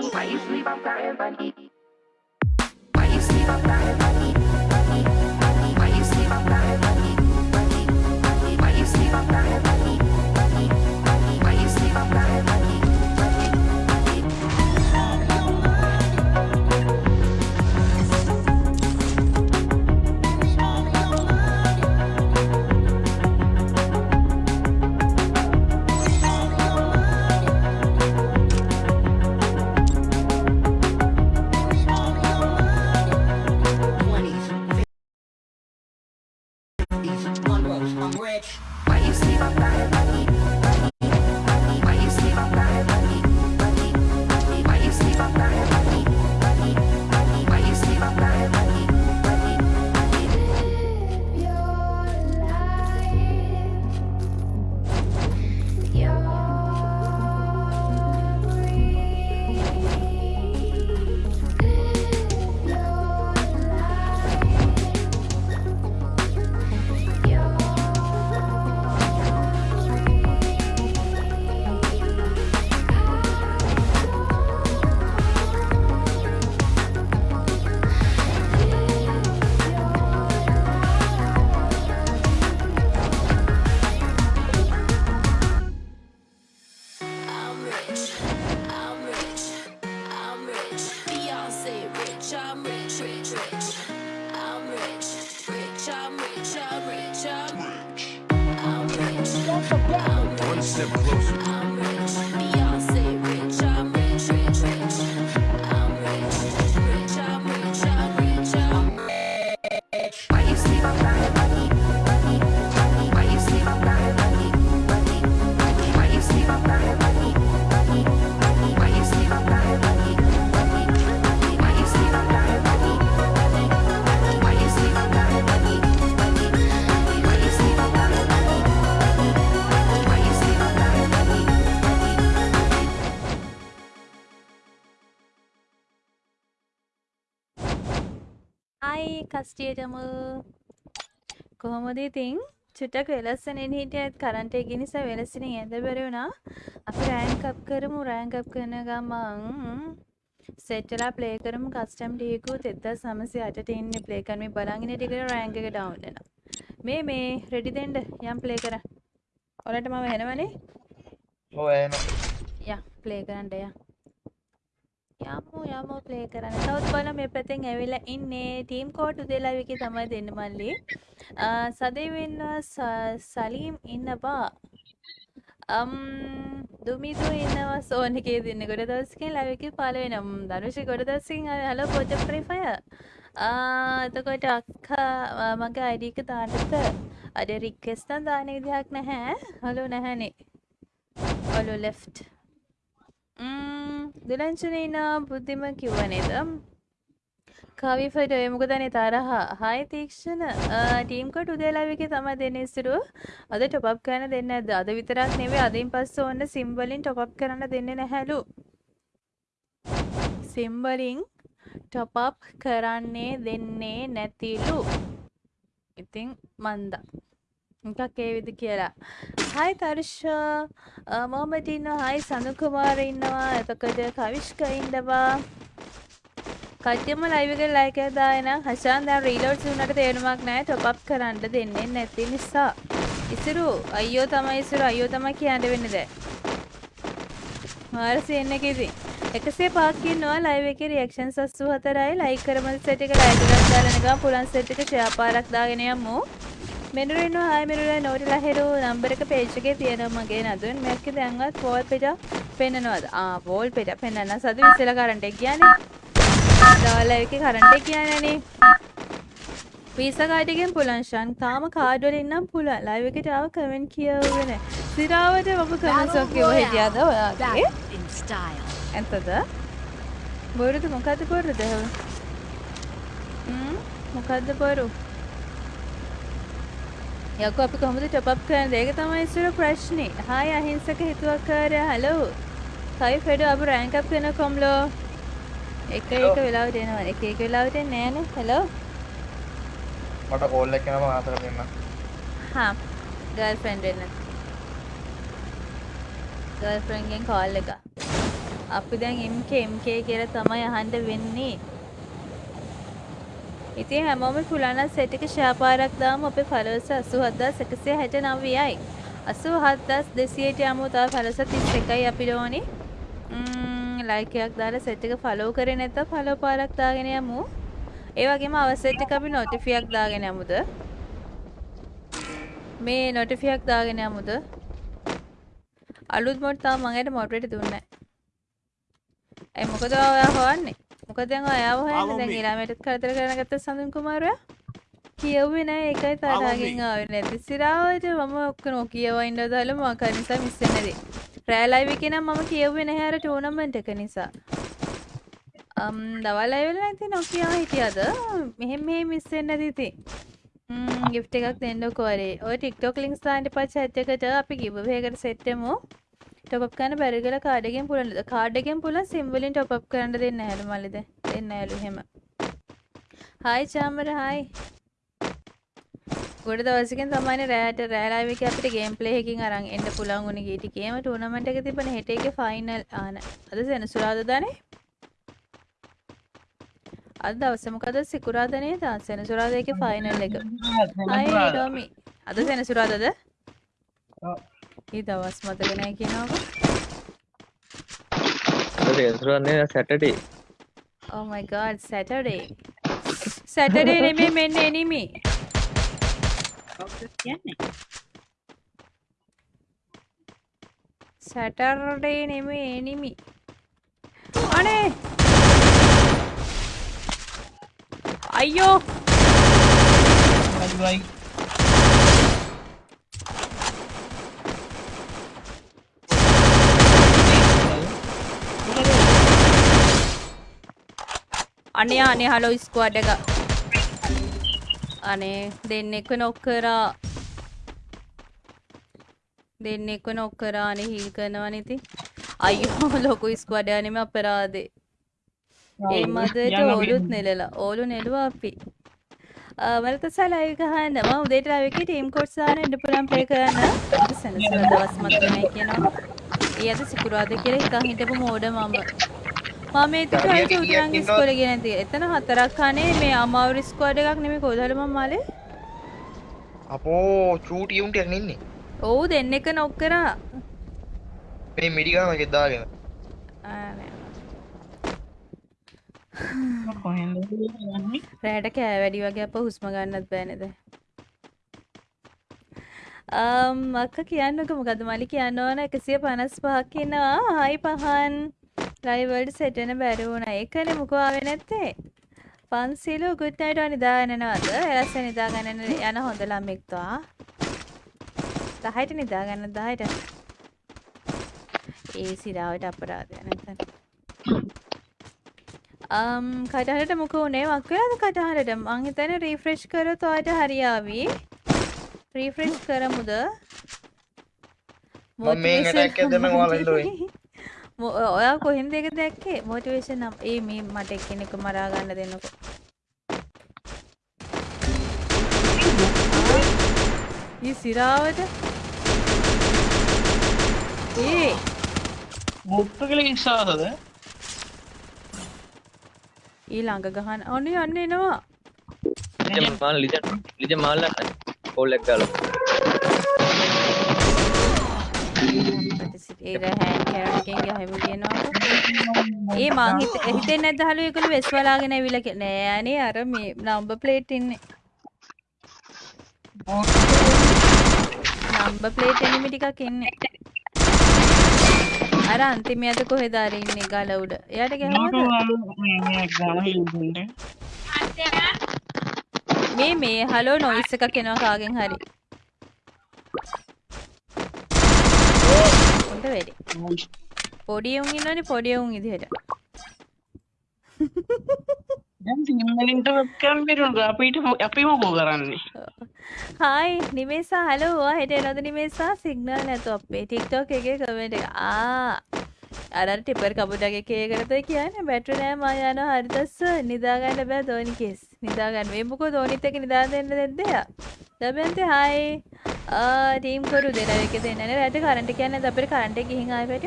Мои слова в кармане කස්ටියටම කොහොමද ඉතින්? චුට්ටක් වෙලස්සනෙන් හිටියත් කරන්ට එක නිසා වෙලසින ඇද බැරි වුණා. අපි රෑන්කප් කරමු. රෑන්කප් කරන ගමන් සෙට්ටලා ප්ලේ කරමු. කස්ටම් ටිකු තෙත්දා සමසය අට ඉන්න ප්ලේ කරම බලාගෙන ටික රෑන්ක එක ඩවන්ලන මේ මේ රෙඩි දෙන්ඩ යම් ප්ලේ කර. ඔලට මම හෙනවනේ ඔය එන ය ප්ලේ කරන්නට ය යමු යමු ප්ලේ කරන්න. තවත් බල මේ පැතෙන් ඇවිලා ඉන්නේ ටීම් කෝට් උදේලාවිකි තමයි දෙන්න මල්ලි. සදේවෙන්න සලීම් ඉන්නවා අම් දුමිදු ඉන්නවා සෝනකේ දෙන්න ගොඩ දස්කින් ලවිකි පලවෙනම් දනුෂි ගොඩ දස්සින් හල පොජ ප්‍රිෆය එතකොට අක්කා මගේ අයිඩික තාටත අඩ රික්කෙස්තන් දාන විදිහක් නැහැ. හලු නැහැනේ. ඔලු ලෙෆ්ට් දුලංචනීන බුද්ධිම කිව්ව නේද? කවිෆට මොකදනේ තරහා හයි තීක්ෂණ ටීම්කොට උදේලාවික තම දෙන්න ඉස්තුරු අද ටොප් කරන දෙන්න ඇද අද විතරක් නෙවේ අදින් පස්ස ඔන්න සිම්බලින් ටොප් කරන්න දෙන්න නැහැලු. සිම්බලින් ටොපප් කරන්නේ දෙන්නේ නැතිලු. ඉතිං මන්දා. එකක් ඒ විදි කියලා. හයි තර්ෂ මොහමටින්න හයි සඳකුමාර ඉන්නවා. එතකොට කවිශ්ක ඉන්ඩවා කට්‍යම ලයිවක ලයික දායන හශාන් දැන් රීලෝඩ් වුණට තේරුමක් නෑ ටොප් කරන්න දෙන්නේ නැති නිසා. ඉසුරු අයියෝ තමයි ඉසුරු. අයියෝ තමයි කියන්න වෙන්නේ දැන්. මාර සීන් එකේදී එකසේ පහක් ඉන්නවා. ලයිව් එකේ රියැක්ෂන්ස් 84යි ලයික් කරමු සෙට් එක ලයික් එකක් දාලා නිකන් පුලන් සෙට් එක ෂෙයා පාරක් දාගෙන යමු. මෙනුරු ඉන්නවා හායි මෙනුරු නෝරිලා හෙරු නම්බර එක පේජ් එකේ තියෙනවා මගේ නදුන් මේක දැන්වත් වෝල් පෙට පෙන්නනවාද? ආ වෝල් පෙට පෙන්නන්න. සතු ඉස්සෙල්ලා කරන්ට් එක කියන්නේ? ඩෝලර් එකේ කරන්ට් එක කියන්නේනේ වීසා කාඩ් එකෙන් පුළුවන් ෂන් තාම කාඩ් වලින් නම් පුළුවන්. ලයිව් එකට ආව කමෙන්ට් කියවුවේ නැහැ. සිරාවට ඔබ කමෙන්ට්ස් ඔක් කියව හිටියද ඔයාගේ? in style. ඇත්තද? බොරුද? මොකද්ද බොරුද? හ්ම්. මොකද්ද බොරු? යකෝ අපි කොහොමද ටොප් අප් කරන්නේ? ඒක තමයි ඉස්සර ප්‍රශ්නේ. හායි අහිංසක හිතුවක්කාරයා. හලෝ කයි ෆෙඩ අප රෑන්ක් අප් කරන කොම්ලෝ එක එක වෙලාවට එනවා. එක එක වෙලාවට එන්නේ නෑනේ හලෝ මට කෝල් එකක් එනවා මාතර දෙන්න හා ගර්ල්ෆ්‍රෙන්ඩ් වෙන්න. ගර්ෆ්‍රෙන්ගෙන් කාල් එක අපි දැන් MK MK කියලා තමයි අහන්න වෙන්නේ ඉතින් හැමෝම පුලන සෙට් එක ෂෙයා පාරක් දාමු අපේ ෆලෝවර්ස් 87169යි 87200ට යමු තව ෆලෝවර්ස් 31යි අපිට ඕනි ලයික් එකක් දාලා සෙට් එක ෆලෝ කරේ නැත්නම් ෆලෝ පාරක් දාගෙන යමු. ඒ වගේම අවසෙට් එක අපි නොටිෆියක් දාගෙන යමුද? මේ නොටිෆියක් දාගෙන යමුද? අලුත් මොඩ් තාම මම ඇයට මොඩරේට් දුන්නේ නැහැ. ඒ මොකද ඔයා හොයන්නේ? මොකද දැන් ඔයාව හොයන්නේ දැන් ඊළාමයටත් කරදර කරන ගත්ත සඳුන් කුමාරයා? කියව්වේ නැහැ ඒකයි තරහකින් ආවේ නැති. සිරාවට මම ඔක්කොම කියවා ඉන්න දාලා මම කර නිසා මිස් වෙන්නේ නැති. රෑ ලයිව් එකේ නම් මම කියව්වේ නැහැ අර ටූර්නමන්ට් එක නිසා. අම් දවල් ලයිව් වල නැති නොකියා හිටියද? මෙහෙම මෙහෙම මිස් වෙන්නේ නැති ඉතින්. ම් ගිෆ්ට් එකක් දෙන්නකෝ අරේ. ඔය TikTok links දාන්න එපා chat එකට අපි giveaway එකට set වෙමු. Top up කරන්න බැරි කියලා කාඩ් එකෙන් පුළුවන්. කාඩ් එකෙන් පුළුවන් sim වලින් top up කරන්න දෙන්නේ නැහැලු මල්ලිද? දෙන්නේ නැහැලු එහෙම. hi Chamara hi. ගොඩ දවසකින් තමයි රෑට රෑ ලයිව් එකේ අපිට ගේම් ප්ලේ එකකින් අරන් එන්න පුළුවන් උනේ ගිය ටිකේම ටූර්නමන්ට් එක තිබ්බනේ හෙට එකේ ෆයිනල් ආන. අද සෙනසුරාදානේ? අද දවස මොකද සිකුරාදා නේද? සෙනසුරාදා එකේ ෆයිනල් එක. hi ඩොමි. අද සෙනසුරාදාද? ඒ දවස් මතක නැහැ කියනවා. සේසුරන්නේ සැටඩේ Oh my god, Saturday. Saturday නෙමෙයි මෙන්න enemy. Saturday නෙමෙයි enemy. අනේ අයියෝ අනේ අනේ හලෝ ස්ක්වාඩ් එක. අනේ දෙන්නෙක්ව නොක් කරා දෙන්නෙක්ව නොක් කරා අනේ හීල් කරනවා ඉතින්. අයියෝ ලොකු ස්ක්වාඩ් යන්නේම අපරාධේ ඒ මදට ඕලුත් නෙලලා. ඕලු නෙළුවා අපි. මලත සලයි ගහන්න. ම උදේට එකේ ටීම් දාන්න ඉන්න පුළුවන් ප්ලේ කරන්න. අද සෙනසුරා දවස් මතක නැහැ කියනවා. ඒ අද සිකුරාදා කියලා හිතන් හිටපු මෝඩ මම මම ඒක හරියට උදයන් ඉස්කෝලේ ගෙන නැති එතන හතරක් කනේ මේ අමාවරු ස්ක්වොඩ් එකක් නෙමෙයි. කොහොමද මම මාලේ? අපෝ චූටි උන්ට ඉන්නේ ඔව් දෙන්නෙක් නොක් කරා. මේ මිඩිගම එකක් දාගෙන. ආ නෑ. කොහෙන්ද? යන්නේ රෑට කෑ වැඩි වගේ අප හුස්ම ගන්නත් බෑනේද අම් අක්ක කියන්නක මොකද මලි කියන්න ඕන. එකසිය පනස් පහක් ඉන්නවා. හයි පහන් ලයිවල්ඩ සෙටෙන බැරි වුණ. ඒකන මුකවාවෙ නැත්තේ. පන්සිලු ගුට්නයිට නිදාගන්නනවද එලස්ස නිදාගන්නන යන හොඳ ළමෙක්වා. දහයට නිදාගන්න දහයට. ඒ සිරාවට අපරාධය නැතන් um, කටහට මොක උනේ වක්වලාද කටහරට මං හිතන රීෆ්‍රෙෂ් කරොත් ඔයාට හරියාවි. රීෆ්‍රෙෂ් කරමුද? මම මේ attack එක දෙන්න ඔයාලා ඉන්න ඔය. කොහෙන්ද ඒක දැක්කේ? මොටිවේෂන් නම්. ඒ මේ මට එක්කෙනෙක් මරා ගන්න දෙන්නකෝ. ඊ සිරාවට ඒ. මුක්ත කළ ඉස්සාසද ඊ ළඟ ගහන්න. ඔන්න යන්න එනවා. මාල් ලිජ ලිජ මාල්ල කොල්ලෙක් ගල ඒ හැන් කැරටකින් ගහම කියනවා ඒ මං හිත හිතෙන් නැද්ද හලු? එකළු වෙස් වලාගෙන ඇවිල්ලා කිය- නෑ අනේ අර මේ නම්බර් ප්ලේට් ඉන්නේ. නම්බර් ප්ලේට් එනිමි ටිකක් ඉන්නේ. අර අන්තිමයට කොහෙද අර ඉන්නේ ගල උඩ? එයාට ගැහුවද? මේ මේ හලෝ නොයිස් එකක් එනවා කාගෙන් හරි. උන්ට වැඩි පොඩි උන් ඉන්නවනේ පොඩි උන් විදිහට සිම්මලින්ට වෙක්කම් පිරුට අපිට අපි මොකෝ කරන්නේ හායි නිමේසා හලෝ ඔයා හෙට එනවද නිමේසා සිග්නල් නැතු අපේ ටික්ටොක් එකේ කමෙන්ට් එක ආ අර ටිපර් කබුඩගේ කේකරද කියන්නේ බැටරි නෑ මා යනවා හරිදස්ස නිදාගන්න බෑ ධෝනි කේස් නිදාගන්න. මේ මොකෝ ධෝනිත් එක නිදා දෙන්න දෙද්දයා දබෙන්තේ හායි ටීම් කොරු දෙලා එක දෙන්න. රට කරට කියන්න අපට කරට ගිහින් ආයපට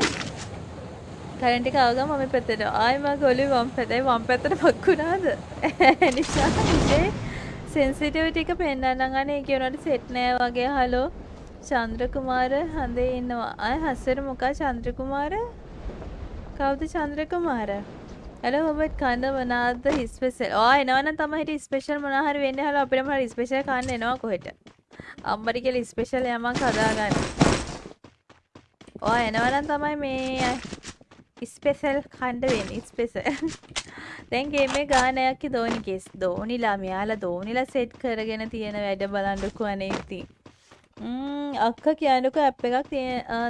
කරටික ආගම මම පැතට ආයම ගොලි වම් පැතයි වම් පැතට පක්කුණාද නිසා විශේ සෙන්සිටව ටික පෙන්න්නන්න අනේ කියනට සෙට්නෑ වගේ. හලෝ චන්ද්‍රකුමාර හඳේ ඉන්නවා. අය හස්සර මොකා? චන්ද්‍රකුමාර? කවුද චන්ද්‍රකුමාර? ඇල ඔබත් කන්න වනාද හිස්පෙසල් ආ එනවන තමයි ස්පේෂල් මොනහර වෙන්න හල අපිටම ස්පේෂල් කන්න එනවා කොහෙට? අම්බරිකෙල ස්පේෂල් යමක් හදාගන්න. ඕ එනවනම් තමයි මේ ස්පෙසල් කණ්ඩ වෙන ස්පෙසල් දැන්ගේ මේ ගානයක් දෝනි කෙස් දෝනිලා මෙයාලා දෝනිලා සෙට් කරගෙන තියෙන වැඩ බලන්ඩුකු අනේති අක්ක කියනක ඇප් එකක්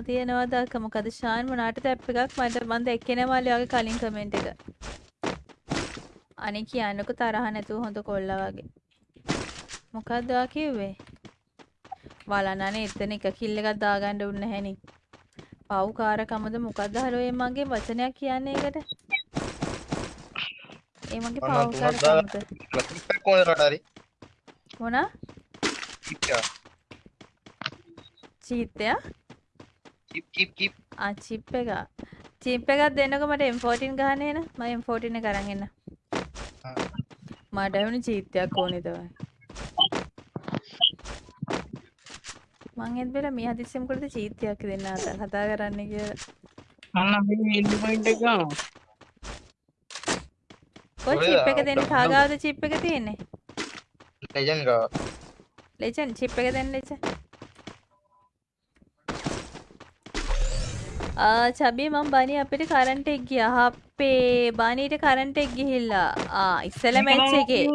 තියෙනවා දක්ක මොකද ශාන් මනාට ඇප් එකක්? මට බන්ද එක්කෙන මල්ලයාගේ කලින් කමෙන්ට් එක. අනි කියන්නක තරහ නැතුව හොඳ කොල්ල වගේ. මොකක්දවා කිව්වේ? බලන්නනේ එතන එක කිල්ල එකක් දාගන්න උන්න හැනි පව්කාරකමද මොකක්ද හලුවේ මගේ වචනයක් කියන්නේ එකට ඒ මගේ අන්න තුනක් දාලා පව්කාරකමද මොනා කිප් ආ චිප් එක චිප් එකක් දෙන්නකො මට M14 ගහන්න එන. මම M14 එක අරන් එන්න. මට වුණ චීත්තයක් ඕනේ තමයි. මං හෙත් බෙලා මේ හදිස්සියම කරද චීත්තයක් දෙන්න අත කතා කරන්න කියලා. අන්න අපි ඉල්ලි පොයින්ට් එක ගන්නවා. කොයි ඔය චිප් එක දෙන්න කාගාවද චිප් එක තියෙන්නේ? ලෙජන් ගා ලෙජන් චිප් එක දෙන්න ලෙජන් චබී මම බනි අපිට කරන්ට් එක ගියා. අපේ බනීට කරන්ට් එක ගිහිල්ලා. ආ ඉස්සල මැච් එකේ.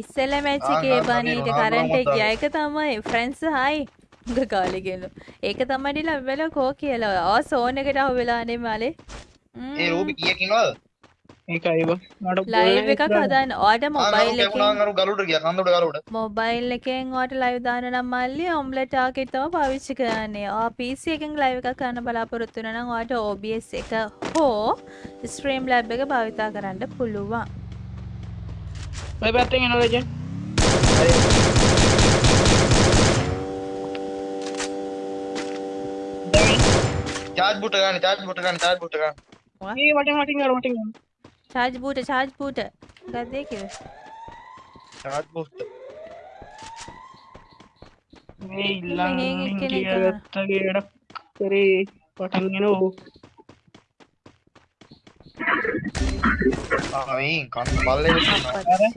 ඉස්සල මැච් එකේ නෑ, බනීට බනී කරන්ට් එක ගියා. ඒක තමයි ෆ්‍රෙන්ඩ්ස් හයි. උග කාලෙකලු ඒක තමයි ලැබෙල කෝ කියලා. ආ සෝන් එකට අහු වෙලානේ මාලේ. ඒ රූපි කීයක් ඉන්නවද ඒකයි බ මට ලයිව් එකක් හදන්න. ආ මොබයිල් ගලුට ගියා. කන්දට ගලුට මොබයිල් එකෙන් වට ලයිව් දාන නම් මල්ලි ඔම්ලට් ටාකෙට් තමයි පාවිච්චි කරන්නේ. ආ PC එකෙන් ලයිව් එකක් කරන්න බලාපොරොත්තු වෙනවා නම් ඔයාට OBS එක හෝ Streamlab එක භාවිතා කරන්න පුළුවන්. ඔය පැත්තෙන් එනවා ලෙජන් චාර්ජ් බුට ගන්න චාර්ජ් බුට ගන්න චාර්ජ් බුට ගන්න. ඒ වටින් වටින් ගන්න වටින් ගන්න charge boot charge boot ගත්තේ කිව්වේ. චාර්ජ් බුට මේ මෙහෙන් ඉල්ලන් එක්කෙනෙක් කියගත්තගේ වැඩක් කරේ පටන් ගෙනෝ ආ මේ කන්න බල්ලේ වෙනවා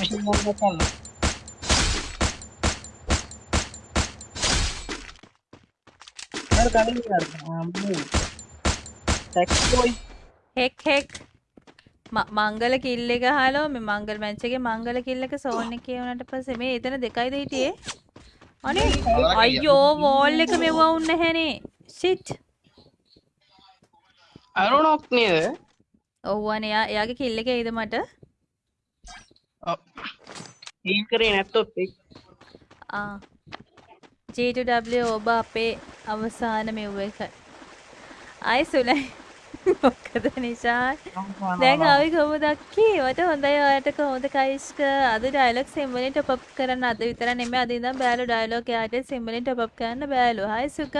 මම යන්න Can I තැනට take ගහන්නද? දියන පොට්ට මේක. ටැක්ෝයි හෙක් හෙක් මංගල කිල්ල එක හලෝ මේ මංගල් මැච් එකේ මංගල කිල්ල එක සෝන් එක කියවනට පස්සේ මේ එතන දෙකයිද හිටියේ අනේ අයියෝ වෝල් එක මෙවුවා උන්න හැනේ ෂිට් අරුණොක් නේද ඔව්වනේ එයා එයාගේ කිල්ල එක එයිද මට ඊල් කරේ නැත්තොත් G2W ඔබ අපේ අවසාන මෙව්ව එක. අයි සුලයි. මොකද නිශාන් දැන් ආවි කොහොමද අක්කී? මට හොඳයි ඔයාට කොහොමද කයිස්ක අද ඩයලොග් සිම්වලින් টොප් අප් කරන්න අද විතර නෙමෙයි. අද ඉඳන් බෑලු ඩයලොග් එයාට සිම්වලින් টොප් අප් කරන්න බෑලු. හයි සුගත්.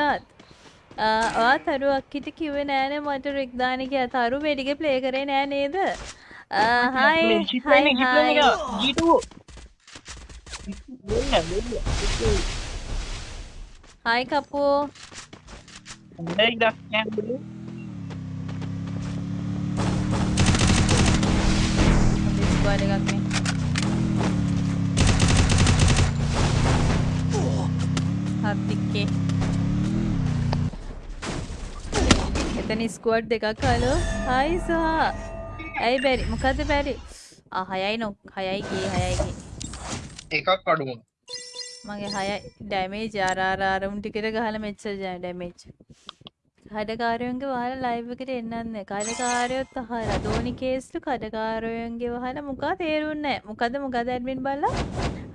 ආ ඔයා තරු අක්කිට කිව්වේ නෑනේ. මට රික් කියලා තරු වෙඩිගේ ප්ලේ කරේ නෑ නේද ආ හයි හයි හයි හයි කපෝ හොඳ ස්ක්වෑඩ් එකක් නේ හත්තික්කේ එතන ස්කුවඩ් දෙකක් හලෝ හයි සහ ඇයි බැරි මොකද බැරි හයයි නොක් හයයි ගියේ හයයි එකක් අඩු වුණා මගේ අර අර උන් ටිකට ගහලා මෙච්චර ජය ඩැමේජ් කඩකාරයන්ගේ වහලා ලයිව් එකට එන්නන්නේ. කඩකාරයොත් අහලා ධෝනි කේස්ලු කඩකාරයන්ගේ වහලා මුකා තේරුන්නේ. මොකද මොකද ඇඩ්මින් බලලා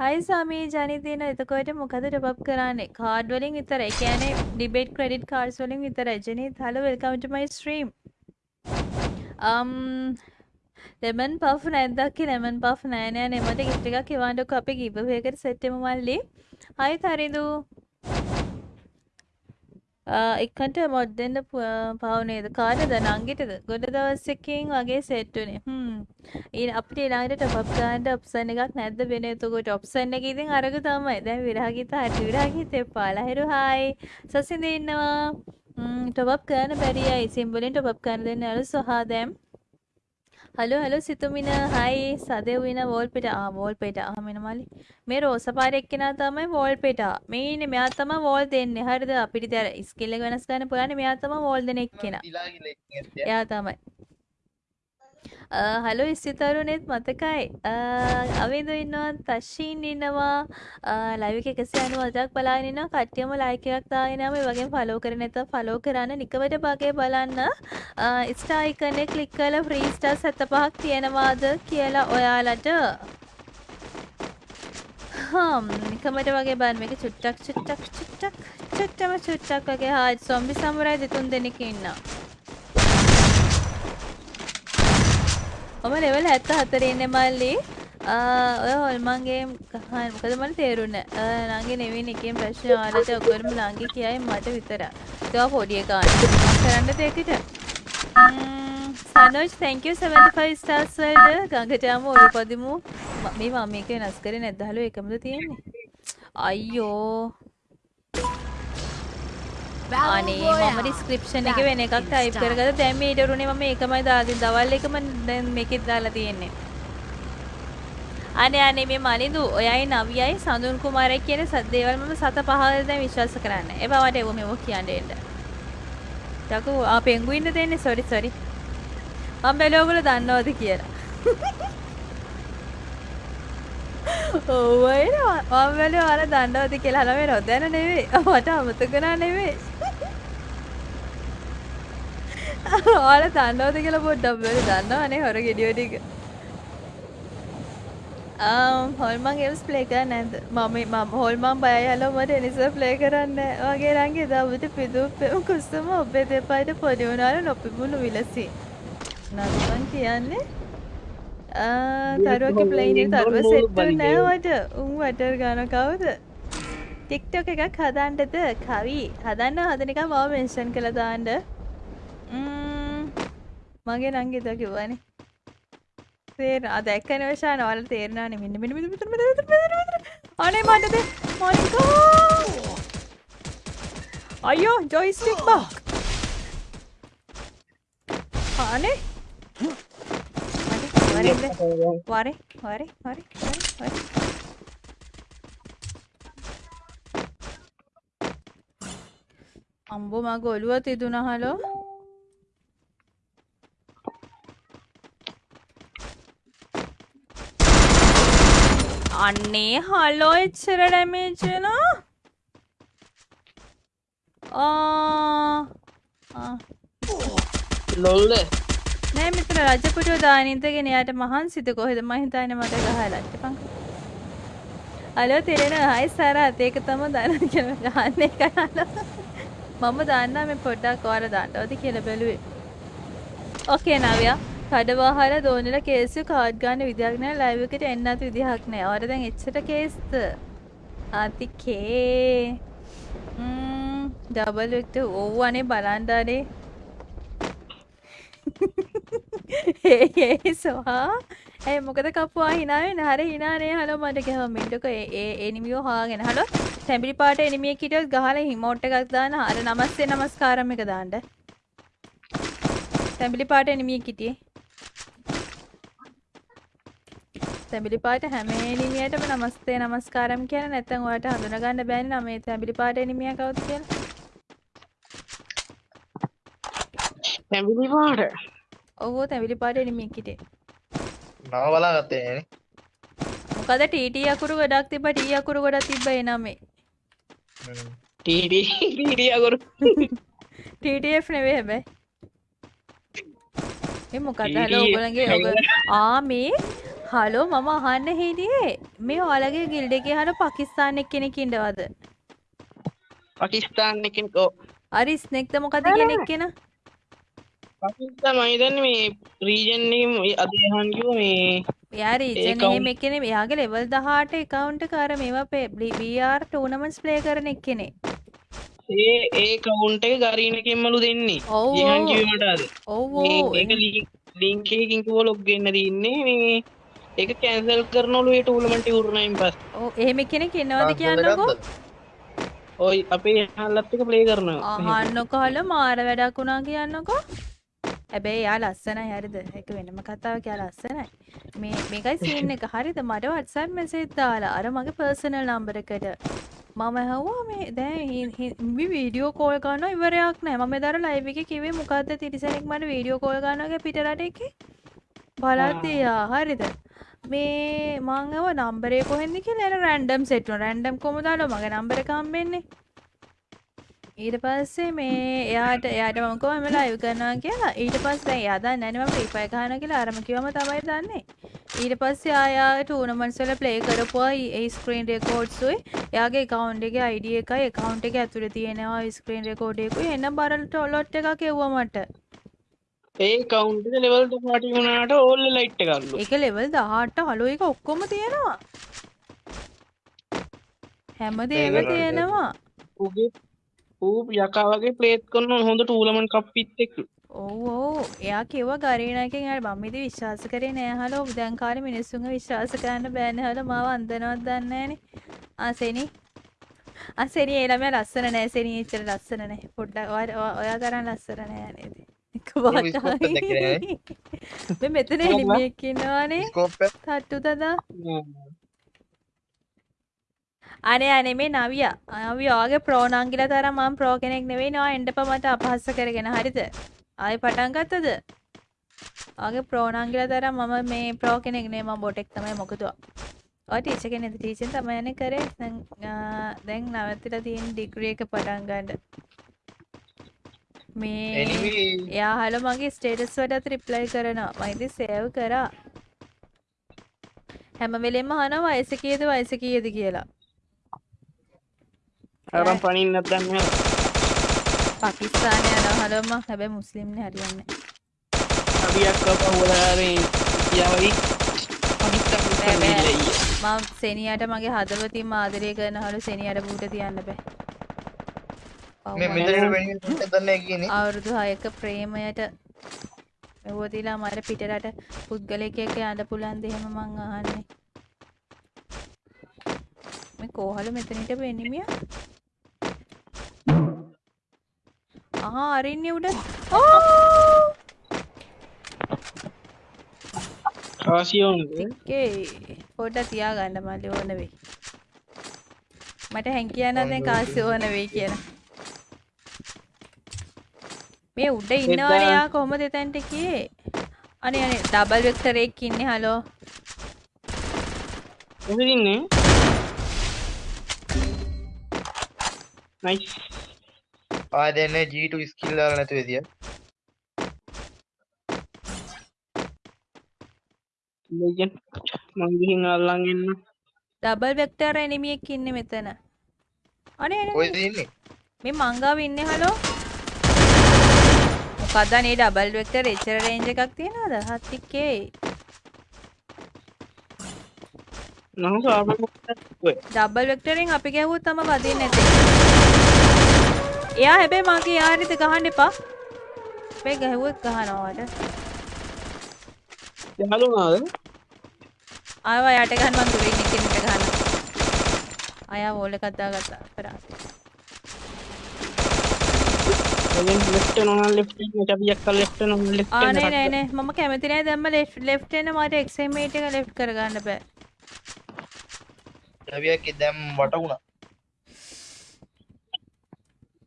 හයි සමී ජනිතින එතකොට මොකද ටොප් කරන්නේ? කාඩ් වලින් විතරයි. ඒ කියන්නේ ඩිබේට් ක්‍රෙඩිට් කාඩ්ස් වලින් විතරයි. Janith hello welcome to my stream. um lemon puff නැද්දක් lemon puff නෑ නෑ. නෙමට ගිෆ්ට් එකක් එවන්නකො අපි ගිව් අවේ එකට සෙට් වෙමු මල්ලි. හයි තරිදු. එක්කට මොඩ් දෙන්න පව නේද? කාටද? නංගිටද? ගොඩ දවස්සකින් වගේ සෙට්ටුනේ හ්ම්. ඊ අපිට ඊළඟට ටොප් අප් ගන්න ඔප්ෂන් එකක් නැද්ද වෙන? එතකොට ඔප්ෂන් එක ඉතින් අරග තමයි. දැන් විරාගිත හරි විරාගිත එපාලා හිරු හායි සසින්ද ඉන්නවා. ටොප් අප් කරන්න බැරි අය. සිම්බලෙන් ටොප් අප් කරන්න දෙන්න අර සොහා දැම්. හලෝ හලෝ සිතුමින හයි සදෙව්වින වෝල්පිට ආ වෝල්පේට අහමෙන මලි මේ රෝසපාර එක්කෙනා තමයි වෝල්පේට මේ ඉන්නේ මෙයා තමයි වෝල් දෙන්නේ. හරිද? අපිට දැන් ස්කිල් එක වෙනස් කරන්න පුළුවන් මෙයා තමයි වෝල් දෙන එක්කෙනා. එයා තමයි හලෝ ස්තිතරුණෙත් මතකයි. අවිදු ඉන්නවා තශ්ෂීන් ඉන්නවා. ලයිව් එක 190ක් බලාගෙන ඉන්නවා. කට්ටියම ලයික් එකක් දාගෙන යම ඒ වගේම ෆලෝ කරේ නැත්නම් ෆලෝ කරන්න නිකමට බගේ බලන්න. ස්ටාර් එකන ක්ලික් කරලා ෆ්‍රී ස්ටාර් 75ක් තියෙනවාද කියලා ඔයාලට. හම් නිකමට වගේ බලන්න. මේක චුට්ටක් චුට්ටක් චුට්ටක් චුට්ටම චුට්ටක් වගේ. හායි සොම්බි සමුරයි දෙතුන් දෙනෙක් ඉන්නවා. මම ලෙවල් 74 ඉන්නේ මල්ලි. ඔය හොල්මන්ගේ ගහන මොකද මට තේරුන්නේ නංගි නෙවෙයි එකෙන් ප්‍රශ්න ආලට ඔක්කොම නංගි කියයි මට විතරයි. ඒවා පොඩි එකා කරන්න දෙයකට. සනෝජ් thank you 75 stars වලට ගඟට යමු ඔලුපදිමු. මේ මම මේක වෙනස් කරේ නැද්ද හලෝ එකමද තියෙන්නේ? අයියෝ අනේ මම ඩිස්ක්‍රිප්ෂන් එක වෙන එකක් ටයිප් කරගත්තා. දැන් මේ ඊටරුනේ මම ඒකමයි දාලා දවල් එකම දැන් මේකෙත් දාලා තියෙන්නේ. අනේ අනේ මේ මනිදු ඔයයි නවියයි සඳුන් කුමාරයි කියන දේවල් මම සත පහ දැන් විශ්වාස කරන්නේ. ඒ බවට එව මෙව කියන්න එන්න. ටකු ආ පෙන්ගුයින්ද දෙන්නේ? සෝරි සෝරි මම බැලුවා ඔයගොල්ලෝ දන්නවද කියලා ඔව් එනවා මම බැලුවා අර දන්නවද කියලා හලා මේ නොදැන නෙවෙයි. මට අමතක නා නෙවෙයි. ඔයාලා දන්නවද කියලා පොඩ්ඩක් බලන්න දන්නවනේ හොර ගෙඩිය ටික. හොල්මන් ගේම්ස් ප්ලේ කරන්නේ නැද්ද? මම මම හොල්මන් බයයි හලෝ මට එනිසා ප්ලේ කරන්නේ වගේ රංගේ දවුට පිදු පෙමු කුස්සම ඔබේ දෙපයිට පොඩි වුණාල නොපිබුණු විලසි නම්මන් කියන්නේ තරුවක ප්ලේනේ තරුව සෙට්ටු නෑවට උන් වටර් ගන කවුද ටික්ටොක එකක් හදන්ටද කවි හදන්න හදනික මව මෙන්ෂන් කළ දාන්ඩ මගේ නංගෙත කිව්වනේ තේර අද එක්කන වශා නවල තේරනාන මෙන්න මෙ අනේ මටද මොනිකෝ අයෝ ජොයිස්ටික් බක් අනේ වරේ වරේ වරේ වරේ අම්බෝ මගේ ඔළුව තිදුන හලෝ අන්නේ හලෝ එච්චර ඩැමේජ් වෙනවා. ලොල්ල නෑ මෙතන රජපුටුව දානින්දගෙන එයාට මහන්සිද කොහෙද මං හිතන්නේ මට ගහලා ඉතිපන් හලෝ තෙරෙන හයි සරත් ඒක තම දන්න කියලා ගහන්නේ කරලා මම දන්නා මේ පොඩ්ඩක් ඔයාලා දාන්නවද කියලා බැලුවේ ඕකේ නවියා කඩවාහල දෝනිල කේසු කාඩ් ගන්න විදිහක් නෑ ලයිව් එකට එන්නත් විදිහක් නෑ. ඔයාලා දැන් එච්චර කේස්ද? ආතිකේ. ම්ම් ඩබල් එක්ට ඔව් අනේ බලන්න අනේ. ඒ ඒ සොහා. ඒ මොකද කපුවා? hina වෙන හරි hina නේ. හලෝ මට ගහව මින්ටක ඒ ඒ එනිමියෝ හොයාගෙන. හලෝ තැඹිලි පාට එනිමියෙක් හිටියොත් ගහලා හිමෝට් එකක් දාන්න. අර නමස්තේ නමස්කාරම් එක දාන්න. තැඹිලි පාට එනිමියෙක් හිටියේ. තැඹිලි පාට හැම එනිමියටම නමස්තේ නමස්කාරම් කියලා නැත්නම් ඔයාලට හඳුනගන්න බෑනේ නම මේ තැඹිලි පාට එනිමියා කවුද කියලා. තැඹිලි පාට? ඔව් තැඹිලි පාට එනිමියෙක් හිටියේ. නම බලාගත්තේ නෑනේ. මොකද ටීටී අකුරු ගොඩක් තිබ්බ ටී අකුරු ගොඩක් තිබ්බ ඒ නමේ. හ්ම්. ටීටි ටීටි අකුරු TTF නෙවේ හැබැයි ඒ මොකද හලෝ ඔයගොල්ලන්ගේ ඔග ආ මේ හලෝ මම අහන්න හිටියේ මේ ඔයාලගේ ගිල්ඩ් එකේ හර පාකිස්තාන එක්කෙනෙක් ඉන්නවද පාකිස්තාන් එකෙන් ඕ අරි ස්නෙක්ද මොකද කෙනෙක් කෙන පාකිස්තාන් මම හිතන්නේ මේ රීජන් එකේ අධ්‍යයන් කිව්ව මේ එයා රීජන් account- එහෙම එක්කෙනෙ එයාගේ ලෙවල් 18 account එක අර මේවා BR tournaments play කරන එක්කෙනෙ. ඒ ඒ කවුන්ට් එක ගරීන එකෙන්මලු දෙන්නේ. ඔව්, ජීහන් ඔව්. කිව්වේ මට අද. ඔව් මේ ඔව්. ඒක ලින්ක් එකකින් කිව්ව ලොග් වෙන්න තින්නේ මේ ඒක කැන්සල් ටූර්නමන්ට් ඉවරනයින් පස්සේ. ඔව් එහෙම කෙනෙක් ඉන්නවද කියන්නකෝ? ඔයි අපේ හල්ලත් එක ප්ලේ කරනවා. අහන්නකො හල මාර වැඩක් වුණා කියන්නකෝ හැබැයි එයා ලස්සනයි හරිද? ඒක වෙනම කතාවක්. එයා ලස්සනයි මේ මේකයි සීන් එක. හරිද? මට WhatsApp message දාලා අර මගේ personal number එකට මම ඇහුවා මේ දැන් මේ වීඩියෝ කෝල් කරනවා ඉවරයක් නැහැ මම එදාර ලයිව් එකේ කිව්වේ මොකද්ද තිරිසනෙක් මට වීඩියෝ කෝල් කරනවා පිට රට එකේ? බලද්දී යා හරිද? මේ මං අව නම්බරේ කොහෙන්ද කියලා? රැන්ඩම් සෙට් වුණා. රැන්ඩම් කොහමද? ආලෝ මගේ නම්බර එක හම්බෙන්නේ ඊට පස්සේ මේ එයාට එයාට මම කිව්වා මම ලයිව් කරනවා කියලා ඊට පස්සේ දැන් එයා දන්නේ නැහැ මම ෆ්‍රී ෆයර් ගහනවා කියලා අරම කිව්වම තමයි දන්නේ. ඊට පස්සේ ආයා ටූර්නමන්ට්ස් වල ප්ලේ කරපුවා ඒ ස්ක්‍රීන් රෙකෝඩ්ස් උයි. එයාගේ account එකේ ID එකයි account එකේ ඇතුලේ තියෙනවා ස්ක්‍රීන් රෙකෝඩ් එකකුයි. එන්න බරලට ලොට් එකක් එව්වා මට. ඒ කවුන්ට් එක ලෙවල් 18 වුණාට ඕල් ලයිට් එක අල්ලු ඒක ලෙවල් 18 හලෝ එක ඔක්කොම තියෙනවා. හැමදේම තියෙනවා. ඌගේ ඌ යකා වගේ ප්ලේත් කරන හොඳ ටූර්නමන්ට් කප්පිත් එක්ක ඔව් ඔව්. එයා කිව්වා ගරීනාකින් අර මම ඉතින් විශ්වාස කරේ නෑ හලෝ. දැන් කාලේ මිනිස්සුන්ව විශ්වාස කරන්න බෑනේ හලෝ. මාව අන්දනවත් දන්නේ නෑනේ. ආ සෙනි. ආ සෙනි ඒ ළමයා ලස්සන නෑ. සෙනි එච්චර ලස්සන නෑ. පොඩ්ඩක් ඔයා- තරම් ලස්සන නෑ නේද එක මෙතන ස්කෝප් එක. තට්ටු තදා අනේ අනේ මේ නවියා. නවිය ඔයාගේ ප්‍රෝ නංගිලා තරම් මම ප්‍රෝ කෙනෙක් නෙවෙයි නවා එන්නපා මට අපහාස කරගෙන. හරිද? ආයෙ පටන් ගත්තද? ඔයාගේ ප්‍රෝ නංගිලා තරම් මම මේ ප්‍රෝ කෙනෙක් නෙවෙයි. මම බොටෙක් තමයි මොකද ඔය. ටීචර් කෙනෙක්ද? ටීචර් තමයි යන්නේ කරේ. දැන් නවත්තලා තියෙන ඩිග්‍රී එක පටන් ගන්න. මේ එයා හල මගේ ස්ටේටස් වලට රිප්ලයි කරනවා. මම ඉතින් සේව් කරා. හැම වෙලෙම අහනවා වයස කීයද වයස කීයද කියලා අරන් පනින්නත් දන්නේ පාකිස්තානය යනවා හලම හැබැයි මුස්ලිම්නේ හරියන්නේ. බෑ, බෑ. පනිස්ත මම සෙනියට මගේ හදවතින්ම ආදරය කරන හලු සෙනියට බූට තියන්න බෑ. ඔව්, මේ මම මෙතන වෙන්නේ දන්නේ කියන්නේ අවුරුදු 6ක ප්‍රේමයට මෙවතිලා මට පිටරට පුද්ගලයෙක් එක්ක යන්න පුළුවන් ද එහෙම මං අහන්නේ. මේ කෝහල මෙතනට වෙන්නිමිය ආ අරින්නේ උඩ. එකේ පොඩ්ඩක් තියාගන්න මල්ලි ඕන වෙයි. මට හැංකියන්න දැන් කාසි ඕන වෙයි කියලා. මේ උඩ ඉන්නවනේ යා කොහොමද එතනට ගියේ? අනේ අනේ ඩබල් වෙක්ටර් එකක් ඉන්නේ හලෝ එදින්නේ නයිස් ආ දැන් G2 ස්කිල් දාලා නැතුව එදිය ලෙජන්ඩ් මං ගිහින් අල්ලන් එන්න ඩබල් වෙක්ටර් එනිමියෙක් ඉන්නේ මෙතන. අනේ අනේ කොයිද ඉන්නේ. මේ මංගාව ඉන්නේ හලෝ මොකක්ද අනේ ඩබල් වෙක්ටර් එච්චර රේන්ජ් එකක් තියනවද? හත්තිකේ. නම් සාමන ඩබල් වෙක්ටරෙන් අපි ගැහුවොත් තම වදින්න නැතේ එයා හැබැයි මගේ යාරිත ගහන්න එපා. මේ ගැහුවොත් ගහනවාට. යහලුනාද ආවා යට ගහන්න මං දුරින් එකිනෙක ගහන්න. අයා වෝල් එකක් දාගත්තා. අපරාධේ ලෙජන්ඩ් ලෙෆ්ට් නොන ලෙෆ්ට් එක චබියක් කල් ලෙෆ්ට් නොන ලෙෆ්ට් ආ නෑ නෑ නෑ මම කැමති නෑ. දැම්ම ලෙෆ්ට් එන මට එක්සයිමේට් එක ලෙෆ්ට් කරගන්න බෑ. රවියක් දැම් වට වුණා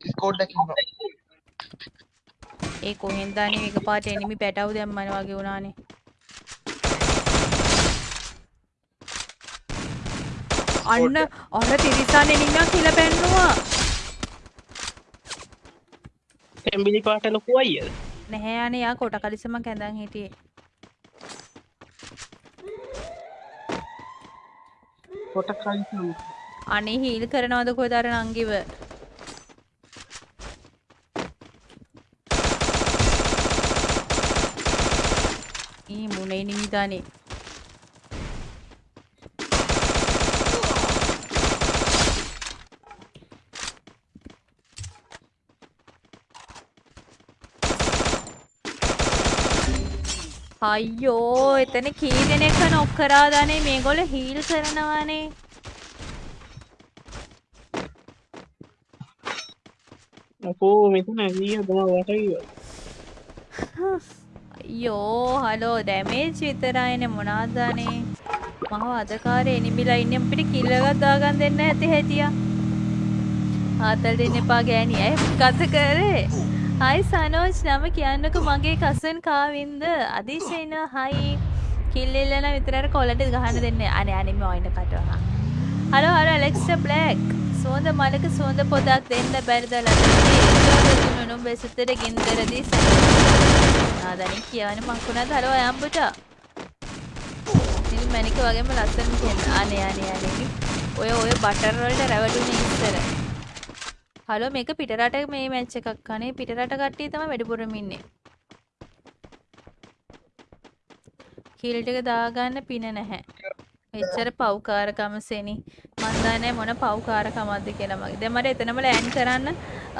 ස්කෝඩ් එකක් ඉන්නවා. ඒ කොහෙන්ද අනේ? එක පාට එනිමි පැටවු දැම්මන වගේ වුණානේ. අන්න අර තිරිසන් එනිමියක් හිල පැන්නවා. තැම්බිලි පාට ලොකු අයියද? නැහැ අනේ යා කොට කලිසමක් ඇඳන් හිටියේ. කොට කලිසම් අනේ හීල් කරනවද කොහෙද අර නංගිව නිමිදානේ අයියෝ එතන කී දෙනෙක්ව නොක් කරාදානේ මේගොල්ලෝ හීල් කරනවානේ අපෝ මෙතන ඇවිය දම වටයි අයියෝ හලෝ ඩැමේජ් විතරයිනේ මොනාදානේ? මහව අදකාරේ එනිමිලා ඉන්නේ අපිට කිල් එකක් දාගන්න දෙන්න ඇති හැටියා. ආතල් දෙන්න එපා ගෑණි ඇයි කත කරේ. හයි සනෝජ් නම කියන්නකෝ මගේ කසන් කාවින්ද. අදිශේන හයි. කිල් ඉල්ලන විතරට කොලට ගහන්න දෙන්න. අනේ අනේ මම ඔයින කටවහා. හලෝ හලෝ ඇලෙක්ස්ටා බ්ලැක් සුවඳ මලක සුවඳ පොදක් දෙන්න බැරිද? ලැබෙන්නේ නුනු බෙසතර ගින්දරදී ආදනි කියවන මංකුණාද හලෝ අයම්බුට නිල් මැනික වගේම ලස්සන කියන්න අනේ අනේ අනේ. ඔය ඔය බටර් වලට රැවටුනේ ඉස්සර. හලෝ මේක පිටරට මේ මැච් එකක් අනේ පිටරට කට්ටිය තමයි වැඩිපුරම ඉන්නේ. කිල් ටික දාගන්න පින නැහැ. එච්චර පව්කාරකම සෙනි. මන් දන්නේ මොන පව්කාරකමක්ද කියලා මගේ. දැන් මට එතනම ලෑන්ඩ් කරන්න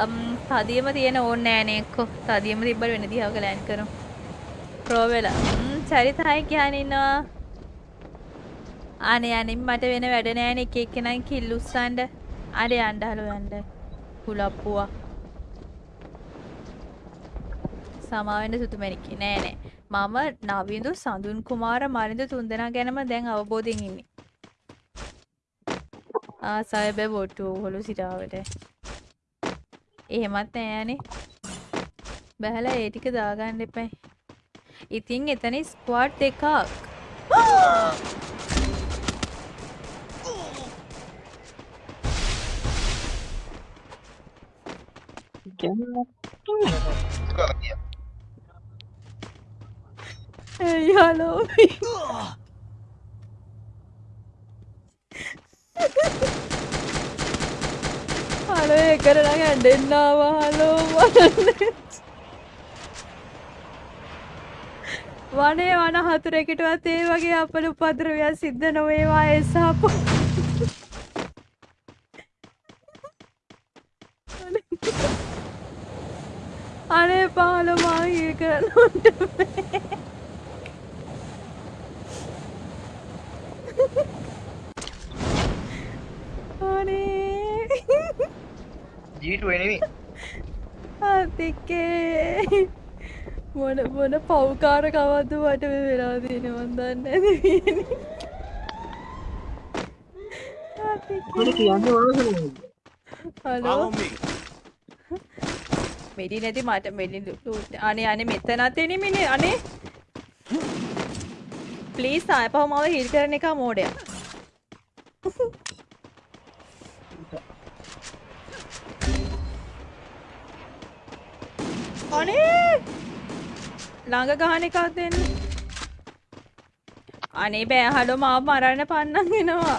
අම්, තදියම තියෙන ඕනේ නෑනේ එක්ක. තදියම තිබ්බට වෙන දිහාවක ලෑන්ඩ් කරමු. ප්‍රෝ වෙලා. ම් චරිත හයි කියන්න ඉන්නවා. අනේ අනේ මට වෙන වැඩ නෑනේ එක එක්කෙනා කිල් උස්සන්න අර යන්න හලෝ යන්න. කුලප්පුවා සමාවෙන්න සුතුමැණික්කේ නෑ නෑ. මම නවිඳු සඳුන් කුමාර මරිඳ තුන්දෙනා ගැනම දැන් අවබෝධයෙන් ඉන්නේ. ආසය බෑ බොට්ටු හොළු සිටාවට එහෙමත් නෑනේ බැහැලා ඒ ටික දාගන්න එපයි. ඉතින් එතන ස්ක්වාඩ් දෙකක්. ඇයි හලෝ හලෝ එකට නම් ඇඩෙන්නාව හලෝ වනන්න වනේ වන හතුරෙකටවත් ඒ වගේ අපල උපද්‍රවයක් සිද්ධ නොවේවා එසාපු අනේ පාල මාහිල් කරන්නට අනේ ජීටු එනෙමි අතිකේ මොන මොන පව්කාර කවද්ද මට මේ වෙලා තියෙන මන් දන්නේ නැති මට කියන්න වාසන හලෝ. මෙඩි නැති මට මෙඩි ලූට් අනේ අනේ මෙතනත් එනිමිනේ අනේ. ප්ලීස් ආපහු මාව හිල් කරන එක මෝඩයා අනේ! ළඟ ගහන එකක් දෙන්න. අනේ බෑ හලෝ මාව මරන්න පන්නන් එනවා.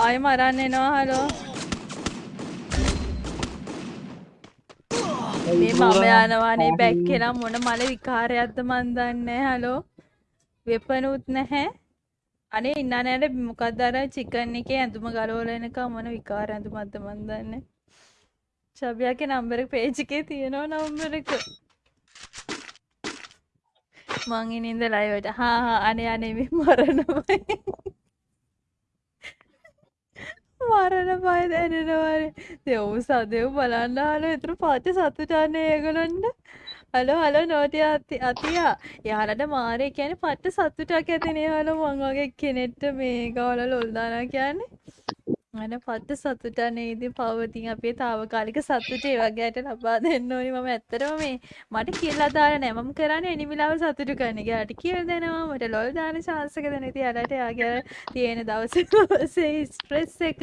ආයෙ මරන්න එනවා හලෝ. මේ මම යනවානේ බැක් කියලා මොන මල විකාරයක්ද මන් දන්නේ හලෝ. වෙපනුත් නැහැ. අනේ ඉන්න නෑට මොකක්ද අර චිකන් එකේ ඇඳුම ගලවලා එනකම් මොන විකාර ඇඳුමක්ද මන් දන්නේ. චබියාගේ නම්බර පේජ් එකේ තියෙනවා නම්බර එක මං ඉන්නේ ඉඳ ලයිවට හා හා අනේ අනේ මේ මරණමයි මරණ බය දැනෙනවානේ දෙව් සදෙව් බලන්න හලෝ එතන පාච්ච සතුටන්නේ ඒගොල්ලන්ට හලෝ හලෝ නෝටිය අති අතියා යාලට මාරේ කියන්නේ පට්ට සතුටක් ඇතිනේ හලෝ මං වගේ කෙනෙක්ට මේ ගාවල ලොල් දානවා කියන්නේ අන පත්ත සතුටනේ ඉතින් පවතින් අපේ తాවකාලික සතුට ඒ වගේට ලබා දෙන්න ඕනි. මම ඇත්තටම මේ මට කියලා දාලා නෑ. මම කරන්නේ එනිමිලාව සතුටු කරන එක. යාට කියලා දෙනවා. මට ලොල් දාන chance එක දෙන ඉතින් යාලට යාගේ තියෙන දවසේ දවසේ ස්ට්‍රෙස් එක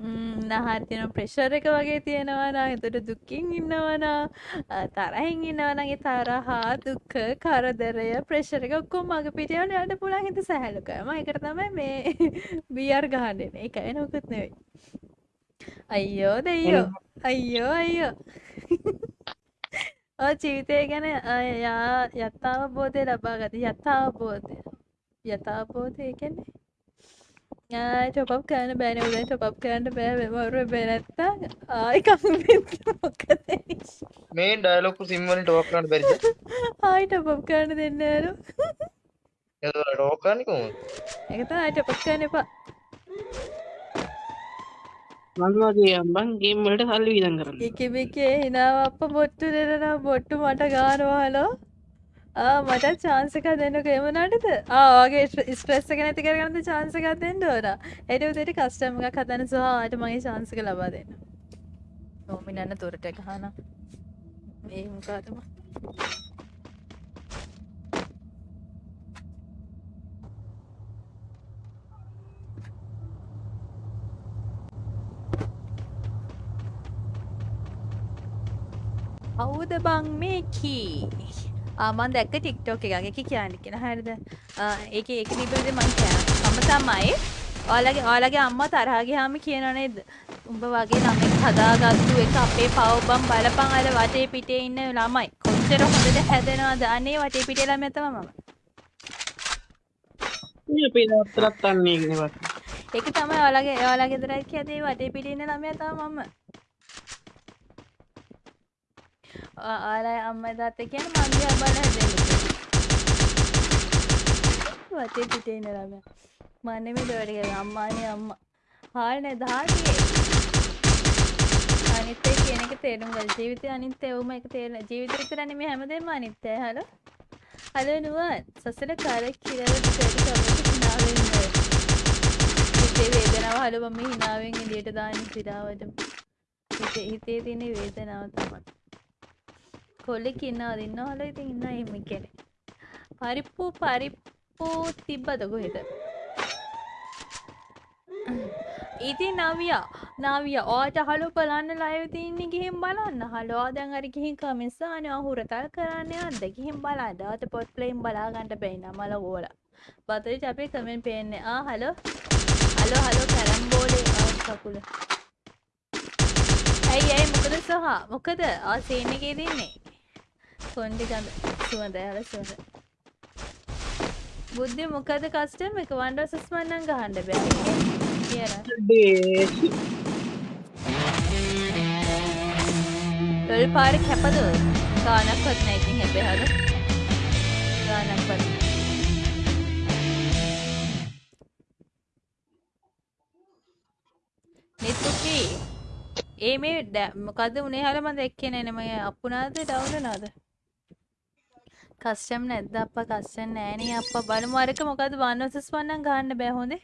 නහර තියෙන ප්‍රෙෂර් එක වගේ තියෙනවා නම් එතකොට දුකින් ඉන්නවා නම් අ, තරහින් ඉන්නවා නම් ඒ තරහා දුක කරදරය ප්‍රෙෂර් එක ඔක්කොම මග පිටියවල යන්න පුළුවන් හිත සැහැල්ලු කරනවා. ඒකට තමයි මේ බියර් ගහන්න. එන්නේ ඒක වෙන මොකුත් නෙවෙයි අයියෝ දෙයියෝ අයියෝ අයියෝ ඔය ජීවිතය ගැන යා යථාබෝධය ලබා ගත යථාබෝධය යථාබෝධය කියන්නේ ටොප් කරන්න බෑන උදේ ටොප් කරන්න බෑ මෙමවරු බැනැත්තා ආයි මේ ඩයලොග් සිම් වලින් ටෝක් කරන්න බැරිද? ආයි ටොප් කරන්න දෙන්න යාලු එතකොට ටෝක් කරන්නේ කොහොමද? ඒක තමයි ආයි ටොප් කරන්න එපා මං වගේ අම්බන් ගේම් වලට සල්ලි වියදම් කරන්න එකබිකේ හිනාව අප බොට්ටු දෙනවා බොට්ටු මට ගානවා හලෝ ආ මට චාන්සක දෙන්නක එමනටද ආගේ ස්ට්‍රෙස් එක නැති කරගන්න චාන්සකක් දෙන්න ඕන. එට උදට කස්ටම එකක් හදන සහට මගේ චාන්සක ලබා දෙන්න. නොමිනන්න තොරට එකහන ඒ මොකාතම කවුද බං මේ කී ආමන් දැක්ක ටික්ටෝක එකගේ කියන්න කියෙන හරිද ඒක ඒක නිබද මං කියන මම තමයි ඕලගේ ඕලගේ අම්ම තරහගේ හාම කියනනේද උඹ වගේ නමෙක් හදාගත්තු එක අපේ පවබම් බලපං අර වටේ පිටේ ඉන්න ළමයි කොච්චර හොඳට හැදෙනවාද අනේ වටේ පිටේ ළම ඇතම මම ඒක තමයි ඔයාලගේ ඔයාලගේ ගෙදරක් ඇතේ වටේ පිටේ ඉන්න ළමයා තමයි මම ඔයාලා අම්මයි තාත්තයි කියන්නේ මං දිහා බලලා හැදෙන්නේ. වටේ පිටේ ඉන්න ළමයා. මම නෙමෙයි දෙවට කියන්නේ අම්මානේ අම්මා. හාල්නේ දහතියේ අනිත්‍ය කියන එක තේරුම් ගන්න. ජීවිතය අනිත්‍යවම එක තේරෙන ජීවිතය විතර නෙමෙයි හැමදේම අනිත්‍යයි හලෝ? හලෝ නුවන් සසල කාලේ කියලා දෙයට කවුරුත් hina වෙන්නේ හිතේ වේදනාව හලෝ මම hinaවෙන් එළියට දාන්නේ සිරාවට හිතේ හිතේ තියෙන වේදනාව තමයි. කොල්ලෙක් ඉන්නවද ඉන්නව හලෝ ඉතින් ඉන්න එහෙම කෙනෙක් පරිප්පු පරිප්පු තිබ්බද කොහෙද? ඉතින් නවියා නවිය ඕට හලු බලන්න ලයිව තින්නේ ගිහින් බලන්න. හලෝ දැන් අර ගිහින් කමිස්සාන හුරතල් කරන්න යද්ද ගිහින් බලන්න අත පොට් ප්ලේම් බලාගන්න බැයින මල ඕල. බතරි අපේ කමෙන් පේන්නේ. ආ හලෝ. හලෝ හලෝ කැරම්බෝලේ කකුල. ඇයි ඇයි මොකද සහ? මොකද? ආ සේන එකේ තින්නේ කොන්ඩි ගඳ සුවඳ හල සුවඳ. බුද්ධි මොකද කස්ටම එක වන්ඩ සස්මන්නන් ගහන්ඩ බෑ. කියන ලොල් පාර කැපද ගානක්වත් නැයිතින් හැබේ හද ගානක්වත් නෙත්තුකී ඒ මේ ඩැ- මොකද උනේ? හල මද එක්කෙන එනම අපපුනාද ඩවුලනාද කස්ටම් නැද්ද? අප කස්සන් නෑනේ අප බලමු අරක මොකද වන්නසස් වන්නන් ගන්න බෑ හොඳේ.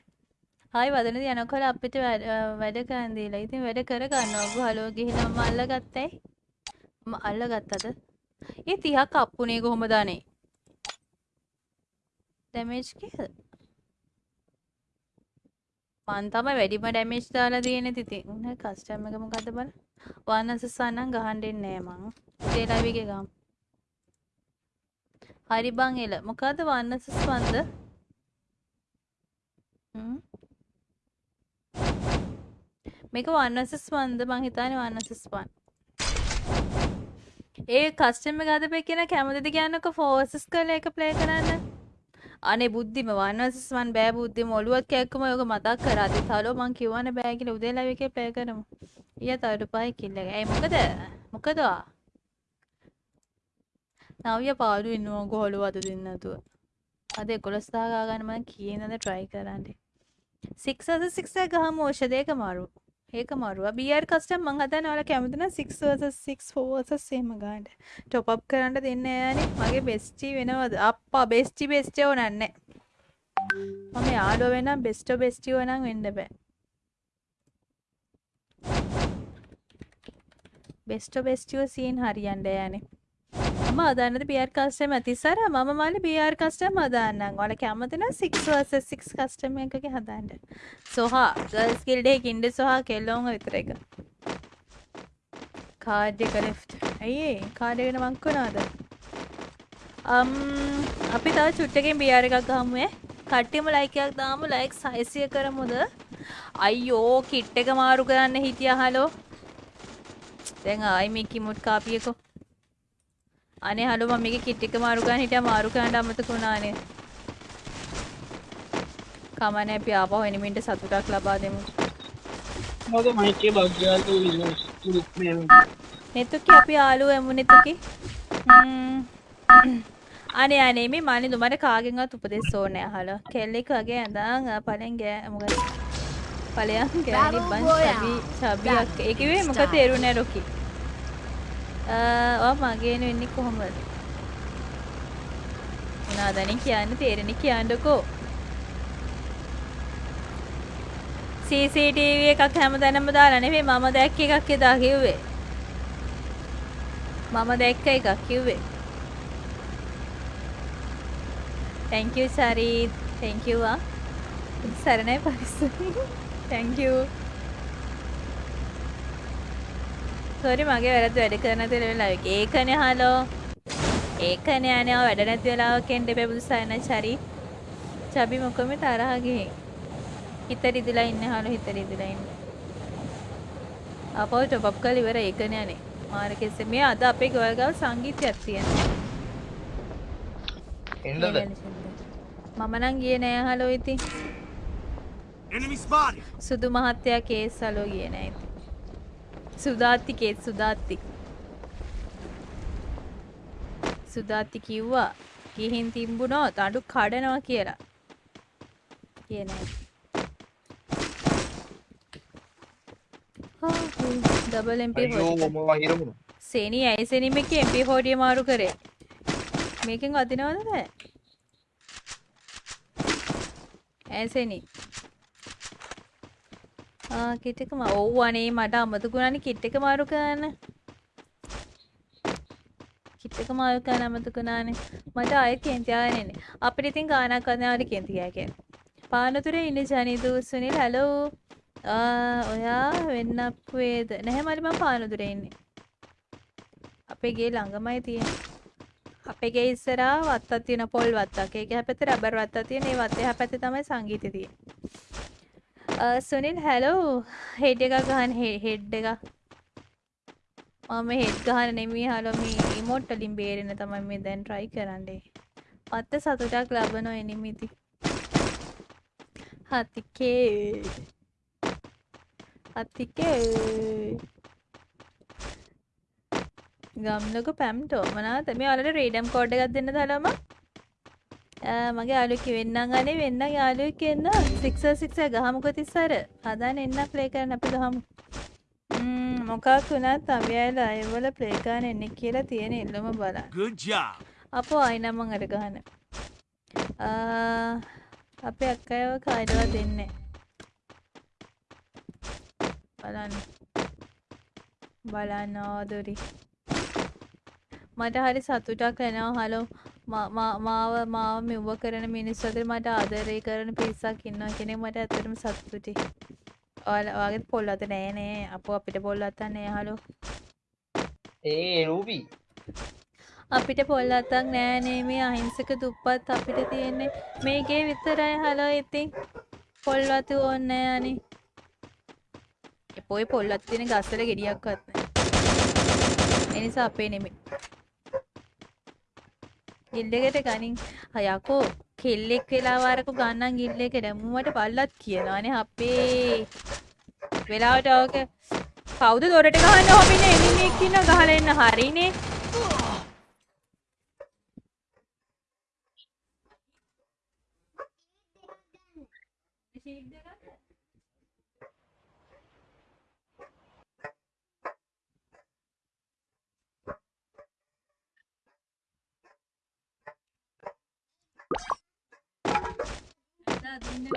හයි වදන යනකොල අපිට වැඩ අ, වැඩ කරන්දීලා ඉතින් වැඩ කර ගන්න ඔබ හලෝ ගිහින් මම අල්ල ගත්තයි මම අල්ල ගත්තද ඒ තිහක් අප්පුනේ කොහොම දානේ ඩැමේජ් කීයද මන් තමයි වැඩිම ඩැමේජ් දාලා තියෙන්නේ. ඉතින් උන කස්ටම් එක මොකද්ද බල වන්නසස් වන්නන් ගහන්න දෙන්නේ නෑ මං. උදේ ලයිව් එකේ ගමු. හරි බං එල. මොකද වන්නසස් වන්ද හ්ම්? මේක වන්නසස් වන්ද මං හිතන්නේ වන්නසස් වන් ඒ කස්ටම ගත පෙක්කෙන කැමතිද කියන්නක? ෆෝසස් කල එක ප්ලේ කරන්න. අනේ බුද්ධිම වන්නසස්වන් බෑ බුද්ධිම. ඔලුවත් කැක්කම යෝක මතක් කරාති තලෝ මං කිව්වන බෑ කියලා උදේ ලයිව් එකේ ප්ලේ කරමු. ඊය තවඩු පහයි කිල්ල. එක. ඇයි මොකද? මොකද වා? නවිය පාඩු ඉන්නවා ගොහලු අද දෙන්න නැතුව. අද 11 දා ගා ගන්න මම කීයනද try කරන්නේ? 6 versus 6 එක ගහමු ඖෂධ ඒක මාරු. ඒක මාරුවා. BR කස්ටම් මං හදන්නේ ඔයාලා කැමති නම් 6 versus 6 4 versus එහෙම ගන්න top up කරන්න දෙන්නේ නෑනේ මගේ bestie වෙනවද? අප්පා bestie bestie ඕනන්නේ. මම යාළුවා වෙනම් best bestie ඕනම් වෙන්න බෑ. බෙස්ටෝ බෙස්ටියෝ සීන් හරියන්ඩ යනේ. මම අදන්නද බියර් කස්ටම ඇතිසර මම මල බියර් කස්ටම් අදන්න ඔල කැමතින 6 කස්ටම එකගේ හදන්ට සොහා ගල්ස් කිල්ඩේ කින්ඩ සොහා කෙල්ලෝම විතර එක. කාඩ්‍ය කලේ ඇයි? කාඩගෙන මංකුණාද අම් අපි තව චුට්ටකින් බියාර එකක් ගහමුවේ. කට්ටිම ලයිකයක් දාම. ලයික් සයිසිය කරමුද? අයියෝ කිට්ට එක මාරු කරන්න හිටිය. හලෝ දැන් ආයි මේ කිමුට් කාපියකෝ අනේ හලෝ මම මේකේ කිට් එක මාරු කරන්න හිටියා. මාරු කරන්න අමතක වුණානේ කමන්නේ අපි ආපහු එනිමින්ට සතුටක් ලබා දෙමු. මොකද මයිකේ බග්ගාට ඉන්න නෙතුකි අපි ආලු එමු නෙතුකි. අනේ අනේ මේ මන්නේ දුමට කාගෙන්වත් උපදෙස් ඕනේ අහලා කෙල්ලෙක් වගේ ඇඳන් පලෙන් ගෑ මොකද? පලයන් ගෑනි බන් සබි සබියක් ඒකවේ මොක තේරුණෑ රොකි මගේන වෙන්නේ කොහොමද? උනාදනින් කියන්න? තේරෙන කියන්නකෝ. CCTV එකක් හැම තැනම දාලා නෙවෙයි මම දැක්ක එකක් එදා කිව්වේ. මම දැක්ක එකක් කිව්වේ. Thank you සරීත් thank you ආ. සරණයි පරිස්සම්. Thank you. සෝරි මගේ වැරද්ද වැඩ කරන තෙල වෙලාවක ඒකනේ හලෝ. ඒකනේ අනේ වැඩ නැති වෙලාවක එන්න එපා බුදු සරණ චරි. චබි මොකම තරහ ගිහින්. හිත රිදිලා ඉන්නේ හලෝ හිත රිදිලා ඉන්නේ. අපෝ ටොප් කරලා ඉවර ඒකනේ අනේ. මාර කෙස්සේ මේ අද අපේ ගෙවල් ගාව සංගීතයක් තියෙනවා. එන්නද? මම නම් ගියේ නෑ හලෝ ඉතින්! සුදු මහත්තයා කේස් හලෝ ගියේ නෑ ඉතින් සුදාත්ති කේස් සුදාත්ති. සුදාත්ති කිව්වා ගිහින් තිම්බුණොත් අඩු කඩනවා කියලා. කියේ නෑ ඩබල් MP සේනි ඇයි සෙනිම එක MP හෝඩිය මාරු කරේ? මේකෙන් වදිනවද නෑ ඇසෙනි කිට්ටකම ඔව් අනේ මට අමතකුණනේ කිට්ටක මාරු කරන්න. කිට්ටක මාරු කරන්න අමතකුණානේ මට ආයෙත් කේන්ති ආගෙන එන්නේ අපිට ඉතින් ගානක් අදනාවට කේන්ති ගෑ කියන්නේ. පානතුරේ ඉන්නේ ජනිදු සුනිල් හැලෝ ඔයා වෙන්නක් වේද නැහැ මට මම පානතුරේ ඉන්නේ. අපේ ගේ ළඟමයි තියෙන්නේ. අපේ ගේ ඉස්සරහා වත්තක් තියෙන පොල් වත්තක්. ඒක හැපැත්තේ රබර් වත්තක් තියෙන. ඒ වත්තේ හැපැත්තේ තමයි සංගීතය තියෙන්නේ. සුනිල් හැලෝ හෙඩ් එකක් ගහන්න හෙඩ් එක මම හෙඩ් ගහන්න නෙමෙයි හලෝ මේ රිමෝට් වලින් බේරෙන්න තමයි මේ දැන් try කරන්නේ. මත්ත සතුටක් ලබනවා එනිමිති හතිකේ හතිකේ ගම්ලක පැම්ටෝ. මනාත මේ අලට රේඩම් කෝඩ් එකක් දෙන්න තලම මගේ යාලුවෙක් වෙන්නම් අනේ වෙන්න. යාලුවෙක් එන්න 666 ගහමුකෝ තිස්සර හදාන එන්න ප්ලේ කරන්න අපි ගහමු. ම්ම් මොකක් වුණත් අවියලා ඒවල ප්ලේ කරන්න එන්නේ කියලා තියෙන ඉල්ලම බලන්න. Good job! අපෝ ආයි නම් මං අර ගහන අපේ අක්කයව කායිදවා දෙන්නේ. බලන්න. බලන්න ආදරි. මට හරි සතුටක් වෙනවා හලෝ මාව මාව මෙව්ව කරන මිනිස්සු අතර මට ආදරය කරන පිරිසක් ඉන්නවා කියන එක මට ඇත්තටම සතුටුයි. ඔයාගේ පොල් අත නෑ නේ අපෝ අපිට පොල් අතක් නෑ හලෝ. ඒ රූපී අපිට පොල් අතක් නෑ නේ මේ අහිංසක දුප්පත් අපිට තියෙන්නේ මේකේ විතරයි හලෝ ඉතින් පොල් වතු ඕනේ නෑ අනේ. එපොයි පොල් අත තියෙන ගස්වල ගෙඩියක්වත් නෑ. ඒ නිසා අපේ නෙමෙයි. ඉල්ලෙකට ගනින්. හයකෝ කෙල්ලෙක් වෙලාවාරකු ගන්නන් ඉල්ලෙක දැමුවට පල්ලත් කියනවානේ අපේ. වෙලාවට ඕක කවුද දොරට ගහන්න හොමින එන්නේ කියන ගහලා එන්න. හරිනේ. ශීඝ්‍ර वो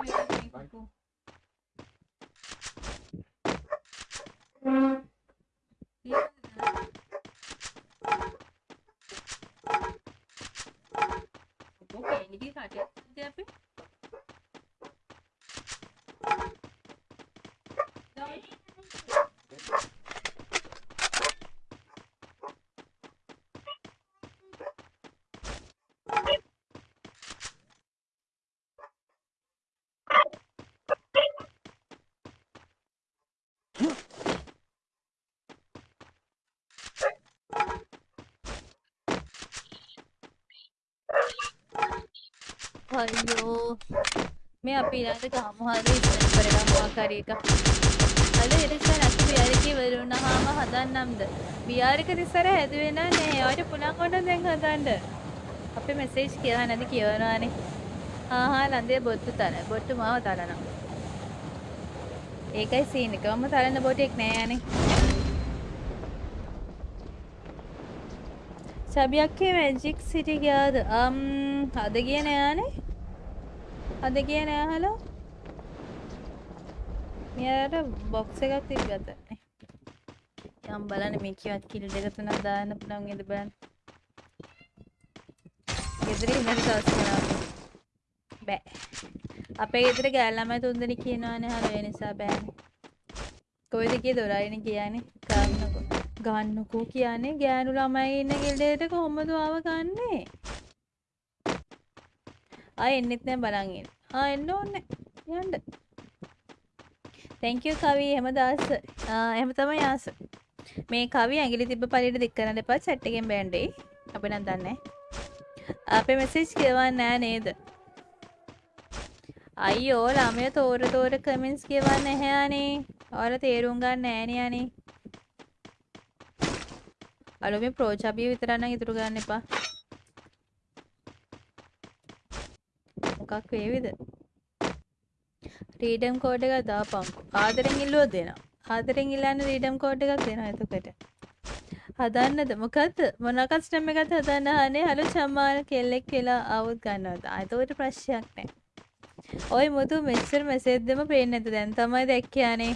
कैंडी खाते यहाँ पे මේ අපි ඊළඟට ගහමු හරි ඉස්සර කරගමු ආකාරي එක. අද ඉරිසන් අපි බියාරිකේ වරුණාම හදන්නම්ද? බියාරික ඉස්සර හැදුවේ නෑ. ඔයාට පුලන් කොට දැන් හදන්න. අපේ මෙසේජ් කියලා නැති කියවනවානේ. ආ හා ලන්දේ බොට්ටු තන බොට්ටු මාව තලනවා. ඒකයි සීන් එක. මම තරන්න බොටෙක් නෑ යන්නේ සබියක්කේ මැජික් සිටි ගියාද? අම් අද ගිය නෑනේ. අද ගිය නෑ හලෝ මෙයාට බොක්ස් එකක් තිබ්බත. යම් බලන්න මේ කිවත් කිල් දෙක තුනක් දාන්න පුළුවන් වේද බලන්න. ගෙදර ඉන්නට දවස් කරා බෑ. අපේ ගෙදර ගෑල් ළමයි තුන් දෙනෙක් කියනවානේ හලෝ ඒ නිසා බෑනේ. කොයිද කිය දොරයිනේ කියන්නේ? ගන්නකො. ගන්නකෝ කියන්නේ ගෑනු ළමයි ඉන්න ගෙදරට කොහොමද ආව ගන්නේ? ආ එන්නෙත් නෑ බලන් ඉන්න. ආ එන්න ඕනේ. යන්න. Thank you කවි. එහෙම දාස. ආ එහෙම තමයි ආස. මේ කවි ඇඟිලි තිබ්බ පළියට දික් කරන්න එපා. chat එකෙන් බෑන්ඩේ අපි නම් දන්නේ අපේ මෙසේජ් කියවන්නේ නෑ නේද? අයියෝ ළමය තෝර තෝර කමෙන්ට්ස් කියවන්න නැහැ අනේ. ඔයාලා තේරුම් ගන්න නෑනේ අනේ. අලෝ මේ ප්‍රෝචාබිය විතරක් නම් ඉතුරු ගන්න එපා. මොකක් වේවිද? රීඩම් කෝඩ් එකක් දාපන්කෝ ආදරෙන් ඉල්ලුවොත් දෙනවා. ආදරෙන් ඉල්ලන්න රීඩම් කෝඩ් එකක් දෙනවා එතකොට. හදන්නද? මොකද්ද? මොන කස්ටම් එකක්ද හදන්න? අහන්නේ හලෝ චම්මාන කෙල්ලෙක් කියලා ආවොත් ගන්නවද? ආ එතකොට ප්‍රශ්නයක් නැහැ ඔය මුතු මෙච්චර මෙසේජ් දෙම පේන්නේ නැද්ද? දැන් තමයි දැක්කේ අනේ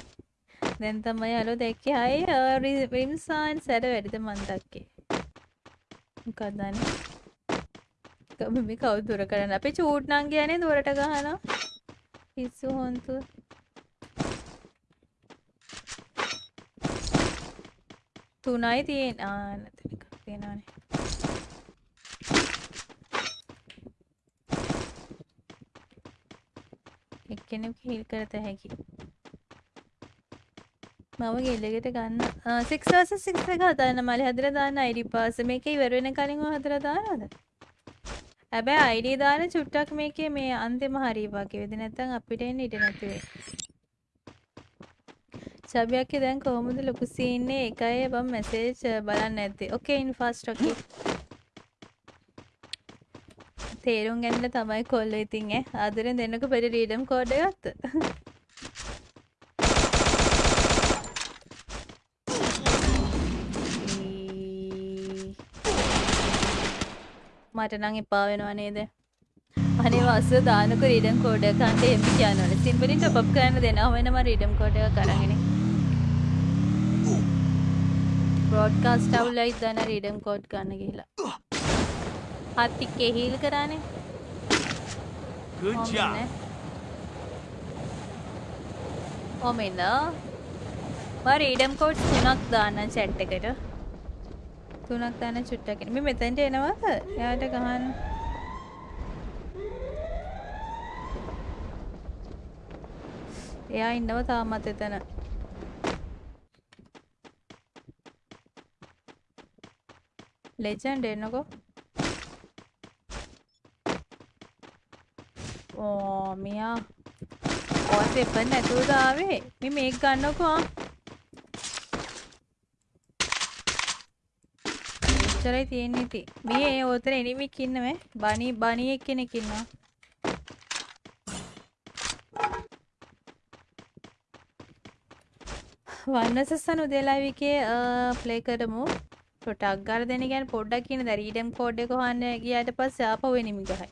දැන් තමයි හලෝ දැක්කේ හයි රිම්සාන් සැර වැඩිද මන් දැක්කේ මොකක්ද අනේ කම මේ කවුද දුර කරන්න? අපේ චූට් නං කියන්නේ දුරට ගහනවා පිස්සු හොන්තු. තුනයි තියෙන. ආ නැතන එකක් තියෙනවානේ. එක්කෙනෙක් හිල් කරත හැකි. මම ගෙල්ලෙකට ගන්න. සික්ස් වර්සස් සික්ස් එක හදන්න. මලි හදලා දාන්න අයිඩි පාස් මේක ඉවර වෙන කලින් ඔය හදලා දානවද? හැබැයි අයිඩි දාන චුට්ටක් මේකේ මේ අන්තිම හරි වගේ වෙද නැත්නම් අපිට එන්න ඉඩ නැති වෙයි. සබියක්කේ දැන් කොහොමද ලොකු සීන්නේ එකයි බම් මෙසේජ් බලන්න නැත්තේ ඕකේ ඉන් ෆාස්ට් ඕකේ තේරුම් ගන්න තමයි කොල්ල ඉතින් ඈ. ආදරෙන් දෙන්නක පෙර රීඩම් කෝඩ් එක මට නම් එපා වෙනවා නේද? අනේ වස්ස දානක රීඩම් කෝඩ් එක ගන්න එම් කියනවනේ සිම්පලි টොප් අප් කරන්න දෙනවා වෙනම රීඩම් කෝඩ් එකක් අරගෙන බ්‍රෝඩ්කාස්ට් අවුලයි දාන රීඩම් කෝඩ් ගන්න ගිහලා. හත් එක්කේ හීල් කරානේ. Good job. ඔමෙන්න මම රීඩම් කෝඩ්ස් තුනක් දාන්න chat එකට තුනක් දාන්න චුට්ටක් මේ මෙතෙන්ට එනවද? එයාට ගහන්න. එයා ඉන්නව තාමත් එතන. ලෙජන්ඩ් එන්නකෝ. ඕ මෙයා. ඔය පෙපර් නැතුවද ආවේ? මේ මේක ගන්නකෝ එච්චරයි තියෙන්නේ ඉතින්. මේ ඔතන එනිමික් ඉන්නවේ බනි බනි එක්කෙනෙක් ඉන්නවා. වන්නසස්සන උදේලාවිකේ ප්ලේ කරමු. ටොටක් ගාලා දෙන්න කියන්නේ පොඩ්ඩක් කියන දැන් රීඩම් කෝඩ් එක හොයන්න ගියාට පස්සේ ආපහු එනිමි ගහයි.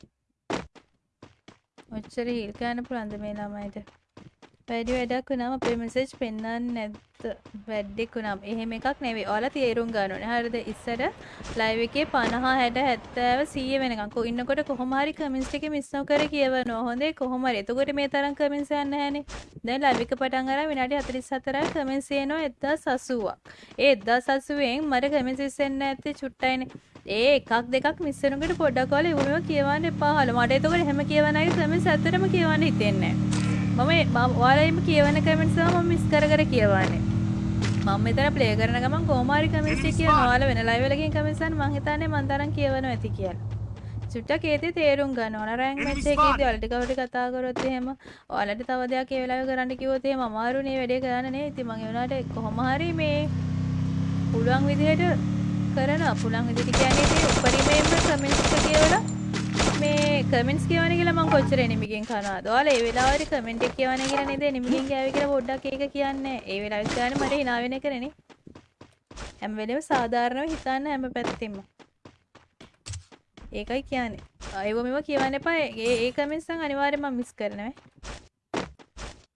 ඔච්චර හීල් ගන්න පුළුවන්ද මේ ළමයිට? වැඩි වැඩක් වුණාම අපේ මෙසේජ් පෙන්වන්නේ නැද්ද? වැඩක් වුණාම එහෙම එකක් නෙවෙයි. ඔයාලා තේරුම් ගන්න ඕනේ. හරිද? ඉස්සර ලයිව් එකේ 50 60 70 100 වෙනකන්. කො ඉන්නකොට කොහොම හරි කමෙන්ට්ස් එකේ මිස් නොකර කියවනවා හොඳේ කොහොම හරි. එතකොට මේ තරම් කමෙන්ට්ස් යන්නේ නැහනේ දැන් ලයිව් එක පටන් අරන් විනාඩි 44ක් කමෙන්ට්ස් එනවා 1080ක් ඒ 1080න් මට කමෙන්ට්ස් එන්නේ නැත්තේ චුට්ටයිනේ. ඒ එකක් දෙකක් මිස් වෙනකොට පොඩ්ඩක් ඔයාලා ඉවුමව කියවන්න එපා. හල. මට එතකොට එහෙම කියවන අය කමෙන්ට්ස් ඇත්තටම කියවන්න හිතෙන්නේ නැහැ. මම ඔයාලම කියවන කමෙන්ට්ස් මම මිස් කර කර කියවන්නේ. මම මෙතන ප්ලේ කරන ගමන් කොහොම හරි කමෙන්ට්ස් එක කියනවා ඔයාලා වෙන ලයිව් එකකින් කමෙන්ට්ස් ගන්න මං හිතන්නේ මං තරම් කියවනවා ඇති කියලා. චුට්ටක් ඒතේ තේරුම් ගන්න ඕන. රෑන්ක් මැච් එකේදී. ඔයාලට කවට කතා කරොත් එහෙම ඔයාලට තව දෙයක් ඒ වෙලාවේ කරන්න කිව්වොත් එහෙම අමාරුනේ වැඩේ කරන්න නේ. ඉතින් මම ඒ වුණාට කොහොම හරි මේ පුළුවන් විදිහට කරනවා. පුළුවන් විදිහට කියන්නේ ඉතින් උපරිමයෙන්ම කමෙන්ට්ස් එක කියවලා මේ කමෙන්ට්ස් කියවන කියලා මම කොච්චර එනිමිගෙන් කරනවද ඔයාලා ඒ වෙලාවට කමෙන්ට් එක කියවන කියලා නේද? එනිමිගෙන් ගෑවේ කියලා පොඩ්ඩක් ඒක කියන්නේ. ඒ වෙලාවෙත් ගන්න මට hina වෙන එක නේ හැම වෙලේම සාධාරණව හිතන්න හැම පැත්තෙම. ඒකයි කියන්නේ. අයව මෙම කියවන්න එපා. ඒ ඒ කමෙන්ට්ස් නම් අනිවාර්යෙන්ම මම මිස් කරනවා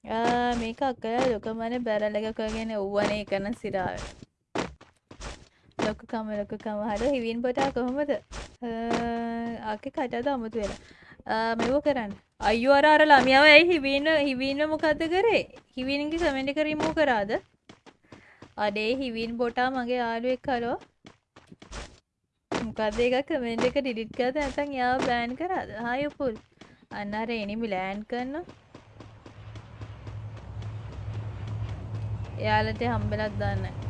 ආ මේක අක්කලා ලොකමන බැරල් එකක් වගේන ඔව්වනේ කරන සිරාව. ලොකුකම ලොකුකම හර හිවින් පොටා කොහොමද? ආකේ කටද අමුතු වෙලා. මෙව කරන්න? අයෝ අර අර ළමියාව ඇයි හිවින්න හිවින්න මොකක්ද කරේ? හිවින්ගේ කමෙන්ට් එක රිමූව් කරාද? අඩේ හිවින් බොටා මගේ යාළුවෙක් කලෝ මොකද එක කමෙන්ට් එක ඩිලිට් කරද නැත්නම් එයාව බෑන් කරාද? හායි උපුල්. අන්න අර එනිමි ලෑන්ඩ් කරනවා. එයාලට හම්බෙලක් දාන්න.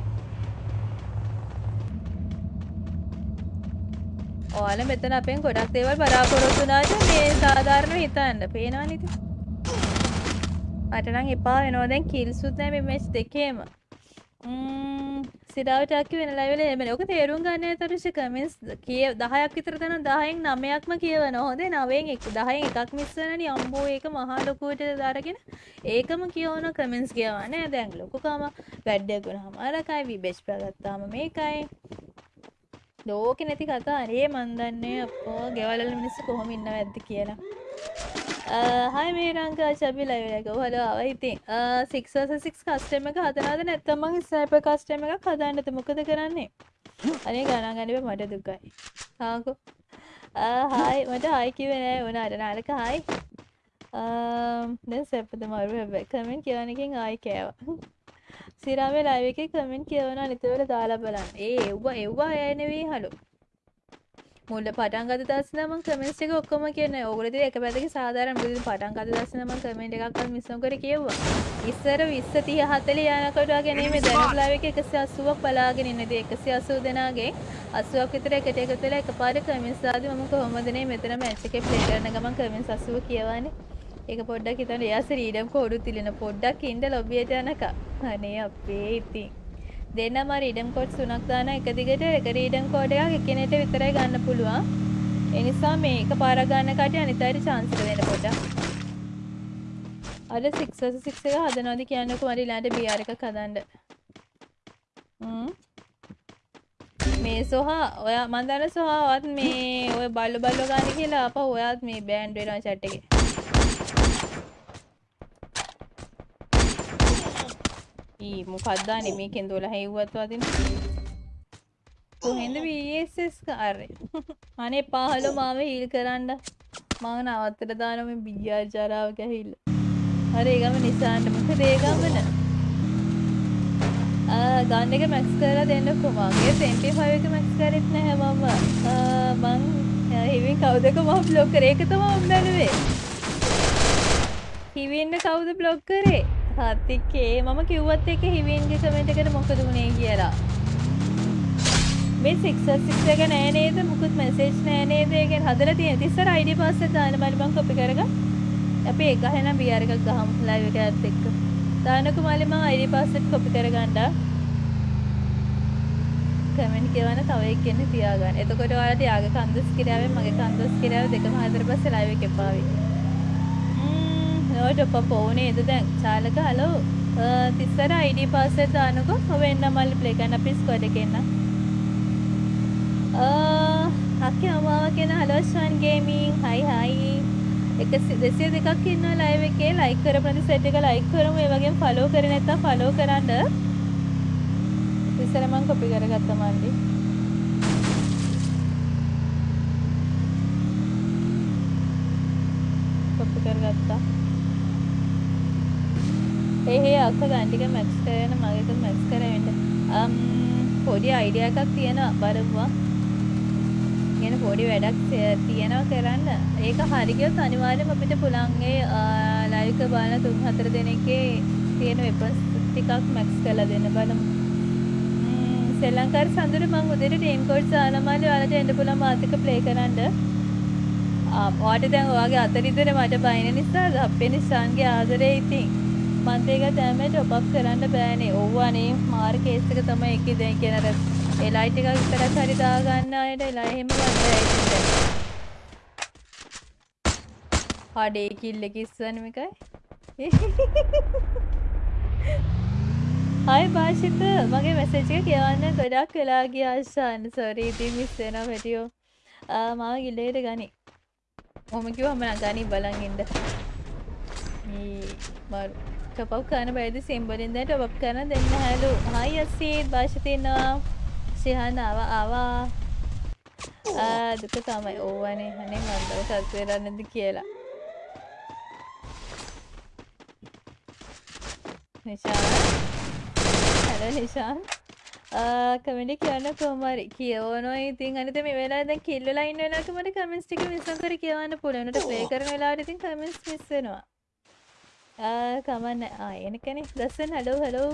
ඔයාල මෙතන අපෙන් ගොඩක් දේවල් බලාපොරොත්තු වුණාට මේ සාධාරණව හිතන්න පේනවනේ ඉතින් මට නම් එපා වෙනවා දැන් කිල්සුත් නැහැ මේ මැච් දෙකේම ම්ම් සිරාවට අක්කි වෙන ලයිවල එමනේ. ඔක තේරුම් ගන්න ඇතරුෂ කමෙන්ට්ස් කිය 10ක් විතර තන 10න් 9ක්ම කියවන. හොඳේ 9න් 1 10න් එකක් මිස් වෙනනේ අම්බෝ ඒක මහා ලොකුවට දාරගෙන ඒකම කියවන කමෙන්ට්ස් කියවන්නේ. දැන් ලොකුකම වැඩක් වුණාම අරකයි විබෙච් පගත්තාම මේකයි. ලෝකෙ නැති කතා. අනේ මන් දන්නේ අපෝ ගෙවල් වල මිනිස්සු කොහොම ඉන්නවද කියලා. හයි මේ රංකා චබි ලයිවලක හලෝ ආව ඉතින්. 6 කස්ටම එක හදනද නැත්තම ස්නයිප කස්ටම එකක් හදන්නත මොකද කරන්නේ? අනේ ගණන් ගනිව මට දුකයි. හාකු හායි මට හයි කිවෙනෑ වනාට නාලක හයි දැ සැපත මරු හැබැ කමෙන්ට කියවනකින් ආයි කෑවා. සිරාවේ ලයිව එක කමෙන්ට් කියවන අනිතවල දාලා බලන්න ඒ එව්වා එව්වා ඇයනෙවී හලු මුල්ල පටන් ගත දස්සන මං කමෙන්ට් එක ඔක්කොම කියන්නේ ඕගොල්ලෝ ඉතින් එක පැත්තකින් සාධාරණ මුලින් පටන් ගත දස්සන මං කමෙන්ට් එකක්වත් මිස් නොකර කියෙව්වා ඉස්සර 20 30 40 යනකොට වගේ නෙමෙයි දැන් ලයිව් එක 180ක් බලාගෙන ඉන්නේ ඉතින් 180 දෙනාගෙන් 80ක් විතර එකට එකතු වෙලා එකපාරට කමෙන්ට්ස් දාදී මම කොහොමද නේ මෙතන මැච් එකේ ප්ලේ කරන ගමන් කමෙන්ට්ස් 80 කියවන්නේ ඒක පොඩ්ඩක් හිතන්න. එයාස රීඩම් කෝඩු තිලෙන පොඩ්ඩක් ඉන්න ලොබියට යනකම් අනේ අපේ ඉතින්. දෙන්නම රීඩම් කෝඩ් තුනක් දාන එක දිගට එක රීඩම් කෝඩ් එකක් එකිනෙට විතරයි ගන්න පුළුවන්. ඒ නිසා මේක පාරක් ගන්න කටිය අනිත් අයට chance එක දෙන්න පොඩ්ඩක්. අර 6 6 එක හදනවාද කියන්නකෝ මට ඊළඟට BR එකක් හදන්න හ්ම්. මේ සොහා ඔයා මන් දන්න සොහාවත් මේ ඔය බල්ලෝ බල්ලෝ ගන්න කියලා අපහ ඔයාත් මේ බෑන්ඩ් වෙනවා chat එකේ. ඊ මොකක්දානේ මේකෙන් දොළ හැව්වත් වදින? කොහෙන්ද වස් කාරය අනේ පහලෝ මාව හිල් කරන්න. මං නවත්තට දානම බිජ්‍යාචාරාව කැහිල්ල හරි ඒගම නිසාන්න. මොක දේගමන ගන්න එක මැක්ස් කර දෙන්න කොමගේ සෙන්ටි පයක මැක්ස් කරෙත් නැහැමම මං හිවින් කවුදක මහ බ්ලොක් කර ඒක තම ඔම්බැලුවේ හිවින්න කවුද බ්ලොක් කරේ? හතිකේ මම කිව්වත් එක හිවින්ගේ කමෙන්ට් එකට මොකද වුනේ කියලා. මේ 666 එක නෑ නේද? මුකුත් මැසේජ් නෑ නේද? ඒකෙන් හදලා තියෙන ඉතින් ID පාස්වර්ඩ් දාන්න බැරි මං කොපි කරගන්න. අපි ඒක එහෙනම් BR එකක් ගහමු ලයිව් එකත් එක්ක. දානකු මාලි මං ID පාස්වර්ඩ් කොපි කරගන්න කමෙන්ට් කියවන තව එක්කෙනෙක් තියාගන්න. එතකොට ඔයාලා තියාගේ කන්දස් කිරාවෙන් මගේ කන්දස් කිරාව දෙකම හතර පස්සේ ලයිව් එක එපාවි නෝට පප ඕනේද දැන් චාලක හලෝ තිස්සර අයිඩ පාසෙත් දානකො හොවෙන්න මල්ලි ප්ලේ කරන්න අපි ස්කෝඩ් එකේ එන්න. අක්කේ අමාව කියන හලෝස්වන් ගේමින් හයි හයි එක දෙසිය දෙකක් ඉන්න ලයිව් එකේ. ලයික් කරපු සෙට් එක ලයික් කරමු. ඒ වගේම ෆලෝ කරේ නැත්නම් ෆලෝ කරන්න. ඉස්සර මං කොපි කරගත්ත මල්ලි. කොපි කරගත්තා. ඒ අක්ක ගන්ටික මැක්ස් කරන මගේක මැක්ස් කරවෙන්න. පොඩි අයිඩිය එකක් තියෙන බලපුවා ගෙන පොඩි වැඩක් තියෙනවා කරන්න. ඒක හරිගියොත් අනිවාර්යයෙන්ම අපිට පුළන්ගේ ලයික බලන තුන් හතර දෙනෙක්ගේ තියෙන වෙපස් ටිකක් මැක්ස් කරලා දෙන්න බලමු. ශ්‍රී ලංකාවේ සඳුරු මං උදේට ටීම් කෝඩ් දාලා මාළි ඔයාලට එන්න පුළුවන් මාත් එක්ක ප්ලේ කරන්න වාට දැන් ඔයාගේ අතරිතර මට බයින නිසා අපේ නිසාන්ගේ ආදරේ ඉතින්. මන්තේක තෑම ටොපක් කරන්න බෑනේ. ඔව්වානේ මාර් කේස්සක තම එක දැන් කියනර එලයි ටික විතරක් හරි දාගන්න අයට එලා එහෙම ගන්න ඇයිද හඩේ කිල්ල කිස්සන එකයි හයි භාෂිත. මගේ මැසේජ් එක කියවන්න ගොඩක් වෙලා ගියා ආශාන් සෝරි ඉතින් මිස් වෙනවා පැටියෝ මාව ගිල්ලේට ගනි. මොම කිව්වම නම් ගනි බලන් ඉන්න. මේ මරු ටොප් කරන බැරිද? සිම්බලින් දැන් ටොප් කරන දෙන්න හැලු. හයි අසීත් භාෂිත ඉන්නවා සිහන් ආවා ආවා දුක තමයි. ඕවනේ. අනේ මන්දව සත් වෙරන්නද කියලා. නිශාන්. හැලෝ නිශාන්. කමෙන්ට් කියන්න කොහමරි? කියවනවා ඉතින්. අනිත මේ වෙලාවේ දැන් කිල්ලලා ඉන්න වෙලාවට මට කමෙන්ට්ස් ටික මිස් කර කියවන්න පුළුවන්. උනට ප්ලේ කරන වෙලාවට ඉතින් කමෙන්ට්ස් මිස් වෙනවා කමන්න. ආ එනකනේ. දස්සන් හලෝ හලෝ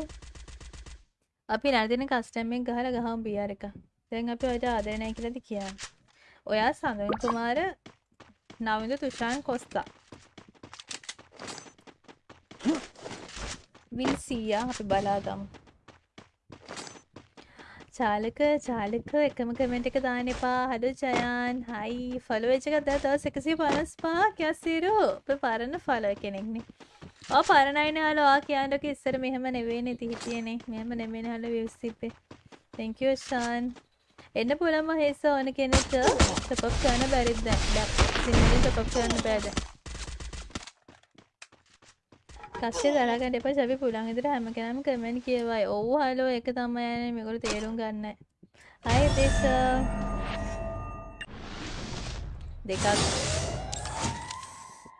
අපි නැරදින කස්ටම් එක ගහලා ගහමු බියර් එක. දැන් අපි ඔයාලට ආදරේ නැහැ කියලාද කියන්නේ? ඔයා සඳන් කුමාර නවින්ද තුෂාන් කොස්තා. විල් සීයා අපි බලාගමු චාලක චාලක එකම කමෙන්ට් එක දාන්න එපා. හලෝ ජයන්. හයි. ෆලෝ වෙච්ච එකක් දැන් දවස් 155ක් යසිරු අපේ පරණ ෆලෝ කෙනෙක්නේ. ඔය පරණයිනේ හලෝ ආ කියන්නක ඉස්සර මෙහෙම නෙවෙයිනේ තිහිටියනේ මෙහෙම නෙමෙයිනේ හලෝ views තිබ්බේ. Thank you ෂාන් එන්න පුළුවන් මහේස ඕන කෙනෙක් top up කරන්න බැරිද? දැන් දැන් සිංහලෙන් top up කරන්න බෑ දැන් කස්සේ දරාගන්න එපා අපි පුළන් ඉදිරියට හැම කෙනාම කමෙන්ට් කියවයි. ඔව් හලෝ ඒක තමයි යන්නේ මේගොල්ලෝ තේරුම් ගන්නයි. හයි දෙස දෙකක්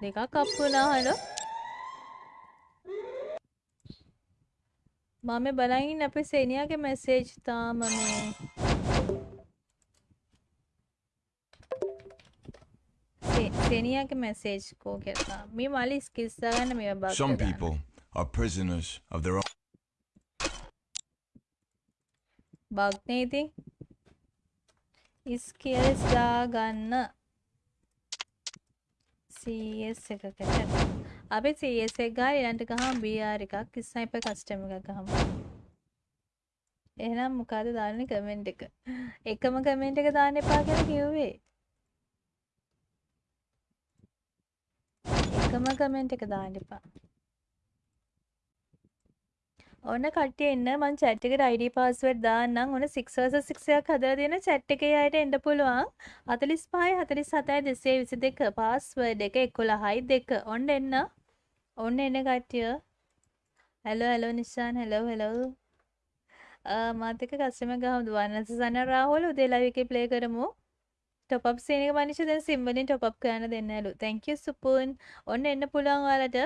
දෙකක් අප්පුනා හලෝ. මම බලන් ඉන්න අපේ සේනියාගේ මැසේජ් තාම මේ සේනියාගේ මැසේජ් කෝ කියලා. මේ මලි ස්කිල්ස් දාගන්න මේවා bug Some people are prisoners of their own. Bug නේ ඉතින්. ස්කිල්ස් දාගන්න CS එකකට. අපි CS එක ගාලා ඊළඟට ගහමු BR එකක් ස්නයිපර් කස්ටම් එකක් ගහමු. එහෙනම් මොකද දාන්නේ කමෙන්ට් එක? එකම කමෙන්ට් එක දාන්න එපා කියලා කිව්වේ. එකම කමෙන්ට් එක දාන්න එපා. ඔන්න කට්ටිය එන්න මං chat එකට ID password දාන්නම්. ඔන්න 6 versus 6 එකක් හදලා තියෙන chat එකේ අයට එන්න පුළුවන්. 45 47 222 password එක 11යි 2. ඔන්න එන්න. ඔන්න එන්න කට්ටිය. hello hello Nishan hello hello. මාත් එක්ක කස්ටමර් ගහමු දුවන්න සසන රාහුල උදේ live එකේ play කරමු. ටොප් අප් සීන් එක මනිෂ දැන් සිම් වලින් ටොප් අප් කරන්න දෙන්නලු. thank you Supun. ඔන්න එන්න පුළුවන් ඔයාලට.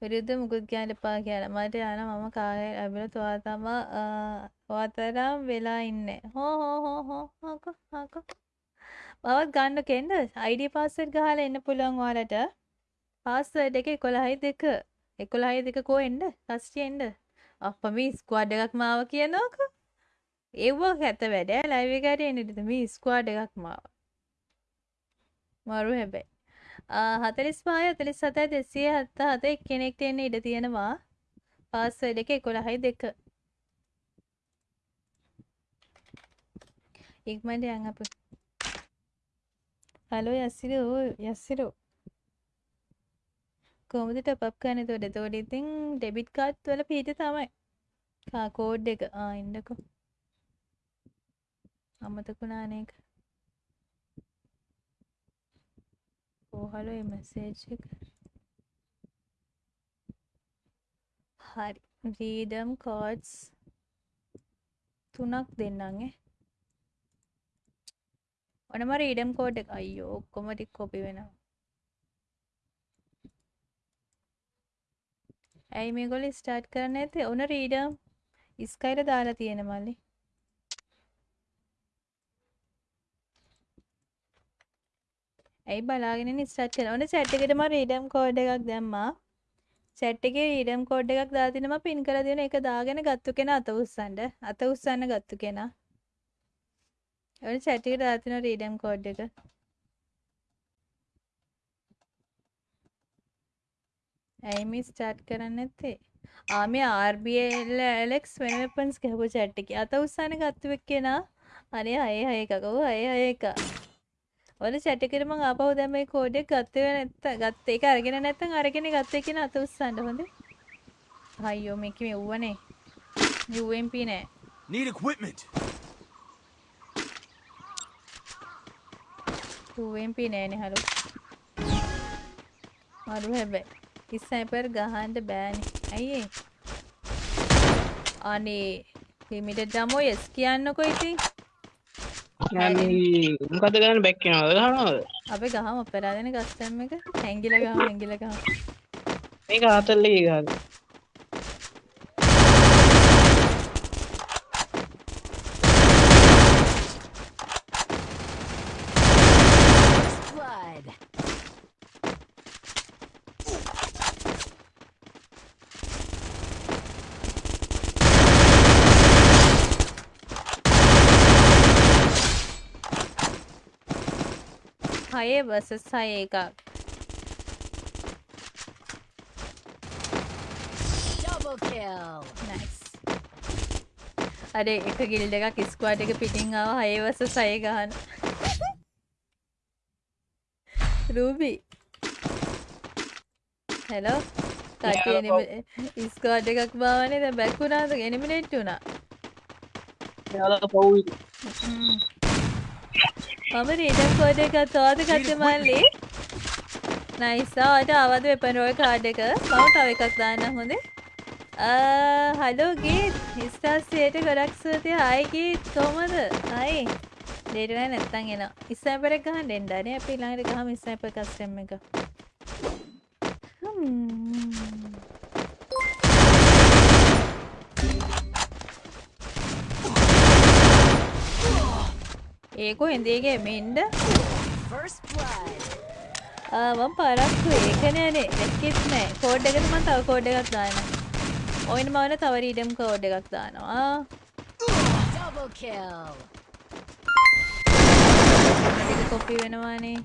විරුද්ධ මුකුත් කියන්න එපා කියලා. මට යන මම කාර්යය ලැබිලා තුවා තම ඔයාතරම් වෙලා ඉන්නේ. හෝ හෝ හෝ හෝ හාකෝ හාකෝ. මවත් ගන්න කෙන්ද? ID password ගහලා එන්න පුළුවන් ඔයාලට. password එක 11යි 2. 11යි 2 කෝ එන්න? කස්ටි එන්න. අප්පා මේ ස්ක්වාඩ් එකක් මාව කියනවාකෝ. ඒව ඇත වැඩ ලයිව් එකට එන්නද මේ ස්ක්වාඩ් එකක් මාව. මරු හැබැයි. හතලිස් පාය හතලිස් සතයි දෙසිය හත්ත හත එක්කෙනෙක්ට එන්න ඉඩ තියෙනවා. පාස්වර්ඩ් එක එකොළහයි දෙක. ඉක්මට යන් අප. හලෝ යස්සිර යස්සිරෝ කොමද ටප් කන තොට තෝඩ ඉතින් ඩෙබිට් කාඩ් වල පිහිට තමයි. කෝඩ් එක. ආඉන්නකෝ අමතකුණානක ඕහලෝ මැසේජ් එක. හරි. රීඩම් කෝඩ්ස් තුනක් දෙන්නගේ ඔනම රීඩම් කෝඩ් එක අයියෝ ඔක්කොම ටික කොපි වෙනවා. ඇයි මේගොල්ලෝ ස්ටාර්ට් කරන්න ඇත්තේ ඔන රීඩම් ස්කයිල දාලා තියෙන මල්ලි. ඇයි බලාගෙන ඉස්සට් කරන ඕන සැට් එකටම රීඩම් කෝඩ් එකක් දැම්මා. සැට් එකේ රීඩම් කෝඩ් එකක් දාලා තිනවා පින් කරලා දෙන එක දාගෙන ගත්තු කෙනා අත උස්සන්න. අත උස්සන්න ගත්තු කෙනා. ඕන සැට් එකට දාලා තිනවා රීඩම් කෝඩ් එක. ඇයි මේ ස්ටාර්ට් කරන්නේ නැත්තේ? ආ මේ RBL Alex වෙන වෙපන්ස් ගහපු chat එකේ අත උස්සන්න ගත්තු එක්කේනා අනේ අය අය එකක. ඔව් අය අය එකක. ඔල chat එකට මං ආපහු දැන් මේ කෝඩ් එක ගත්තේ නැත්නම් ගත්ත ඒක අරගෙන නැත්නම් අරගෙන ගත්ත එක්කෙනා අත උස්සන්න හොඳේ. අයියෝ මේක මේ ඌවනේ. UMP නෑ. Need equipment. UMP නෑනේ හලෝ. මරු හැබැයි ස්නයිපර් ගහන්න බෑනේ. ඇයි? අනේ ලිමිටඩ් ඩමෝ යස් කියන්නකෝ ඉතින්. මොකද ගන්න බැක් වෙනවද ගහනවද අපි ගහම අපරාධන කස්ටම් එක හැංගිල ගහම හැංගිල ගහම. මේක ආතල්ලේ ගහද හයේ වසස් හය එකක්. Double kill. නයිස්. අර එක ගිල්ඩ එකක් ස්ක්වාඩ් එක පිටින් ආව හය වසස් හය ගහන. රූබි. හෙලෝ. එනිම ස්ක්වාඩ් එකක් බාවනේ දැන් බැක් වුණාද එනිමිනේට් වුණා. යාලා පව් මම රීඩම් කෝඩ් එක තෝද ගත්ත මල්ලි නයිසාට අවද වෙපන් රෝය කාඩ් එක. මම තව එකක් දාන්න හොඳේ. හලෝ ගීත් හිස්ටාස්යට ගොඩක් සූතිය ගීත් කොහමද? හයි ඩේටන නැත්තන් එන ඉස්සපර ගහ ඩෙන්ඩන අපි ළඟට ගහම ඉස්සප කස්ටම් එක. හ්ම්. ඒකෝ හින්දේගේ මෙන්ඩ. මම පරක්කු. ඒකනෑනේ දැක්කෙත් නෑ. කෝඩ් එකට මම තව කෝඩ් එකක් දානවා. ඔයින මවන තව රීඩම් කෝඩ් එකක් දානවා. Double kill. ටික කොපි වෙනවානේ.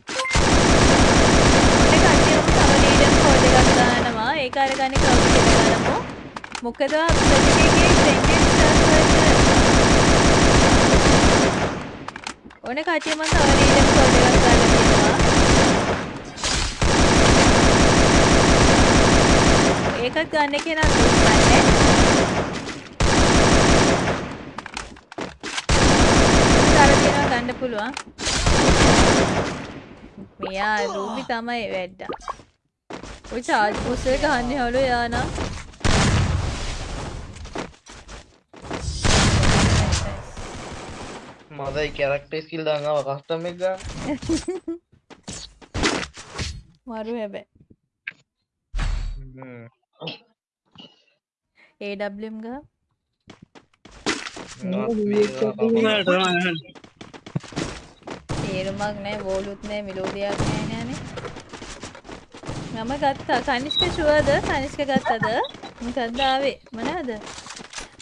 ඔන්න කට්ටියම තව රීඩම් කෝඩ් එකක් දානවා. ඒක අරගන්න කවුද කියලා ගන්නමු මොකද ප්‍රතිකේගේ සෙන්ටෙන්ස් ඕන කට්ටිය මම තව රීඩම් කෝඩ් එකක් දාලා තියෙනවා. ඒකත් ගන්න කෙනා දුන්නන්නේ තර කෙනා ගන්න පුළුවන්. මෙයා රූබි තමයි වැඩ්ඩා ඔය චාර්ජ් පුස්සේ ගන්න හලු යානම් මදයි කැරක්ටර් ස්කිල් දාන් ආව කස්ටම් එක? ගන්න මරු හැබැයි හ්ම්. ඒඩම් ගහ. නවත් මේක කපා. තේරුමක් නෑ වෝලුත් නෑ මිලෝඩියක් නෑ නෑනේ මම ගත්තා. කනිෂ්ක ෂුවර්ද කනිෂ්ක ගත්තද? මොකක්ද ආවේ? මොනවද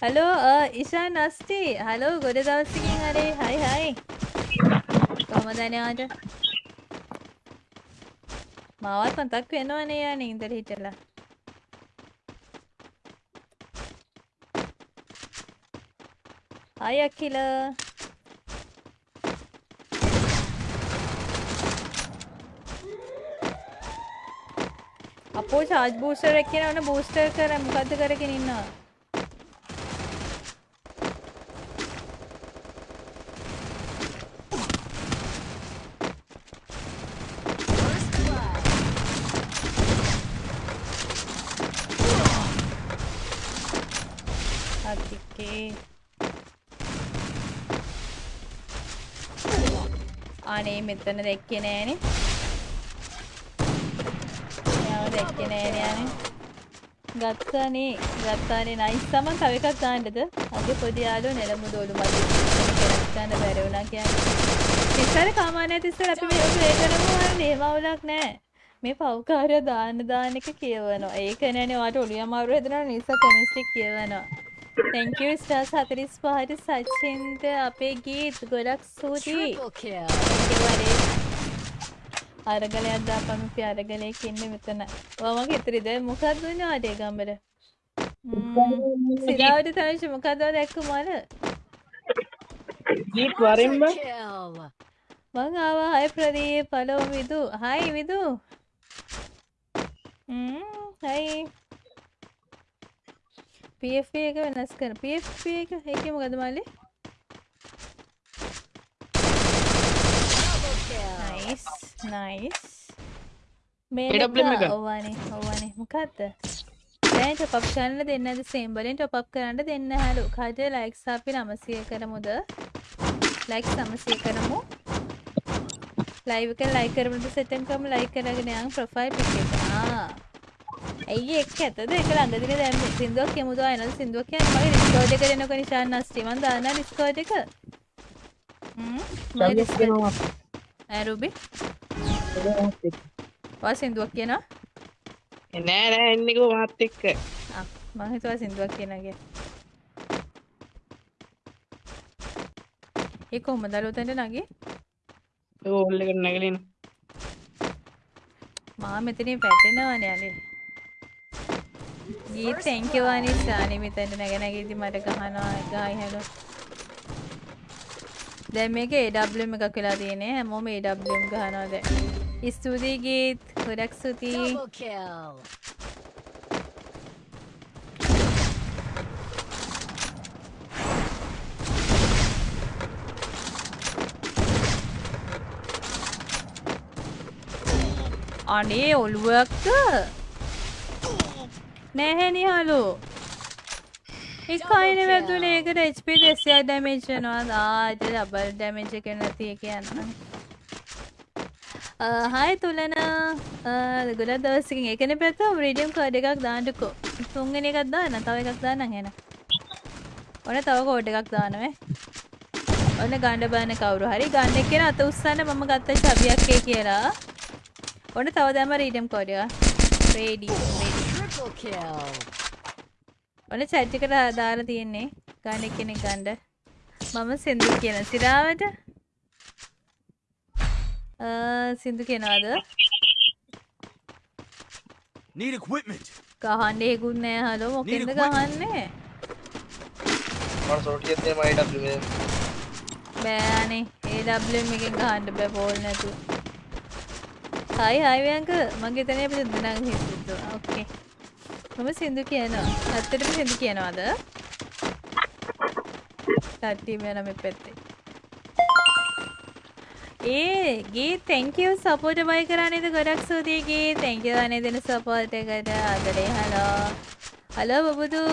හලෝ ඉෂාන් අස්ටි හලෝ ගොඩ දවසකින් අරේ හයි හයි කොහමද අනයාට මාවත් මතක් වෙනවනේ යන්නේ ඉඳලා හිටලා හයි අකිල අපෝ චාර්ජ් බූස්ටර් එක කියන ඕන බූස්ටර් කර මොකද්ද කරගෙන ඉන්නවා First blood. අතිකේ අනේ මෙතන දැක්කේ නෑනේ. යාව දැක්කේ නෑනේ අනේ ගත්තානේ ගත්තානේ නයිස් තමන් තව එකක් දාන්නද? අගේ පොඩි යාළුවෝ නෙළමු දෝලු මදි කෙනෙක් ගන්න බැරි වුණා කියන්නේ. ඉස්සර කාමානය තිස්සර අපි මේක ප්ලේ කරමු හරිනේ එහෙම අවුලක් නෑ. මේ පව්කාරය දාන්න දාන එක කියවනවා. ඒක නෑනේ ඔයාලට ඔළුව අමාරු හැදෙනවා නිසා කමිස්ටික් කියවනවා. Thank you stars 45ට සචින්ද අපේ ගීත් ගොඩක් kill. අරගලයක් දාපම අපි අරගලයක ඉන්නේ මෙතන. ඔයා මගේ ඉතිරිද මොකක්ද උනේ ආඩේ ගම්බර? සිරාවට තනිෂ මොකක්ද දැක්ක මල? ජීත් වරෙන් බං Kill. මං ආවා hi Pradeep hello Vidu hi Vidu hi PFP එක වෙනස් කර PFP එක? ඒක මොකද මල්ලි? නයිස් නයිස් මේ? ඔවනේ ඔවනේ මොකක්ද දැන් ටොප් අප් කරන්න දෙන්නද සේම් වලින් ටොප් අප් කරන්න දෙන්න. හැලු කඩ ලයික්ස් අපි 900 කරමුද? ලයික්ස් 900 කරමු. ලයිව් එක ලයික් කරමුද? සෙටන් කරමු ලයික් කරගෙන යන් ප්‍රොෆයිල් පික් එක ඇයි එක් ඇතද එක ළඟදින දැන් සින්දුවක් කියමුද අයනද සින්දුවක් කියන්නේ මගේ ඩිස්කෝඩ් එක දෙනකො නිශාන් නස්ටි මන් දාන්නා ඩිස්කෝඩ් එක හ්ම් මගේ ඩිස්කෝඩ් ඈ රුබි වා සින්දුවක් කියනවා නෑ නෑ එන්නකෝ මාත් එක්ක ආ මං හිතුවා සින්දුවක් කියලා ඒ කොහොමද අලුතෙන්ට නගේ ඕල් එකට නැගලින මා මෙතනින් පැටෙනවනේ අනේ ගීත් thank you අනිසානි මෙතනට නැග නැගිදි මට ගහනවා ගායි හැලෝ දැන් මේක AWM එකක් වෙලා තියෙන්නේ. හැමෝම AWM ගහනවා දැන්. ස්තුතියි ගීත්. Double kill. අනේ ඔළුවක්ද නැහැනි හලෝ එක අයින වැදුනේ ඒකට HP දෙසියක් ඩැමේජ් වෙනවා. ආට ඩබල් ඩැමේජ් එක නැති එක යනවා හායි තුලන. ගොඩ දවසකින් එකන පැත්ත රීඩියම් කෝඩ් එකක් දාන්නකෝ. තුන්ගෙන එකක් දාන්න තව එකක් දාන්න හෙන ඔන තව කෝඩ් එකක් දානවේ ඔන්න ගණ්ඩ බාන කවරු හරි. ගන්න කෙන අත උත්සන්න මම ගත්ත චබියක්කේ කියලා. ඔන්න තව දැම රීඩම් කෝඩය රේඩිය Triple kill. ඔන්න චැට්ටිකට දාලා තියෙන්නේ ගන්න කෙනෙක් ගණ්ඩ මම සිින්දු කියන සිරාවට සිින්දු කෙනවාද Need equipment. ගහන්ඩ ඒකුන්නෑ හලෝ මොකෙන්ද ගහන්නේ? මට සොටියත් මේ මයිඩ බෑනේ. ඒඩම් එකෙන් ගහන්ඩ බෑ පෝල් නැතු හයි හයිවයංක මගේ තනය අප දෙදනග හිතු ඕකේ මම සිින්දු කියනවා. ඇත්තටම සිදු කියනවාද? තට්ටීම නම පැත්තේ. ඒ ගේ තැංකව සපෝට බයි කරන්නේද ගොඩක් සූතියගේ තැංකවනේ දෙන සපෝට එකට. අදරේ හලෝ හලෝ බබුදු.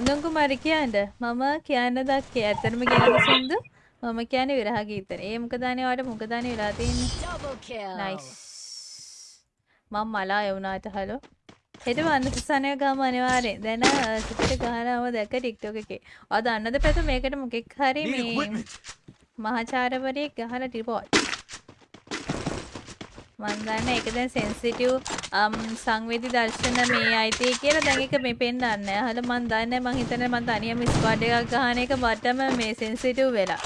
සඳුන් කුමාරි කියන්ට මම කියන්න දක්කේ ඇතරම කියන්න සින්දු මම කියන විරහ ගීතන. ඒ මොකදානයට මොකදාන වෙලා තියන්නේ. නයිස් මං මලා යවුනාට හලෝ. හෙට වන්න සනය ගම අනිවාරෙන් දැන සිට ගහනාව දැක ටික්ටෝක එකේ. අද අන්නද පැතු මේකට මොකෙක් හරි මේ. මහාචාරවරයෙක් ගහල ටිපෝට් මන්දන්න එක දැන් සෙන්සිටිව් um, සංවේදි දර්ශන මේ අයිතිය කියලා දැන් එක මේ පෙන්වන්න හල මන් දන්න මං හිතන මන් තනියම ස්ක්වාඩ් එකක් ගහන එක මටම මේ සෙන්සිටිව් වෙලා.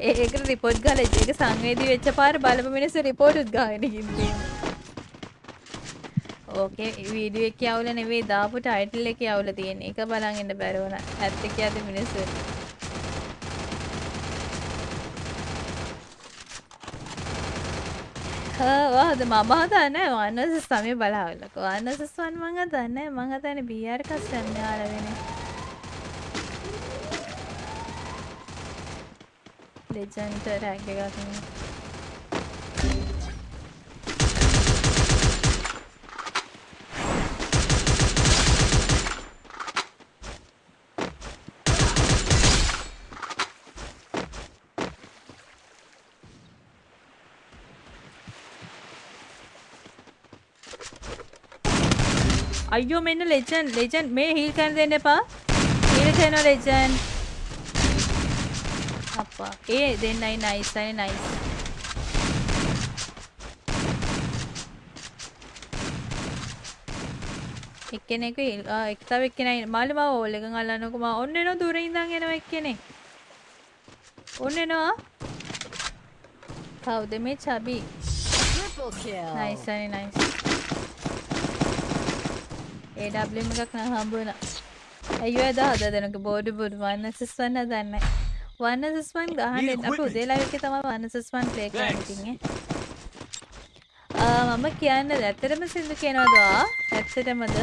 ඒක රිපෝට් ගාලා ඒක සංවේදී වෙච්ච පාර බලපු මිනිස්සු රිපෝට් උත් ගහගෙන ගිහින් ඕකේ වීඩියෝ එක යවුල නෙවෙයි දාපු ටයිටල් එක යවුල තියෙන එක බලන් ඉන්න බැරි වුණා ඇත්ත කියද්දි මිනිස්සු වාද මම හදන්න වන්නස සමය බලාවලක වන්නසස්වන් මඟ දන්න මං හතන බියර් කස්ටන්න ආලවෙන ලෙජන්ට රැග අයියෝ මෙන්න ලෙජන් ලෙජන් මේ හිල් කරන දෙන්න එපා. හිල් කරන ලෙජන් අප්පා. ඒ දෙන්නයි නයිස්යි නයිස් එක්කෙනෙකු එක්තාව එක්කෙනයි. මල්ලි මව ඕල් එක අල්ලන්නකම ඔන්න එනවා දුර ඉඳන් එනවා එක්කෙනෙක්. ඔන්න එනවා. කවුද මේ චබි Triple kill. නයිස්යි නයිස් ඒඩම් එකක් නම් හම්බුණ ඇයෝ ඇද හද දෙනක බෝඩු බුඩ් වන්න සිස්වන්න දන්න. වන්න සිස්වන් ගහන්න අප equipment. උදේලා එක තම වන්න සිස්වන් ප්ලේ කරටිගේ මම කියන්න ඇත්තටම සිදු කෙනවදවා ඇත්තටමද?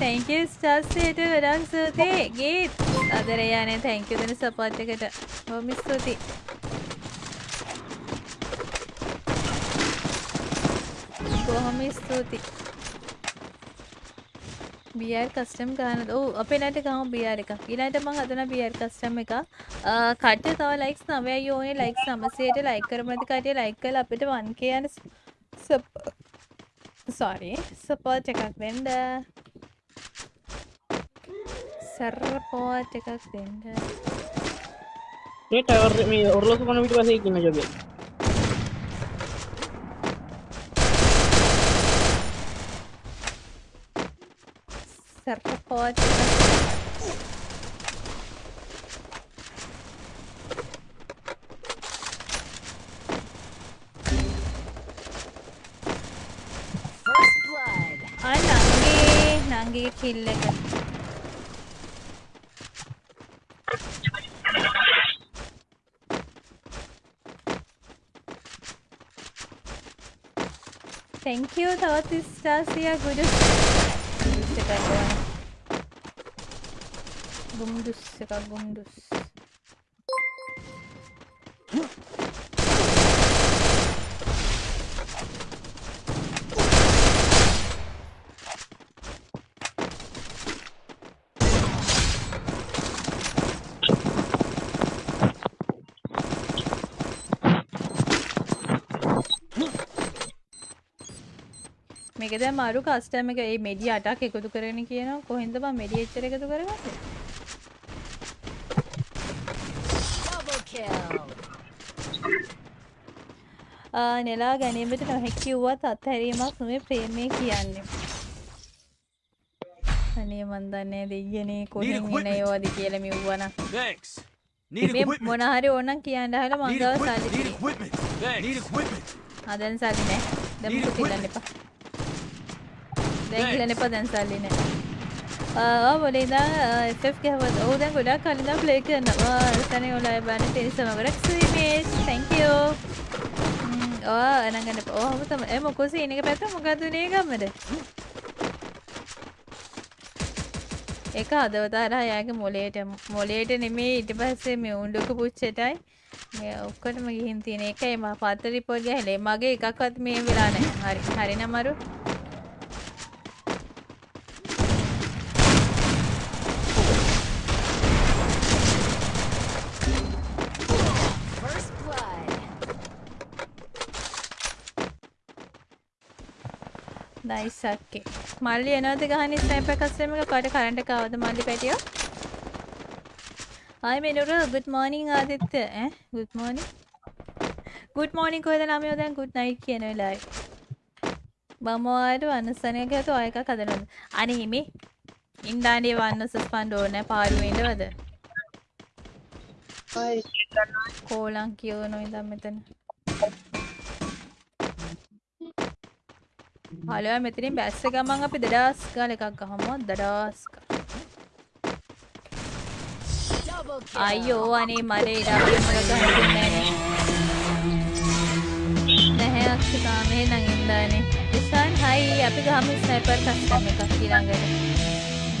තැංකව ස්ටාස්සයට වැඩක් සූතියි ගේත්. අදරයානේ තැංකව දෙන සපට්කට හොම ස්තුති බොහොම ස්තුති බියර් කස්ටම් ගන්න ඕ අපේ නට ගම බියර් එක ඊළට මං හදන බියර් කස්ටම් එක කට්‍ය තව ලයික්ස් නවය යෝනේ ලයික් සමසයට ලයික් කරමති කටය ලයික් කල අපිට වන් කියන සොරි සපෝට් එකක් වෙන්ඩ සර්පෝට් එකක් දෙන්න. මේ ටවර් මේ ඔරලෝසු කන පිට පස්සේ ඉන්න ජොබේ සර්පෝට් එකක් First blood. අය නංගේ නංගේ කිල්ල එක තැංකව තවත් ස්ටාසිය ගුඩු ගුම්දුස් එකක් ගුම්දුස් මේක දැන් මාරු කස්ටම් එක ඒ මෙඩි අටක් එකතු කරගෙන කියනවා කොහෙන්ද බං මෙඩි එච්චර එකතු කරගන්නේ Double kill. ආ නෙලා ගැනීමට නොහැකි වුවත් අත්හැරීමක් නොවේ ප්‍රේමය කියන්නේ අනේ මන් දන්නේ දෙයියනේ කොහෙන් එන. ඒවාද කියලා මෙව්වනම් Thanks. මේ equipment. මොන හරි ඕනම් කියන්න හල මංගව. සල්ලි Need equipment. Thanks. Need equipment. ආ දැන් සල්ලි නෑ දැන් මුකුත් ඉල්ලන්න. එපා දැන් ඉල්ලන්න එපා දැන් සල්ලි නෑ. ආ මොලේ ඉඳන් FF ගහවත් ඔව් දැන් ගොඩක් කලින් ඉඳන් ප්ලේ කරනවා. රසනේ ඔලයි බන්නේ තේරිසම ගොඩක් ස්වීමේස් thank you. ඕ අනංගන්න ඕ හම තම ඒ මොකෝ සීන් එක පැත්ත මොකද උනේ ගම්මද? ඒක හදවත හරහා යාගේ මොලේට මොලේට නෙමේ. ඊට පස්සේ මේ උණ්ඩුක පුච්චටයි. මේ ඔක්කොටම ගිහින් තියෙන එකයි. මම පත්ත රිපෝට් ගහලා. මගේ එකක්වත් මේ වෙලා නැහැ හරි හරි නමරු First blood. නයිස් අක්කේ මල්ලි එනවද ගහන්නේ? ස්නයිපර් කස්ටම් එක කට කරන්ට් එක ආවද මල්ලි පැටියෝ? ආයි මෙනුර good morning ආදිත්‍ය. ඈ? good morning. good morning කොහෙද ළමයෝ දැන්? good night කියන වෙලාවේ. මම ආයෙත් වන්නසනයක හතු ආය එකක් හදනවද? අනේ මේ ඉන්දානේ වන්න සස්පන්ඩ් ඕනේ පාරුවේ ඉඳවද කෝලං කියවනෝ ඉඳන් මෙතන හලෝ මෙතනින් බැස්ස ගමන් අපි දඩාස් ගාල එකක් ගහමු. දඩාස්. අයියෝ අනේ ඉඩම් වල ගහන්න දෙන්නේ නැහැ. අක්ෂිතා මේ නම් ඉඳානේ ඉසන් හයි අපි ගහමු ස්නයිපර් කස්ටම් එකක් ඊළඟට.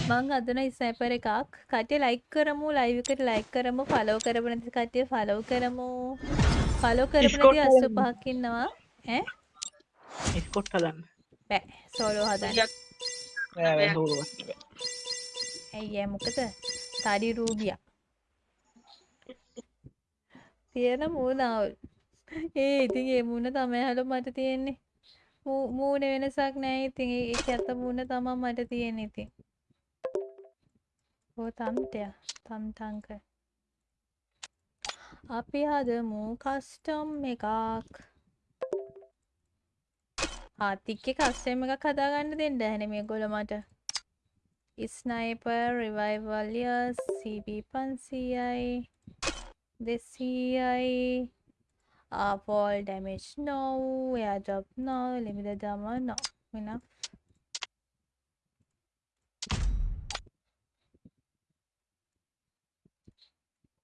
මං හදන ස්නයිපර් එකක්. කට්ටිය ලයික් කරමු ලයිව් එකට ලයික් කරමු ෆලෝ කරපු නැති කට්ටිය ෆලෝ කරමු. ෆලෝ කරපු නැති 85ක් ඉන්නවා. ඈ? ස්කොට් හදන්න බෑ සෝලෝ හදන්න. ඇයි ඒ මොකද තඩි රූබියක් තියෙන මූනාවල් ඒ ඉතින් ඒ මුණ තමයි හලු මට තියෙන්නේ මූණ වෙනසක් නෑ ඉතින් ඒ ඇත්ත මූණ තමා මට තියෙන ඉතින් ඕ තම්ටය තම් තංක අපි හදමු කස්ටම් එකක් ආතික්ක කස්ටම් එකක් හදාගන්න දෙන්න හැන මේ ගොල මට ස්නයිපර් රිවයිවල්ය CB පන්සීයයි දෙසීයයි. ආපෝල් ඩැමේජ් නොව එයා ජොබ් නොව ලිමිද දම නො වෙන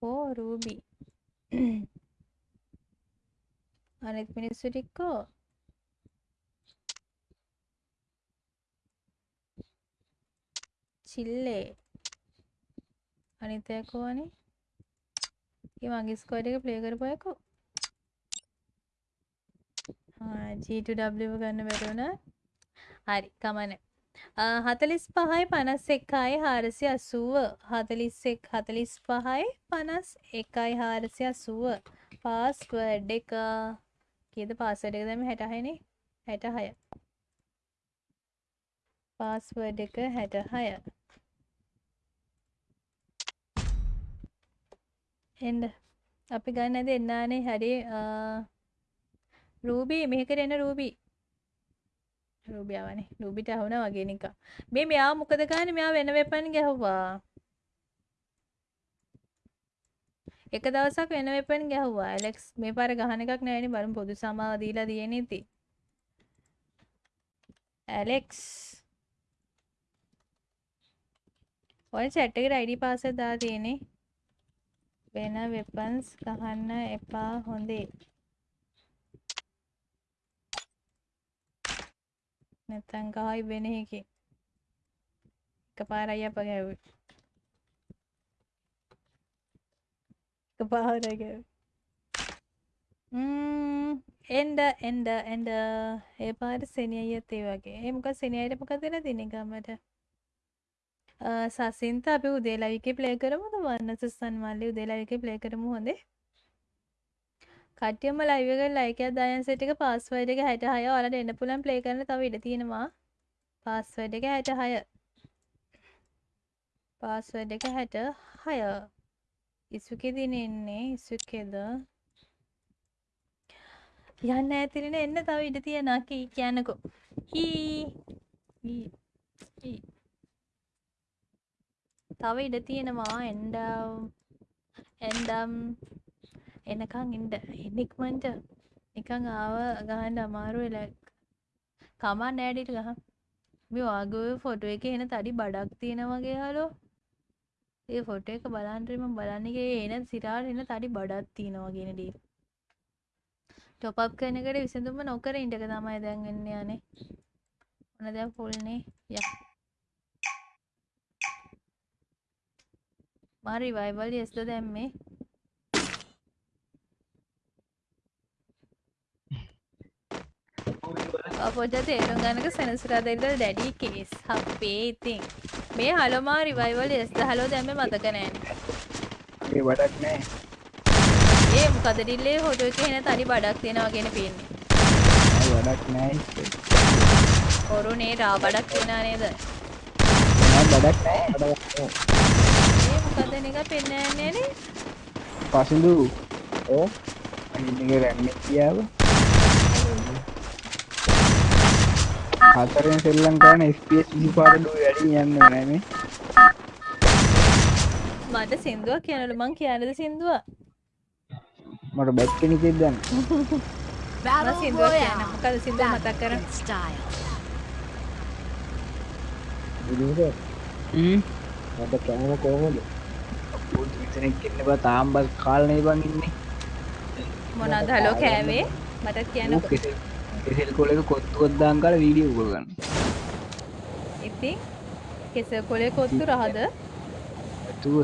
ඕ රූබි අනෙත් මිනිස්සු චිල්ලේ අනිතයකෝනේ ඒ මගේ ස්කෝඩ් එක ප්ලේ කරපුයකෝ. G2W ගන්න බැරුණ හරි කමන හතලිස් පහයි පනස් එකයි හාරසි අසුව හතලිස්සෙක් හතලිස් පහයි පනස් එකයි හාරසි අසුව පාස්වඩ් එක. කියද පාසඩ එක දම හැටහයනේ? හැට හය පාස්වඩ් එක හැට එන්ඩ අපි ගන්න දෙන්නානේ හරි රූබී මෙහකට එන්න රූබී. රූබියාවනේ රූබිට අහුන වගේ නික මේ මෙයා මොකද ගන්න මෙයා වෙන වෙපන් ගැහුවා. එක දවසක් වෙන වෙපන් ගැහුවා. ඇලෙක්ස් මේ පාර ගහන එකක් නෑනේ බලමු පොදු සමාව දීලා තියෙන ඉතින් ඇලෙක්ස් ඔය chat එකට ID password දාලා තියෙන්නේ. වෙන වෙපන්ස් ගහන්න එපා හොඳේ. නැත්තම් ගහයි වෙන එකේ. එකපාරයි අප ගැව්වේ. එකපාරයි ගැව්වේ. ම්ම්. එන්ඩ එන්ඩ එන්ඩ ඒ පාර සෙනියයත් ඒ වගේ. ඒ මොකක් සෙනියයට මොකද වෙලා තියෙන්නේ ගමට? සසින්ත අපි උදේලවිකේ ප්ලේ කරමුද වන්නස සන්මල්ලි උදේලවිකේ ප්ලේ කරමු හොඳේ. කට්ටියම ලයිව් එකට ලයික් එකක් දායන් සෙට් එක පාස්වර්ඩ් එක 66 ඔයාලට එන්න පුළුවන් ප්ලේ කරන්න. තව ඉඩ තියෙනවා. පාස්වර්ඩ් එක 66 පාස්වර්ඩ් එක 66 ඉසුකේ දින එන්නේ ඉසුකේද යන්න ඇතිරෙන එන්න. තව ඉඩ තියෙනවා. කී කියන්නකෝ. හී. හී. හී. තව ඉඩ තියෙනවා. එන්ඩ එන්ඩම් එනකං ඉන්ඩ එනික්මන්ට නිකං ආව ගහන්ඩ අමාරු එලක් කමා නෑඩිට ගහ මේ වාගව ෆොටෝ එක එන තඩි බඩක් තියෙන වගේ හලෝ ඒ ෆොට එක බලන්ටම බලන්නගේ එන සිරාට එන තඩි බඩත් තියෙනවා ගෙන ඩී ටොපක් කනකට විසඳුම නොකර ඉටක තමයි දැන්ගන්න යනේ ඕන දැ පුල්නේ ය මරි වයිබල් යෙස්ද දැම්මේ පොජ තේරුම් ගනක සෙනසුරාදෙල්ද ඩැඩි කේස් හපේ ඉතින් මේ හලොමා රිවයිවල් එස් හලෝ දැම මතක නෑන ඒ වඩක් නෑ ඒ මොකදඩිල්ලේ හොට එක හෙන තනි බඩක් තියෙනවාගෙන පෙන්නේ වඩක් නෑ ඔරුනේ රා බඩක් තියෙන නේද බඩක් නෑ ඒ මොකද එක පෙන්නන්නේනේ පසිදු. ඕ අගේ රැන්න කියාව. හතරෙන් සෙල්ලම් කරන ස්පස් විපාටඩු වැඩි යන්න නැනේ මට සිින්දුව කියනලු මං කියනද සිින්දුව? මට බැත් කෙනෙකෙක් දන්න මම සිින්දුව කියන මොකද සිින්දුව මතක් කර මට කෑම කෝමද විතනෙක් එන්න බ තාම් බස් කාලනය බං ඉන්නේ. මොනද හලෝ කෑවේ? මටත් කියන්න කෙසෙල් කොලක කොත්තුවත්දාන් කාල වීඩියෝ කරගන්න ඉතින් කෙස කොලේ කොත්තු රහද? ඇතුව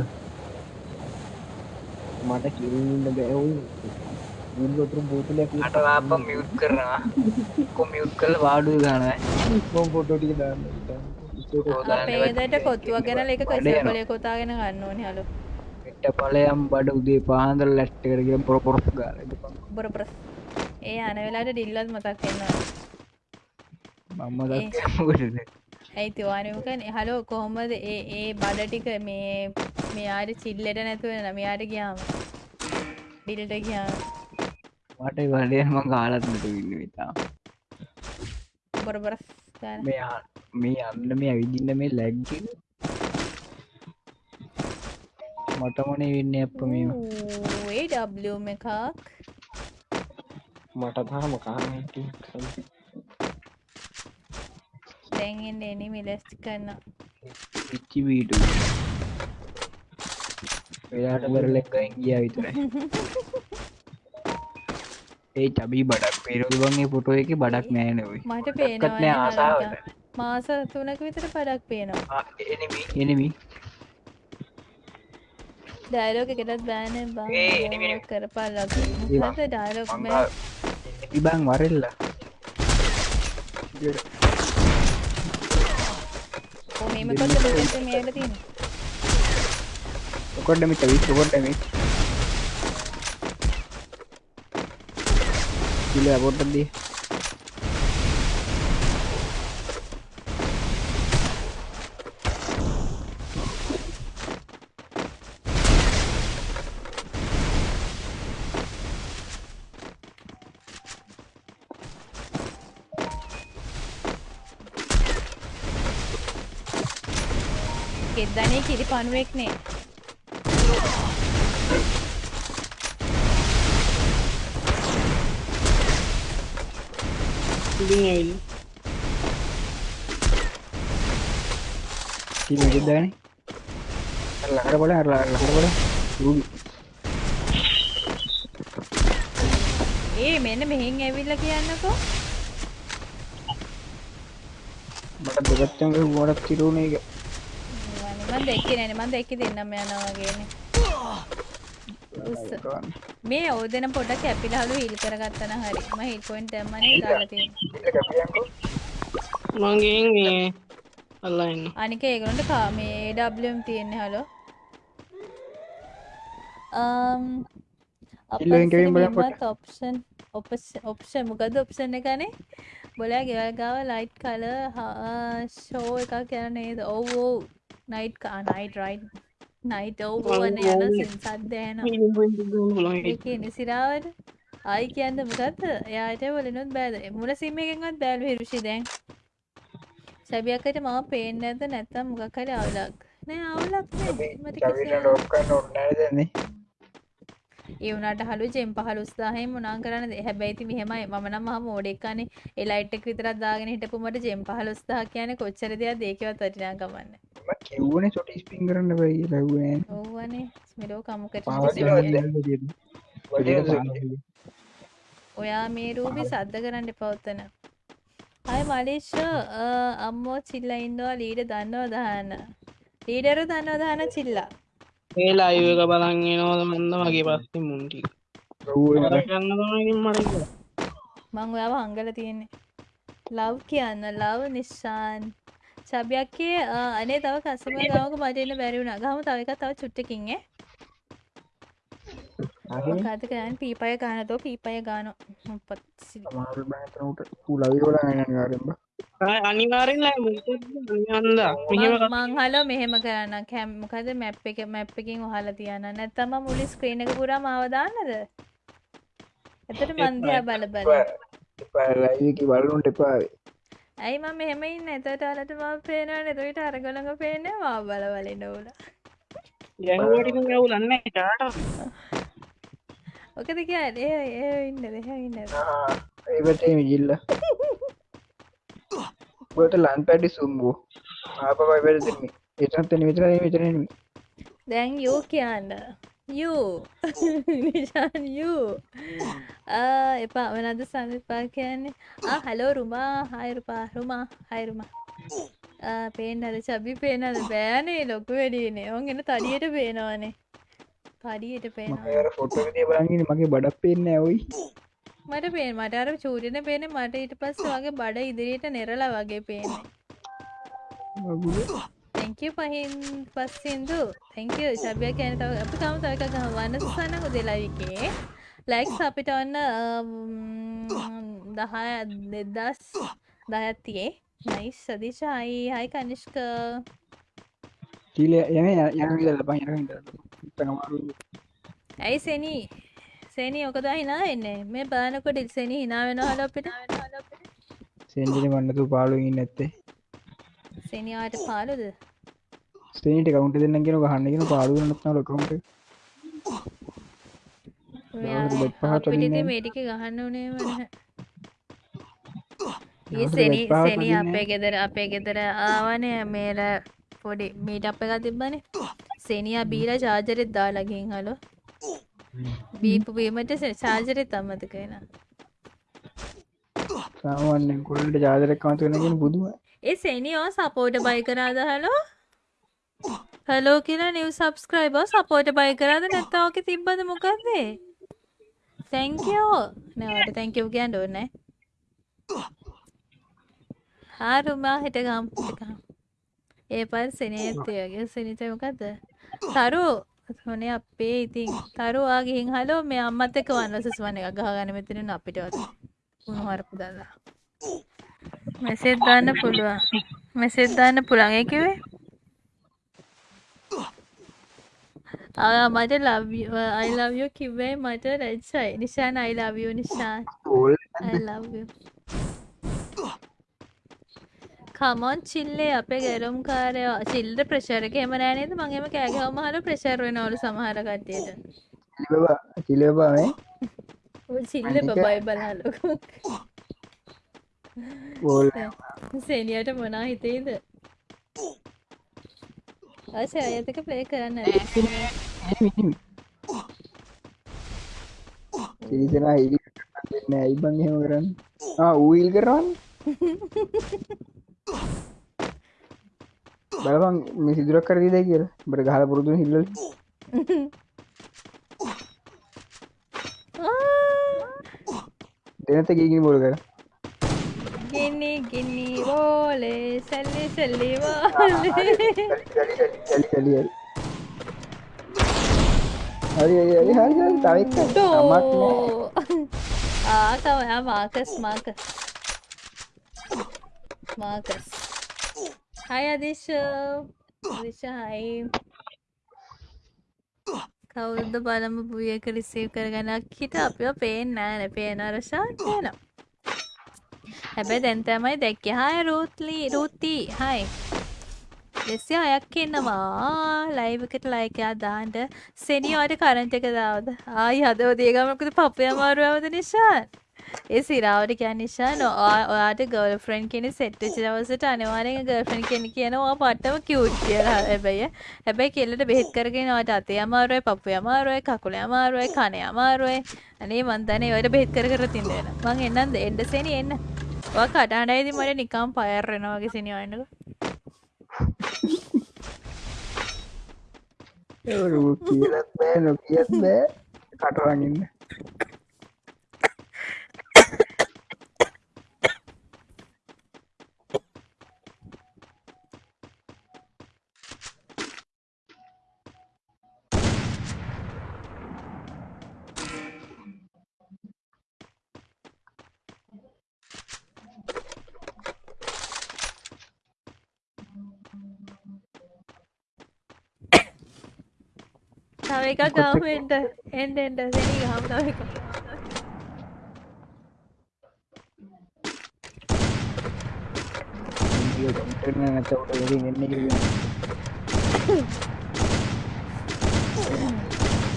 මට කිරන්න බැවුම් ගොතුර බෝතලයක් මට ලාප මියුත් කරනවා. කොමියුත් කල වාඩුව ගන කොම් පොටෝටික දාන්න. අපේදට කොත්තුවක් ගැන එක කෙස කොලේ කොතාගෙන ගන්න ඕනි? හලු එට පලයම් බඩ උදේ පාන්දර ලැට්ට කරගෙන පොරපොරොස් ගාල බොර ප්‍රස් ඒ අන වෙලාට ඩිල්ලත් මතක් ඒ. දක්කකොටද ඇයි තිවානකන හලෝ කොහොමද ඒ ඒ බඩ ටික මේ මෙයාට චිල්ලට නැතුව නමයාට ගියාම ඩිල්ට ගියාම මට වඩයම කාලත්නට වින්න විතා බොරබර මේ මේ අන්න මේ ඇවිදින්න මේ ලැග්ග මටමනේ වෙන්න අප මේම ඒ ඩම් එකක්. මට තාම කාරණ දැන්ෙන් එනි මිලස්ටි කරන්න පිච්චි වීට එයාට බරලෙක්කයින් ගිය විතරයි. ඒ චබී බඩක් පේරොදුවන්ගේ පොටෝ එක බඩක් නෑනවයි මට නෑ පේනවා ආසාාවට මාස තුනක විතර පඩක් පේනවා. එනමි ඩයිලෝක එකටත් බෑන බා ඒවා. මොකද ඩයිලොක් ඉබං වරෙල්ලා මේම කොට ලෝකෙ මේට තියෙන ඔකොඩම චවි කොකොටම ඉල පොට්ටදී ගෙද්දනේ කිරි පණුවෙක්නේ ඉතින් ඇවිල්ල දාන ලකට බල අර ලකට බල රූබි ඒ මෙන්න මෙහෙන් ඇවිල්ල කියන්නකෝ. මට දෙගත්තම ගොඩක් තිරුණ එක මන් දෙක්ක නෑන මන් දෙක්ක දෙන්නම යනවාගේන උස්ස මේ ඕදන පොට කැපිලහලු හිල් කරගත්තන හරි. ම හිල් පොයින්ට ඇමනේ දාලතිය මගේ මේ අල්ලන්න අනික ඒගොන්ට කා මේ ඩම් තියෙන්නේ හලෝ ඉල්ලුවෙන් කෙලින් බලන්න පොට. ඔප්ෂන් ඔප්ෂන් මොකද ඔප්ෂන් එකනේ බොලා ගෙවල් ගාව ලයිට් කල ෂෝ එකක් යන නේද? ඔව් ඔව් නයිට් නයිට රයි් නයිට ඔව්වන යන සද්දෑන නිසිරාවට ආයි කියන්න මොකක්ද එයාට වලනුත් බෑද මුල සිම එකෙන්වත් බෑලු හිරුෂි දැන් සැබියක්කට මම පේන්න ඇත නැත්තම් මොකක්හරි අවුලක් නෑ අවුලක් නෑ මට කිසි ලෝකන්න ඔන්නදන්නේ ඒ වුණට හලු ජෙම් පහල උස්දාහයෙන් මුණනා කරන්න හැබැයිති මෙහෙමයි මම නම් මහ මෝඩෙක්කනේ එලයිට්ට විතරත් දාගෙන හිටපුමට ජෙම් පහල උස්දා කියන කොච්චර දෙයක් දේකවත් වටිනා ගමන්න කිව්වන චොට ස්පින් කරන්න බයි ලැවන ඕවනේ ස්මිලෝ කමුකට ඔයා මේ රූපි සද්ධ කරන්න පවත්තන අය මලේෂ අම්මෝ චිල්ල ඉන්නවා ලීඩ දන්නවා දහන්න ලීඩරු දන්නවා දහන චිල්ලා. ඒලා අයක බලන්ගෙනවද මන්ද? මගේ පස්සේ මුන්ටි මං ඔයාව හංගල තියෙන්නේ. ලව් කියන්න. ලව් නිශ්ෂාන් සබයක්කේ අනේ තව කසම ගවක මටන්න බැරිවුණ ගහම තවක තව චුට්ටකින්ගේ කතකයන් පීපය ගානතෝ පීපය ගාන අනිවාරෙන් මංහලෝ මෙහෙම කරන්න කැම්මකද මැප් එක මැප් එකින් හල තියන්න නැත්තම මුලි ස්ක්‍රීන එක පුරා මවදාන්නද එතට මන්දයා බල බල බලුන්ට එපාවේ ඇයි මම මෙහෙම ඉන්න? එතට අලට ම පේනවා නෙතුවිට අරගොළඟ පේන වා බලවල නෝල ගැහුවටික යවුලන්න ටාට ඕකද කිය ඒ ඒ ඉන්න දෙහ ඉන්න ඒවටේ විජිල්ල ගොට ලන් පැඩි සුම්බූ. ආප පයිබැ දෙම එතත්තන විතර විතරනම දැන් යෝ කියන්න යූ නිශාන් යූ එපා වනද සමිපා කියන්නේ හලෝ රුමා හයරුපා රුමා හයරුමා පේනද චබි පේනද බෑනේ ලොකු වැඩියනේ ඔන් එන තඩියට පේනවානේ ෆොට බලගෙන මගේ බඩක් පේන්න ඇවයි මට පේ මට අර චූරින පේන මට ඊට පස්ස වගේ බඩ ඉදිරියට නෙරලා වගේ පේන්නේ තැංකව පහින් පස්සින්දු තැංකව ශභ්‍ය කැන තව අප තම තව එකක් වන්න සන්න හොදෙලාවිකේ ලයික්ස් අපිට ඔන්න දහය දෙදස් දහයක් තියේ. නයිස් සදිශ හයි කනිෂ්ක. ටීල යන යන තනමාරු ඇයි සෙනී? සේනී ඔකද හිනා එන්නේ මේ බානකොට ඉල්සෙනී හිනා වෙන හල අපිට සෙන්ජින වන්නතු පාලුගින් නැත්තේ. සෙනවාට පාලුද ස්ටේට කවුන්ට දෙන්න ගෙන ගහන්නගෙන පාලු නත්න ලොකමට පහට මේටික ගහන්න උනේ වන ඒ දවසට සෙනී අපේ ගෙදර අපේ ගෙදර ආවනය මේල පොඩි මීට අප එක තිබ්බනේ. සෙනියා බීලා චාජරෙත් දාලගින් හලෝ බීපු වීමට චාජරෙත් අම්මතකෙන සාමාන්‍යෙන් කොල්ට ජාදරක් මතුවෙනගෙන බුදුව ඒ සෙනියෝ සපෝට බයි කරාද හලෝ කියලා නිව සබස්ක්‍රයිබ සපෝට බයි කරාද නැත්තාවක තිබ්බද මොකක්දේ තැංකෝ නැවට තැංකව් කියන්න ඕන්නෑ හාරුමා හිට ගම් හිටකම් ඒ පල් සෙනේත්තයගේ සනිතමකක්ද තරු හොනේ අපේ ඉතින්. තරුවා ගිහින් හලෝ මේ අම්මත් එක වන්නසස් වන එක ගහගන මෙතන අපිටවද උුණහරපු දල්ලා මෙසෙත් දාන්න පුළුවන්. මෙසෙත් දාන්න පුළන් මට ලව්යෝ කිව්වේ මට රැච්චයි නිශාන් අයිලාවියෝ නිශාන්. කමොන් චිල්ලේ අපේ ගැරුම් කාරය චිල්ද ප්‍රශරක එම නෑනේද මගේම කෑගහම හල ප්‍රශර් වෙනවලු සමහර කට්ටියට බා චිලබා මේ චිල්ල බබයි බලලොකු බෝල් සෙනියට මොනා හිතේද ආශය අයතක ප්ලේ කරන්න. සිරිසනා ඉලි දෙන්න ඇයිබන් හෙම කරන්න ඌයිල් කරන්න? බලපන් මේ සිදුරක් කරදී දැ කියල. බට ගහල පුරුදු හිල්ල දෙනත ගීගිනි බොල කර ගිනි ගිනි වෝලේ සැල්ලි සැල්ලි වාලේ. හරි හරි හරි හරි තවක් තමක් නෑ. ආකවයා මාකස් මාකස්. මාකස්. හයි අදිශ විශහයි කවුද බලම පුියක රිසීව් කරගනක් හිට අපිෝ පේෙන් නෑන පේන රශා කියන හැබැ දැන්තමයි දැක්ක. හාය රූත්ලී රුත්ති හයි දෙස්සි අයක් එන්නවා ලයිවකට ලයිකයා දාන්ට සෙනිියෝට කරන්ට එක දාවද? ආයි හදව දේගමකද පපය අමාරුවවද නිශාන් ඒ සිරාවට කියන්න නිසා නො ඔයාට ගල් ෆ්‍රන්් කෙනෙ සෙට්ටච දවසට අනවාරය ගල්ෆන් කෙනෙ කියනවා පට්ටම කිව්ට් කියලා. හැබැයි හැබැයි කෙල්ලට බෙහෙත් කරගෙනවට අතේ අමාරුවයි පපු අමාරුවයි කකුල අමාරුවයි කනය අමාරුවයි. අනේ මන්තනේ ඔයට බෙහෙත් කර කර තින්දෙන. මං එන්නන්ද එන්ඩ සෙනි එන්න. ඔය කටාඩයිදි මට නිකම් පයර්රෙනවාගේ සිනිවන්නක කියලත් බෑ නොකියත් බෑ කටරගන්න තව එකක් ගාම එන්ට එන්ඩ එන්ඩ සෙනී ගහම තව එක නැතවට එන්න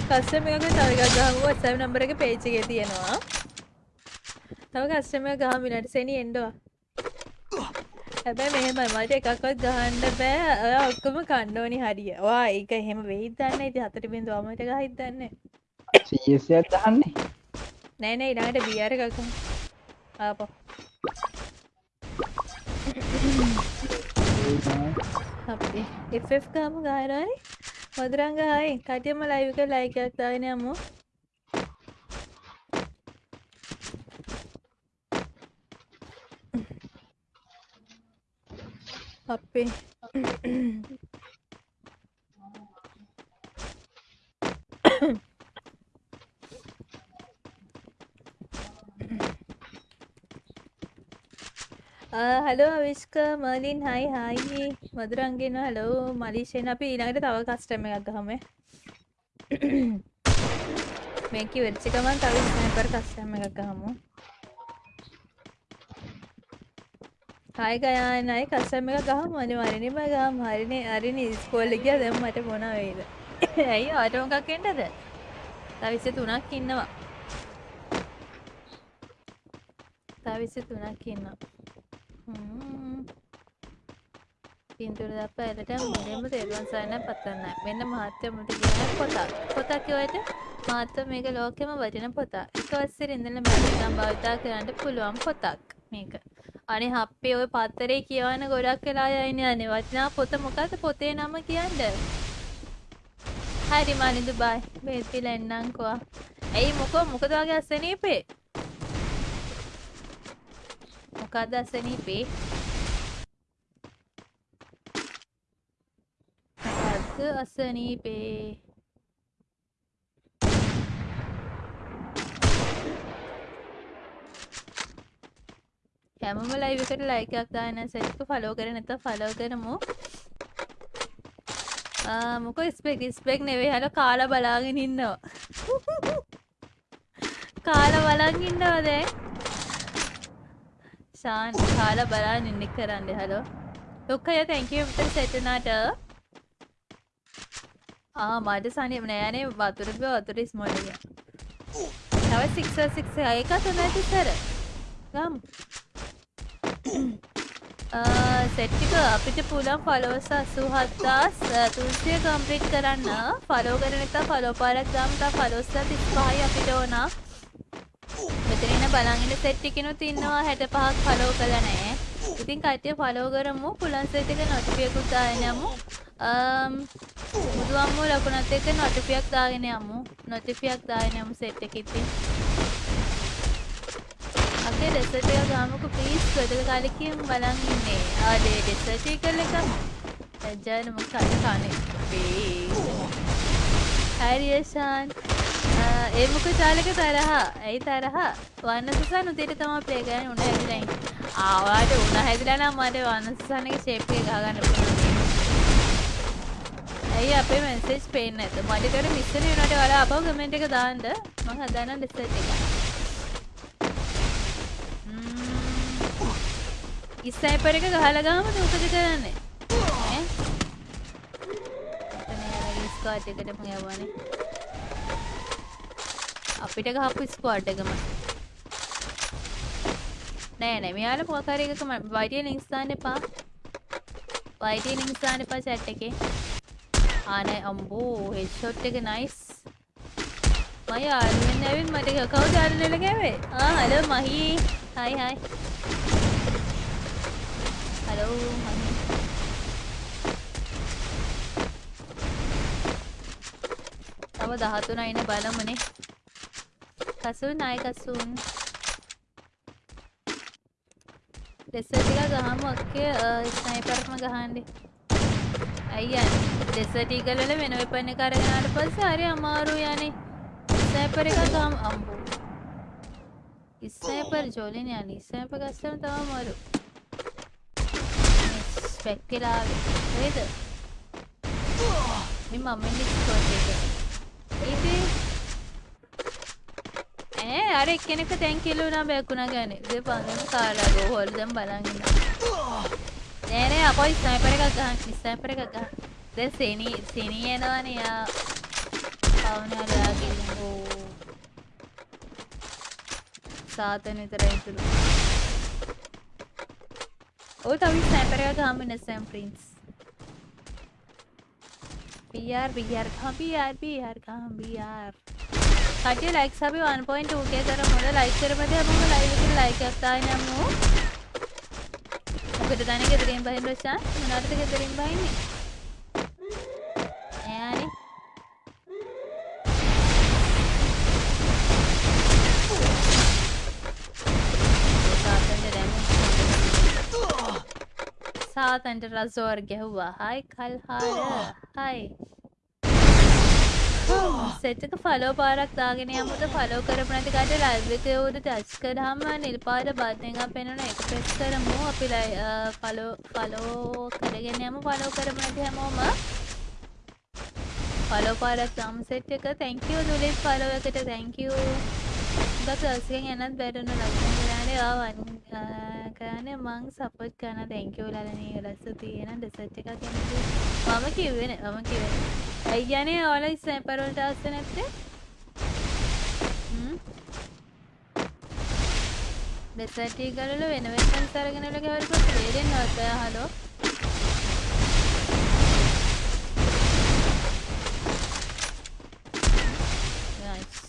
කස්ටමක තවක ගහම වත්සැව නම්බර එක පේචිගේ තියෙනවා තව කස්ටම ගහ මිනට සෙනි එන්ඩවා හැබැයි මෙහෙම මට එකක්වත් ගහන්න බෑ. ඔය ඔක්කොම කණ්ඩෝනි හරිය. වා ඒක එහෙම වෙහිතන්න ඉති හතට බිඳ අමට ගහිතන්න සියසයක් දහන්නේ නෑන ඉඩට බියර එකක ආප එෆ් ගාම ගාරයි මොදරංගහයි කටියම ලයිවික ලයිකයක් දාගෙන යමු අපේ හලෝ අවිස්ක මලින් හයි හයි මදුරන්ගෙන හලෝ මලිෂයෙන් අපි ඊළඟට තව කස්ටම එකක් ගහම මේක වෙච්චිකමන් තව ස්නයිපර් කස්ටම එකක් ගහමු. හයි ගයානයි කස්සම එක ගහම අනිවාර්යෙන්ම ගහම හරිනේ හරිනේ ස්කෝල් එක ගියා දැන් මට මොන වෙයිද ඇයි ආට මොකක් එන්නද තව 23ක් ඉන්නවා තව 23ක් ඉන්නවා හ්ම් පින්තූර දාපැලට මුලින්ම තෙරුවන් සරණ පතන්න මෙන්න මහත්ය මුට කියන පොතක් පොතක් කියවට මහත්ව මේක ලෝකෙම වටින පොතක් එක වසරේ ඉඳලා මම භාවිතා කරන්න පුළුවන් පොතක් මේක අනේ හප්පේ ඔය පත්තරේ කියවන ගොඩක් වෙලා යයිනේ අනේ. වටිනා පොත මොකද්ද පොතේ නම කියන්න? හරි මනිදු බයි. බේත් පිලා එන්නම්කෝ. ඇයි මොකෝ? මොකද වගේ අසනීපේ? මොකක්ද අසනීපේ? මොකක්ද අසනීපේ? හැමම ලයිව් එකට ලයික් එකක් දාන්න සෙට්ක ෆලෝ කරේ නැත්නම් ෆලෝ කරමු ආ මොකෝ ස්පෙක් ස්පෙක් නෙවෙයි හල කාලා බලාගෙන ඉන්නවා කාලා බලන් ඉන්නවා දැන් ශාන් කාලා බලන් ඉන්න කරන්න හලෝ ලොක්කය තැන්ක යු විතර සෙටනාට ආ මට සනි නෑනේ වතුර බිය වතුර ස්මෝලිය තව සික්ස සික්ස එක තුනයි තිසර ගම් Uh, සෙට්ටික අපිට පුලන් ෆලෝස අසූහත්දාස් uh, තුන්සිය කම්ප්‍රීට් කරන්න. ෆලෝ කරනතා ෆලෝ පාරක් ගම්තා ෆලෝස්ස තිස්පහයි අපිට ඕනා. මෙතනන බලගෙන සෙට්ටිකෙනුත් ඉන්නවා හැට පහක් ෆලෝ කළ නෑ. ඉතින් කට්ටිය ෆලෝ කරමු පුලන් සෙට් එක නොටිෆියකුත් දාගෙන යමු. Um, බුදුවම්මෝ ලකුණත් එක්ක නොටිෆියක් දාගෙන යමු. නොටිෆියක් දාගෙන යමු සෙට් එක ඉතින්. අපේ ඩෙසර්ට් එක ගාමුකෝ ප්ලීස් ගොඩක කාලෙකින් බලන් ඉන්නේ. ආදේ ඩෙසර්ට් එක එක. ලැජ්ජාන මොකක් කන්නේ? හරි යෂාන් ඒ මොකද චාලක තරහා? ඇයි තරහා? වන්නසසන් උදේට තමයි ප්ලේ කරන්නේ උණ හැදිලා ඉන්නේ. ආවාට උණ හැදිලා නම් මට වන්නසසන් එක ෂේප් එක ගහගන්න පුළුවන්. ඇයි අපේ මැසේජ් පේන්නේ නැත මට ඒකට මිස් වෙන වෙනකොට ඔයාලා අපව කමෙන්ට් එක දාන්න. මම හදාන්න ඩෙසර්ට් එක. ඉස්සයිපර එක ගහලා ගාම මොකද කරන්නේ. ඈ? ස්කෝට් එකටම යවන්නේ. අපිට ගහපු ස්කෝට් එකම. නෑ නෑ. මෙයාලා මොකක් හරි එකක වයිටි ලින්ක්ස් දාන්න එපා. වයිටි ලින්ක්ස් දාන්න එපා chat එකේ. ආ නෑ. අම්බෝ හෙඩ්ෂොට් එක නයිස් මම යාළුවෙන් ඇවිත් මට කවුද යාළුවෙලා ගෑවේ ආ හලෝ මහී. හයි හයි හලෝ මහී තව 13 ඉන්න බලමුනේ. කසුන් ආයි කසුන්. ඩෙසර්ට් එක ගහමු ඔක්කේ ස්නයිපර්ම ගහන්නේ. අයියන් ඩෙසර්ට් ඊගල් වල වෙන වෙපන් එක අරගෙන ආවට පස්සේ හරි අමාරු යන්නේ. ස්නයිපර් එක ගහමු. අම්බෝ. ස්නයිපර් ජෝලින් යන්නේ. ස්නයිපර් ගස්සම තව අමාරු ස්පෙක් කියලා ආවේ නේද මේ මම ඩිස්කෝඩ් එක ඉතින් ඈ අර එක්කෙනෙක් දැන් කිලුණා බැකුණා ගන්නේ ඉතින් පංගන කාලා ගෝහල් දැන් බලන් ඉන්නවා නෑ නෑ අපෝ ස්නයිපර් එකක් ගහන්න ස්නයිපර් එකක් ගහන්න දැන් සෙනි සෙනි එනවනේ යා පවුනලා ගිහින් ඕ සාතන විතරයි ඉතුරු ඔය තව ස්නයිපර් එකක් ගහන්න නැසම් Prince BR BR come BR BR come BR කටිය ලයික් සබි 1.2 ගේ කරමු ලයික් කරපද අපම ලයිව් එකට ලයික් එකක් දාගෙන යමු මොකද තනේ ගෙදරින් බහින් රොෂාන් මොනවටද ගෙදරින් බහින්නේ ඈනේ සාතන්ට රසෝර් ගැහුවා. හයි කල්හාර. හයි. සෙට් එක ෆලෝ පාරක් දාගෙන යමුද? ෆලෝ කරපු නැති කාට ලයිව් එකේ උඩ ටච් කරාම නිල් පාට බටන් එකක් පෙනුන ඒක ප්‍රෙස් කරමු. අපි ෆලෝ ෆලෝ කරගෙන යමු. ෆලෝ කරපු නැති හැමෝම ෆලෝ පාරක් දාමු සෙට් එක. thank you දුලිත් ෆලෝ එකට thank you. ගත අසියෙන් යනත් බැටුන ලක්ෂණ කරන්නේ ආවන් කරන්නේ මං සපෝට් කරන thank you ලලනේ රස තියෙන ඩෙසර්ට් එකක් එන්නේ මම කිව්වේ නෑ. මම කිව්වේ නෑ. ඇයි කියන්නේ ඔයාලා ස්නයිපර් වලට ආස්සේ නැත්තේ? හ්ම්. ඩෙසර්ට් ඊගල් වල වෙන වෙනස් අරගෙන වල ගවල්පත් තේරෙන්නවත් ඔයා හලෝ Nice.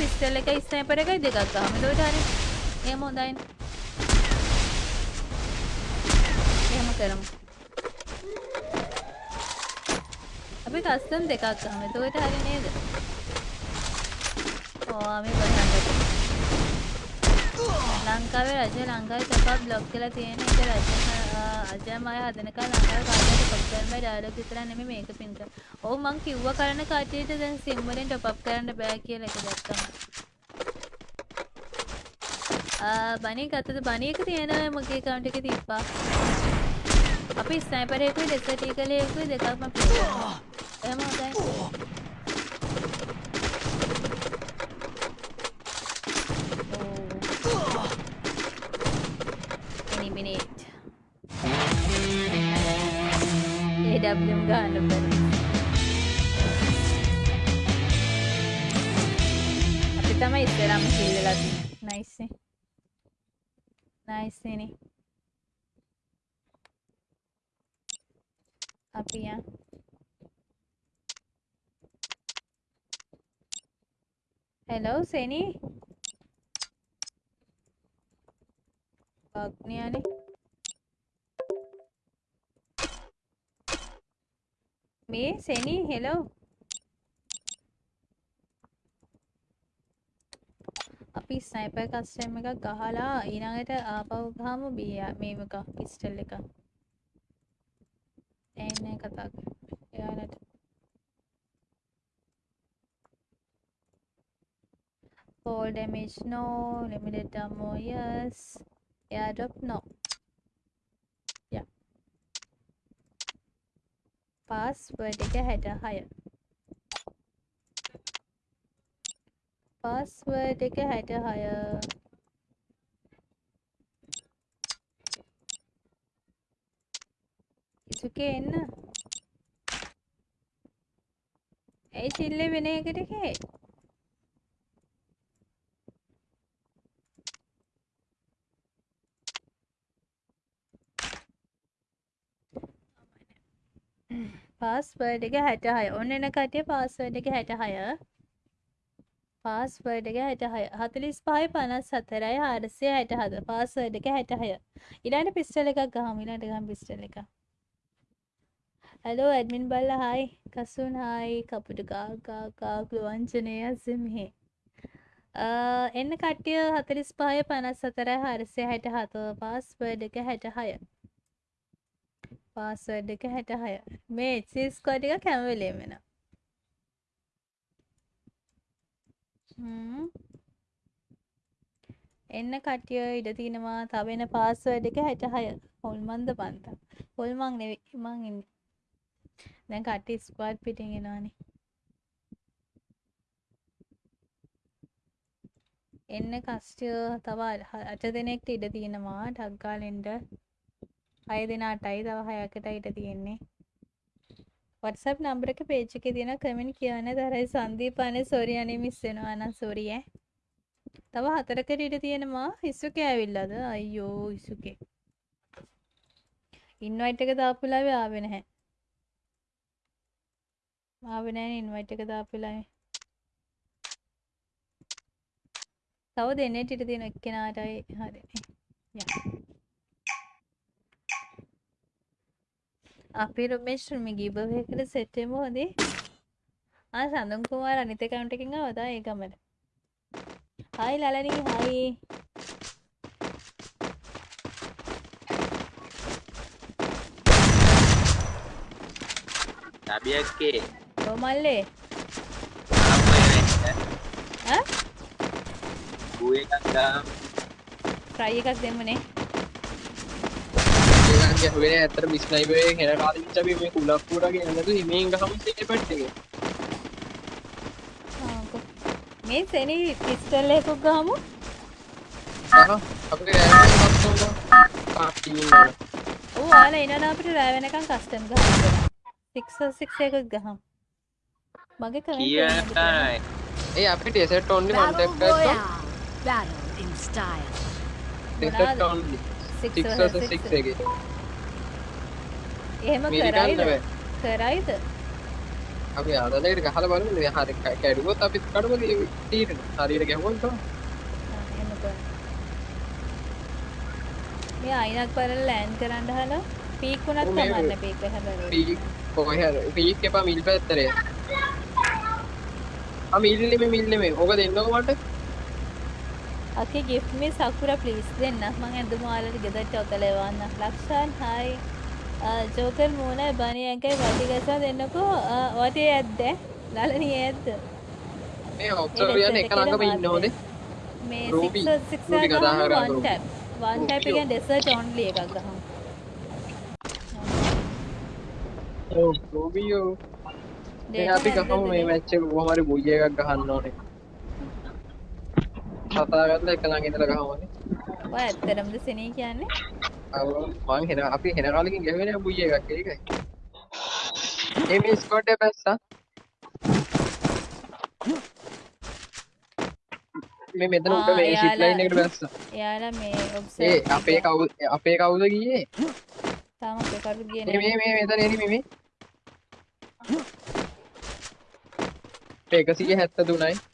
අපි එන පිස්ටල් එකයි ස්නයිපර් එකයි දෙකක් ගහමු. එතකොට හරි. එහෙම හොඳයිනේ. එහෙම කරමු. අපි කස්ටම් දෙකක් ගමු. එතකොට හරි නේද? ඕ අපි බලන්න. ලංකාවේ රජය ලංකාවේ තපා බ්ලොක් කරලා තියෙන එක රජය අජයමය හදනකල් ලංකාවේ කාටද ටොප් කරන්න බෑ ඩයලොග් විතර නෙමෙයි මේක පින් කර. ඔව් මං කිව්වා කරන කට්ටියට දැන් සිම් වලින් ටොප් අප් කරන්න බෑ කියලා එක දැක්කම. ආ බණී ගත්තද බණී එක තියෙනවා මගේ account එකේ තිබ්බා. අපි ස්නයිපර් එකකුයි ඩෙසර්ට් ඊගලේ එකකුයි දෙකක්ම ප්ලේ කරනවා. එහෙම හොඳයි. AWM ගන්න බැරි. අපි තමයි ඉස්සරහම කිල් වෙලා තියෙන්නේ. නයිස් නේ. නයිස් නේ. අපි යා හෙලෝ සෙනි අග්නියානේ මේ සෙනි හෙලෝ අපි ස්නයිපර් කස්ටම් එකක් ගහලා ඊළඟට ආපහු ගහමු බියා මේව එක පිස්ටල් එක එන්නේ කතා කරමු. එයාලට. Fall damage no limited ammo yes. Airdrop no. Password එක 66 password එක 66 ඉසුකේ එන්න. ඇයි චිල්ලේ වෙන එකට කේ? පාස්වර්ඩ් එක 66 ඔන්න එන කට්ටිය පාස්වර්ඩ් එක 66 පාස්වර්ඩ් එක 66 45යි 54යි 467 පාස්වර්ඩ් එක 66 ඊළඟට පිස්ටල් එකක් ගහමු. ඊළඟට ගහමු පිස්ටල් එකක් හලෝ ඇඩ්මින් බල්ලා. හායි කසුන් හායි කපුට කාකා කාකු වංචනය සිම්හි එන්න කට්ටිය 45යි 54යි 467 පාස්වර්ඩ් එක 66 පාස්වර්ඩ් එක 66 මේ HC ස්කෝඩ් එක හැම වෙලේම එනවා. හ්ම්. එන්න කට්ටිය ඉඩ තිනවා තව එන පාස්වර්ඩ් එක 66 හොල්මන්ද පන්තා. හොල්මන් නෙවෙයි මං ඉන්නේ. දැන් කට්ටිය ස්ක්වාඩ් පිටින් එනවානේ. එන්න කස්ටිය තව අට දෙනෙක්ට ඉඩ තියෙනවා ටක් ගාලා එන්න හය දෙනාටයි තව හයකට ඉඩ තියෙන්නේ. WhatsApp නම්බර එක පේජ් එකේ තියෙන කමෙන්ට් කියන්න තරයි සංදීප අනේ සෝරි අනේ මිස් වෙනවා නම් සෝරි ඈ. තව හතරකට ඉඩ තියෙනවා ඉසුකේ ඇවිල්ලාද? අයියෝ ඉසුකේ. ඉන්වයිට් එක දාපු වෙලාවේ ආවේ නැහැ. ආවේ නැහැ ඉන්වයිට් එක දාපු වෙලාවේ තව දෙන්නෙට ඉඩ තියෙන එක්කෙනාටයි හරිනේ යා. අපි රොමේෂ් මේ ගිබවේ එකට සෙට් වෙමු හොඳේ ආ සඳුන් කුමාර අනිත් account එකකින් ආවද? ඒ ගමන. හායි ලලනී හායි සබියක්කේ ඔව් මල්ලේ ඈ? ගූ එකක් දාම් ට්‍රයි එකක් දෙමුනේ ඒකන් ගැහුවේ නෑ. ඇත්තට මිස්නයිපරේ හෙන කාලෙකින් අපි මේ කුලක් පුරා ගෙනනතු හිමෙන් ගහමු සීපට් එකේ මේ සෙනි පිස්ටල් එකක් ගහමු. අපේ පාටි ඔයාලා එනනම් අපිට රෑ වෙනකන් කස්ටම් ගහන්න 6 6 එකක් ගහමු. මගේ කියනයි ඒ අපිට එසෙට් ඔන්ලි Battle කොන්ටැක්ට් කරලා Royale. Battle in එහෙම කරයිද? කරයිද? අපි ආදලේට ගහලා බලමු. මේ හරි කැඩුවොත් අපි කඩමු තීරණ. හරියට ගැහුවොත්. මේ අයිනක් බලලා ලෑන්ඩ් කරන්න හලා පීක් උනත් කමන්න පීක් හැබැයි පීක් කොහේ හරි. පීක් එපා මිල් පැත්තරේ ආ මිල් නෙමෙයි මිල් නෙමෙයි. ඕක දෙන්නකො මට. Okay, give me Sakura please. දෙන්න මං ඇඳුම ඔයාලට ගෙදරට ඔතලවන්න. ලක්ෂාන් hi. ජෝකර් මූණ බනි ඇඟයි වටි ගසා දෙන්නකෝ. වටේ ඇද්ද? ලලනී ඇද්ද? මේ ඔක්සෝරියන් එක ළඟම ඉන්න ඕනේ මේ Ruby. 6 6 Ruby කතා ගහමු කරා one Ruby. tap. one tap එකෙන් desert only එකක් ගහමු. රෝබියෝ මේ Data අපි ගහමු මේ මැච් එක කොහොම හරි බුයි එකක් ගහන්න ඕනේ කතා කරලා එක ළඟ ඉඳලා ගහමුනේ ඔය ඇත්තටමද සෙනී කියන්නේ? මං හෙන අපි හෙන කාලකින් ගැවෙන බුයි එකක් ඒකයි එම ස්කොට් එක පැස්සා. මේ මෙතන උඩ මේ ෂිප් ලයින් එකට බැස්සා එයාලා මේ ඔබ්සර්ව් ඒ අපේ කවුද අපේ කවුද ගියේ? තාම අපේ කවුද ගියේ මේ මේ මෙතන එනි මේ මේ 173යි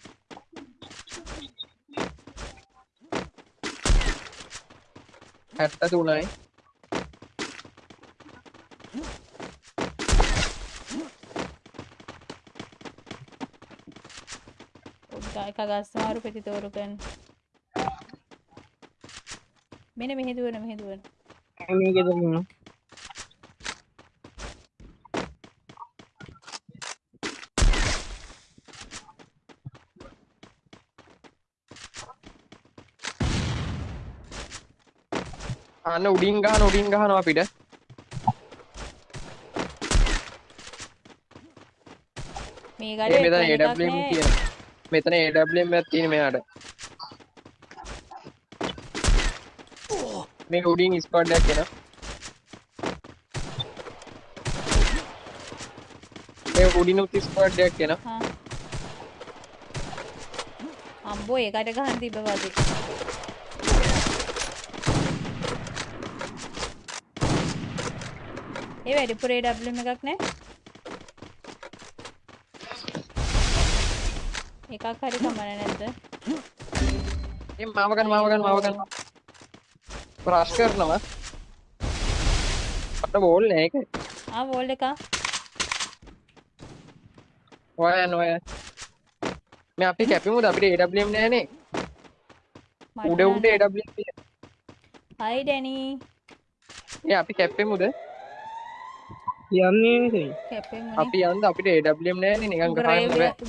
හැත්ත තුනයි එක ගස්මාරු පෙති තෝරු කරන්න. මෙන්න මෙහෙ දුවන මෙහෙ දුවන. මේක දෙන්න අන්න උඩින් ගහන උඩින් ගහනවා අපිට මේ ගඩේ මෙතන AWM. තියෙන මෙතන AWM එකක් තියෙන මෙයාට මේක උඩින් ස්ක්වොඩ් එකක් එනවා මේ උඩින් උත් ස්ක්වොඩ් එකක් එනවා හා. අම්බෝ ඒකට ගහන්න තිබ්බ වගේ. ඒ වැඩිපුර AWM එකක් නෑ. එකක් හරි කමන නැද්ද? ඒ මාව ගන්න මාව ගන්න මාව ගන්න රෂ් කරනවා අපිට බෝල් නෑ ඒක ආ වෝල් එක. ඔය යන ඔය මේ අපි කැපෙමුද අපිට AWM නෑනේ උඩ උඩ. AWM. හයි ඩැනි. ඒ අපි කැපෙමුද යන්නේ. අපි යන්ද අපිට AWM නෑනේ නිකන්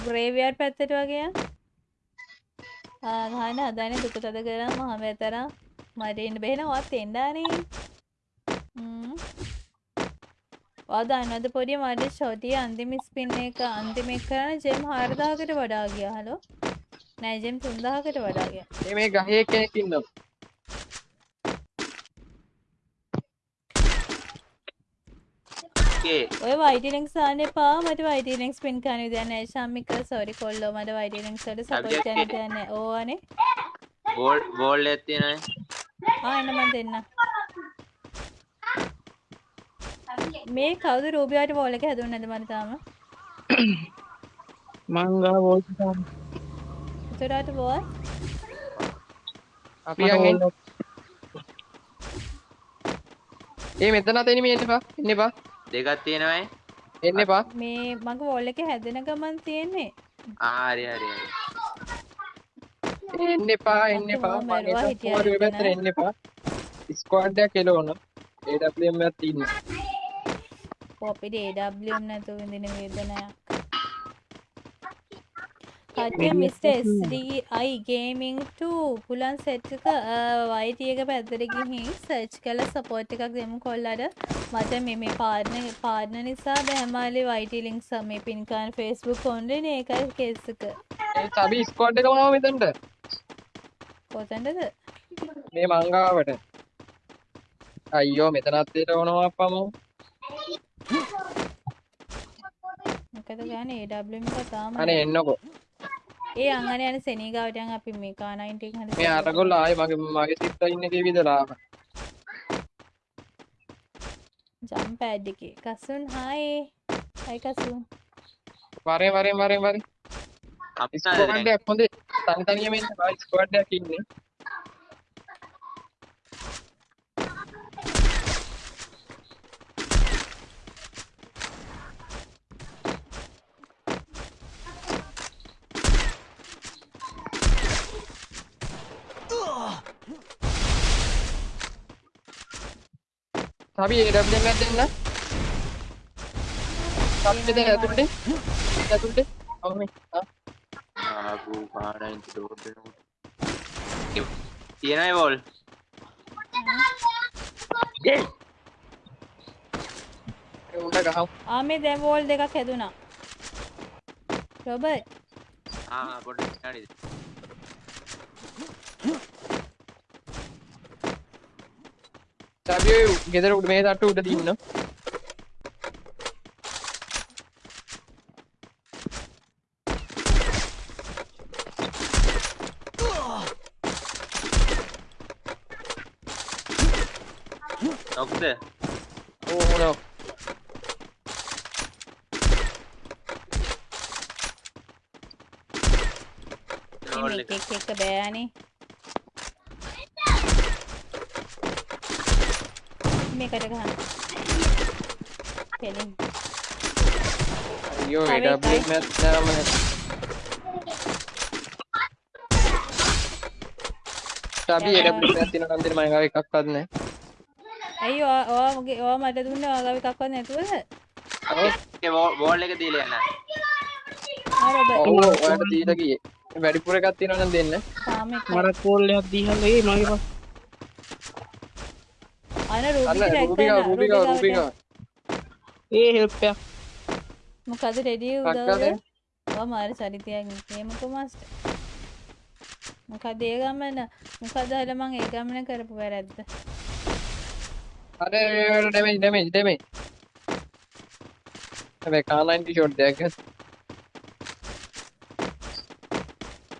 ග්‍රේවියර් පැත්තට වගේ යන්. ආ ගහන්න හදන්නේ දුක තද කරා මම මෙතන මට ඉන්න බැහැ වත් එන්නනේ. හ්ම්. ඔයා දන්නවද පොඩි මට ෂොටි අන්තිම ස්පින් එක අන්තිම එක කරන ජෙම් 4000කට වඩා ගියා හලෝ. නෑ ජෙම් 3000කට වඩා ගියා. මේ මේ ගහේ කෙනෙක් ඉන්නවා කේ ඔය වයිටි ලින්ක්ස් දාන්න එපා. මට වයිටි ලින්ක්ස් පින් කරන්න විදියක් නෑ ශාමික සෝරි කොල්ලෝ මට වයිටි ලින්ක්ස් වලට සපෝට් Subject කරන්න එක. දෙයක් නෑ ඕවනේ. බෝල් බෝල් එකක් තියෙනයි ආ එන්න මන් දෙන්න. මේ කවුද රූබියාට බෝල් එක හැදුන්නේ නැද්ද මට තාම? මංගා වෝල් උතරාට බෝල්? අපි ඒ මෙතන අත එනි මේ එන්න එපා. එන්න එපා දෙකක් තියෙනවයි එන්න එපා. මේ මගේ බෝල් එක හැදෙන ගමන් තියෙන්නේ. ආ හරි හරි එන්න එපා එන්න එපා. මම ඔය පැත්තට එන්න එපා. ස්ක්වොඩ් එකක් එළවන AWM එකක් තියෙනවා. අපිට AWM නැතුව විඳින වේදනයක්. කට්ටිය මිස්ටර් SDI ගේමින් 2 පුලන් සෙට් එක YT එක පැත්තට ගිහින් සර්ච් කරලා සපෝට් එකක් දෙමු කොල්ලට. මට මේ මේ පාර්ට්නර් පාර්ට්නර් නිසා බෑමාලේ YT ලින්ක්ස් මේ පින් කරන Facebook ඔන්ලයින් ඒකයි කේස් එක. ඒ සබි ස්කෝඩ් එක මොනවද මෙතනට කොතනද? මේ මංගාවට අයියෝ මෙතනත් දෙට ඕනවා අප්පමෝ මොකද ගානේ AWM එක තාම අනේ එන්නකෝ ඒ අංගන යන සෙනීගාවට යන් අපි මේ කා90 එක හරි මේ අරගොල්ල ආයේ මගේ මගේ සිස්ටර් ඉන්න එකේ විදලා ආවා. ජම්ප් පැඩ් එකේ. කසුන් හායි. හයි කසුන් වරේ වරේ වරේ වරේ එකක් හොඳේ. තනි තනියම ඉන්න. බා ස්කෝඩ් එකක් ඉන්නේ අපි AWM එකක් දෙන්න. අපි දෙන්න ඇතුළට. ඇතුළට. ඔව් මේ. ආ. ආපු පාඩයින් ඩෝර් දෙනකොට තියෙනයි වෝල් ඒ උඩ ගහමු. ආ මේ දැන් වෝල් දෙකක් හැදුනා රොබර්ට් ආ පොඩ්ඩක් හරිද ඔය ගෙදර උඩ මේ තට්ටු උඩ දින්න. නොක්ද ඕ නෝ. වෝල් එක එක එක බෑනේ මේකට ගහන්න පෙලින් අයියෝ තව AWM එකයි. එකක් දාම අපි AWM එකක් තියෙන නම් දෙන්න මම ගාව එකක්වත් නැහැ. ඇයි ඔයා ඔයා මගේ ඔයා මට දුන්නේ ඔයාගාව එකක්වත් නැතුවද ඒ වෝල් එක දීලා යන්න ඔව් ඔයාලට දීලා ගියේ. වැඩිපුර එකක් තියෙනවා නම් දෙන්න. මරත් කෝල් එකක් දීහම ඒ මගේ පස්. අන රූපිකා රූපිකා රූපිකා ඒ හෙල්ප්ය මොකද රෙඩිය උදවද මාර චරිතයක් නිකේමකු මස්ට මොකද ඒ ගමන? මොකද හල මං ඒ ගමන කරපු වැරැද්ද? අර ඩැමේජ් ඩැමේජ් ඩැමේජ් හැබැයි කාලයින් ටී ෂෝට් දෙයක් ගස්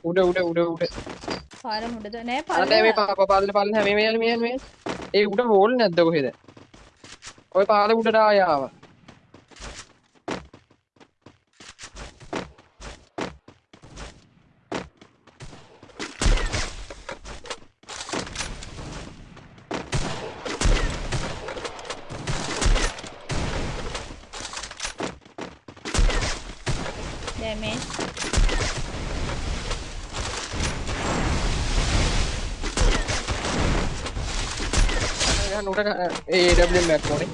උඩ උඩ උඩ උඩ. පාර මුඩද නෑ පාර නෑ මේ පාප පාදල පාදල මේ මේ මේ මේ. ඒ උඩ හෝල් නැද්ද කොහෙද? ඔය පාද උඩට ආය ආවා ඩැමේජ් ගන්න උඩ ගන්න. ඒ AWM එකක් ඕනේ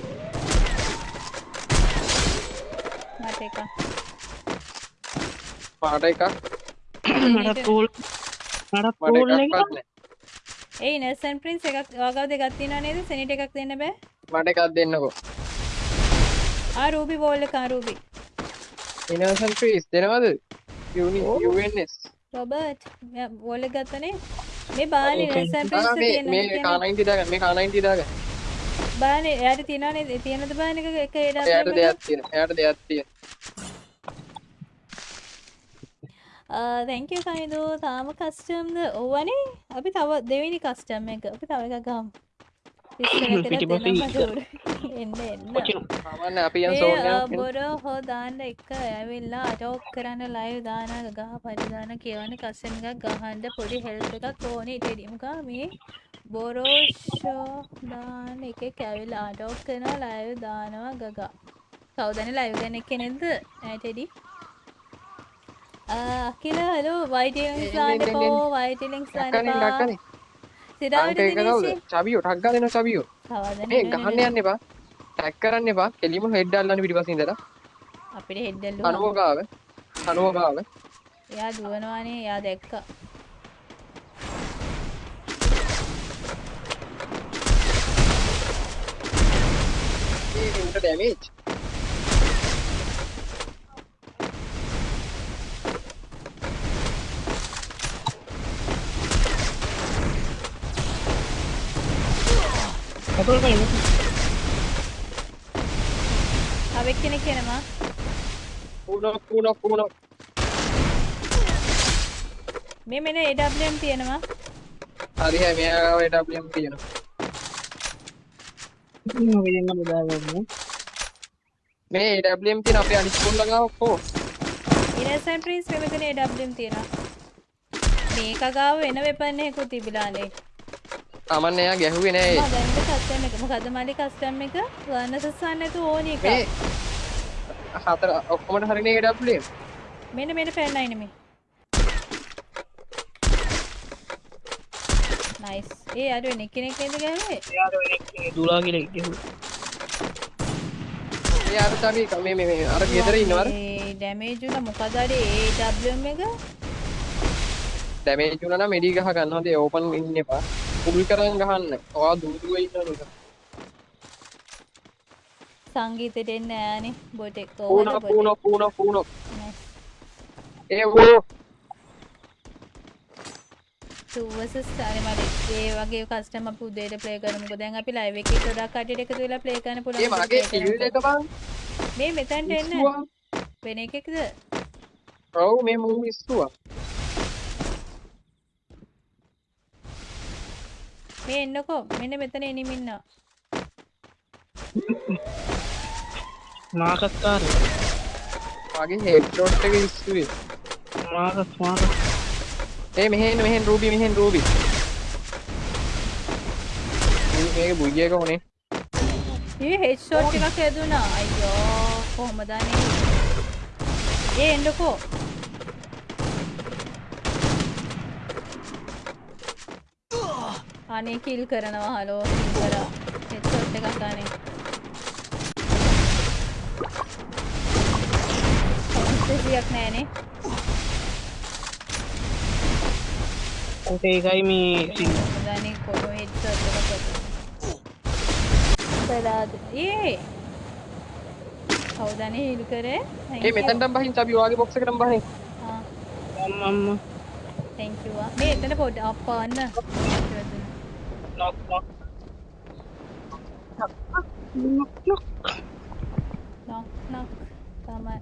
මට එක පාට එකක් මට කූල් මට cool එක? එකක්වත් නැහැ ඒ නර්සන් ප්‍රින්ස් එකක් ඔයාගාව දෙකක් තියෙනවා නේද සෙනිට එකක් දෙන්න බෑ මට එකක් දෙන්නකෝ ආ රූබි බෝල් එක ආ රූබි ඉනෝසන් ෆ්‍රීස් දෙනවද UNS රොබර්ට් බෝල් එක ගත්තනේ මේ බානේ නර්සන් ප්‍රින්ස් ආ, මේ K90 දාගන්න මේ K90 දාගන්න බානේ එයාට තියෙනවා නේද? තියෙනද බාන එක? එක එයාට එඩම් දෙයක් තියෙන එයාට දෙයක් තියෙන තැංකව කයිදු තාම කස්ටම්ද ඕවනේ. අපි තව දෙවිනි කස්ටම් එක. අපි තව එකක් ගම් එන්න එන්න. සාමාන්‍ය අපි යන් සෝනියක් බොර හෝ දාන්න එක ඇවිල්ලා අටෝක් කරන්න ලයිව් දාන ගහ පරිදාන කියවන කස්සෙන් එකක් ගහන්ඩ පොඩි හෙල්ප එකක් ඕනේ. ටෙඩිම්කා මේ බොරෝෂෝ දාන එක කැවිල් ආටෝක් කරන ලයිව් දානවා ගගා. කවදන ලයිව් ගැන කෙනෙද ඇටෙඩි අකිල හලු වයිටලිංස් දාන්න පෝ වයිටලිංස් ඩක්කනේ දාන්න ඩක්කනේ සිරාවට අන්ට එක කවුද? දිනේසි චබියෝ ටක් දෙනවා චබියෝ මේ ගහන්න යන්න එපා. ටැක් කරන්න එපා. කෙලිම හෙඩ් අල්ලන්න පිටිපස්සින් ඉඳලා. අපිට හෙඩ්ඩල්ලු කනුව ගාව කනුව ගාව එයා දුවනවානේ එයා දැක්කා ඩැමේජ් කතෝල් කලින් තව එක්කෙනෙක් එනවා කුණක් කුණක් කුණක් මේ මෙන්න AWM තියෙනවා හරි හරි මෙයා ගාව WM තියෙනවා වෙන්න බෙදාගන්න මේ WM තියෙන අපේ අනිත් කුණ්ඩ ගාව කෝ ඉනසන්ට් ට්‍රීස් මේ මෙතන AWM තියෙනවා මේක ගාව වෙන වෙපන් එකකුත් තිබිලානේ. තමන් එයා ගැහුවේ නෑ මම දැන් කස්ටම් එක. මොකද මල්ලි කස්ටම් එක? වර්ණසස් ගන්න නැතුව ඕනි එක මේ හතර ඔක්කොමට හරිනේ WM මෙන්න මෙන්න පෙන්නයි නෙමේ නයිස් ඒ අර වෙන කෙනෙක් නේද ගැහුවේ? එයාට වෙන ඒ අර තමයි මේ මේ මේ අර ගෙදර ඉන්නවර ඒ ඩැමේජ් උන මොකද අර AWM එක? ඩැමේජ් වුණා නම් මෙඩි ගහ ගන්න හොඳේ ඕපන් ඉන්න එපා. කුල් කරන් ගහන්න. ඔයා දුර දුර ඉන්න නේද සංගීතෙට එන්න ඈනේ. බොට් එක පූන කොහොමද පූන බොට් පූන පූන Nice. ඒ වෝ two versus අර මට ඒ වගේ කස්ටම් අපි උදේට ප්ලේ කරමුකෝ. දැන් අපි ලයිව් එකේ ගොඩක් කට්ටියට එකතු වෙලා ප්ලේ කරන්න පුළුවන් ඒ මගේ කිල් එක. බං. මේ මෙතනට එන්න. වෙන එකෙක්ද? ඔව් මේ මූ ඉස්සුවා. මේ එන්නකෝ. මෙන්න මෙතන එනිම ඉන්නවා. මාකස් කාරය මගේ හෙඩ් ෂොට් එක ඉස්සුවේ. මාකස් මාකස් ඒ මෙහෙන් මෙහෙන් රූබි මෙහෙන් රූබි මේක බුයිය එක උනේ මේ හෙඩ් ෂොට් එකක් ඇදුනා අයියෝ කොහමද අනේ ඒ එන්නකෝ අනේ කිල් කරනවා හලෝ කිල් කරා හෙඩ් ෂොට් එකක් අනේ කොන්ස්ටේසියක් නෑනේ ඕක ඒකයි මේ සිං දනේ කොහොම හෙඩ් ෂොට් එකක් කරාද ඒ කවුදනේ හිල් කරේ ඒ මෙතනටම බහින් අපි වාගේ බොක්ස් එකටම බහින් අම්ම තැංක් යූ මේ එතන පොඩ්ඩ අප්පාන්න නොක් නොක් නොක් නොක් තමයි